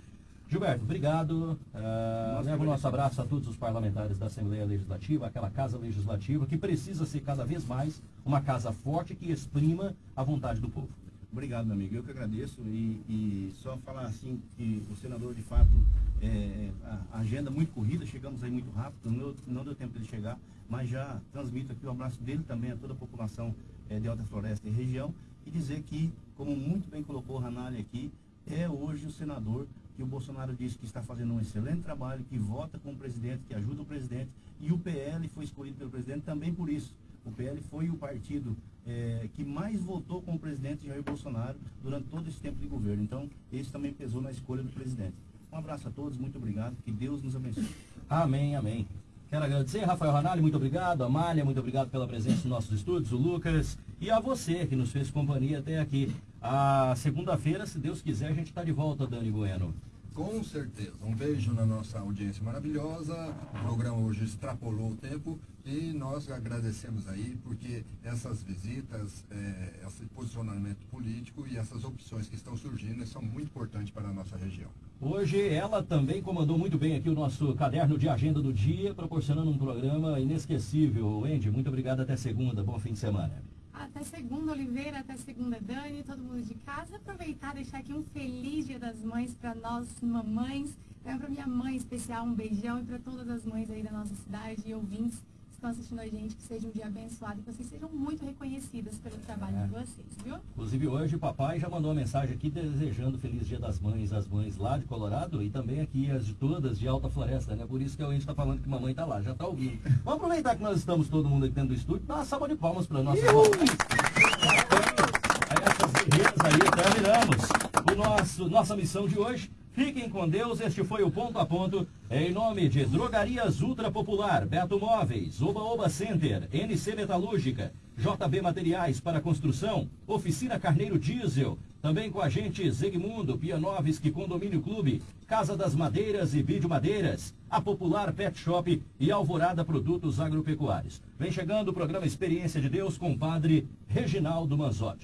Gilberto, obrigado. Uh, leva o nosso abraço a todos os parlamentares da Assembleia Legislativa, aquela casa legislativa que precisa ser cada vez mais uma casa forte que exprima a vontade do povo. Obrigado, meu amigo. Eu que agradeço e, e só falar assim que o senador, de fato, é, a agenda muito corrida, chegamos aí muito rápido, não, não deu tempo de chegar, mas já transmito aqui o abraço dele também a toda a população é, de Alta Floresta e região e dizer que, como muito bem colocou o Ranalli aqui, é hoje o senador que o Bolsonaro disse que está fazendo um excelente trabalho, que vota com o presidente, que ajuda o presidente, e o PL foi escolhido pelo presidente também por isso. O PL foi o partido é, que mais votou com o presidente Jair Bolsonaro durante todo esse tempo de governo. Então, esse também pesou na escolha do presidente. Um abraço a todos, muito obrigado, que Deus nos abençoe. Amém, amém. Quero agradecer, Rafael Ranalli, muito obrigado. Amália, muito obrigado pela presença nos nossos estúdios, o Lucas e a você que nos fez companhia até aqui. A segunda-feira, se Deus quiser, a gente está de volta, Dani Bueno. Com certeza. Um beijo na nossa audiência maravilhosa. O programa hoje extrapolou o tempo e nós agradecemos aí porque essas visitas, é, esse posicionamento político e essas opções que estão surgindo são muito importantes para a nossa região. Hoje ela também comandou muito bem aqui o nosso caderno de agenda do dia, proporcionando um programa inesquecível. Andy, muito obrigado. Até segunda. Bom fim de semana. Até segunda, Oliveira, até segunda, Dani, todo mundo de casa. Aproveitar e deixar aqui um feliz Dia das Mães para nós, mamães. Para minha mãe especial, um beijão. E para todas as mães aí da nossa cidade e ouvintes estão assistindo a gente, que seja um dia abençoado e que vocês sejam muito reconhecidas pelo trabalho É. de vocês, viu? Inclusive hoje o papai já mandou uma mensagem aqui desejando Feliz Dia das Mães às mães lá de Colorado e também aqui as de todas de Alta Floresta, né? Por isso que a gente está falando que mamãe tá lá, já tá ouvindo. Vamos aproveitar que nós estamos todo mundo aqui dentro do estúdio, dar uma salva de palmas para nossas mamães. A essas guerreiras aí, terminamos o nosso, nossa missão de hoje. Fiquem com Deus, este foi o Ponto a Ponto, em nome de Drogarias Ultra Popular, Beto Móveis, Oba Oba Center, NC Metalúrgica, JB Materiais para Construção, Oficina Carneiro Diesel, também com a gente Zegmundo, Pianovski Condomínio Clube, Casa das Madeiras e Vídeo Madeiras, a Popular Pet Shop e Alvorada Produtos Agropecuários. Vem chegando o programa Experiência de Deus com o padre Reginaldo Manzotti.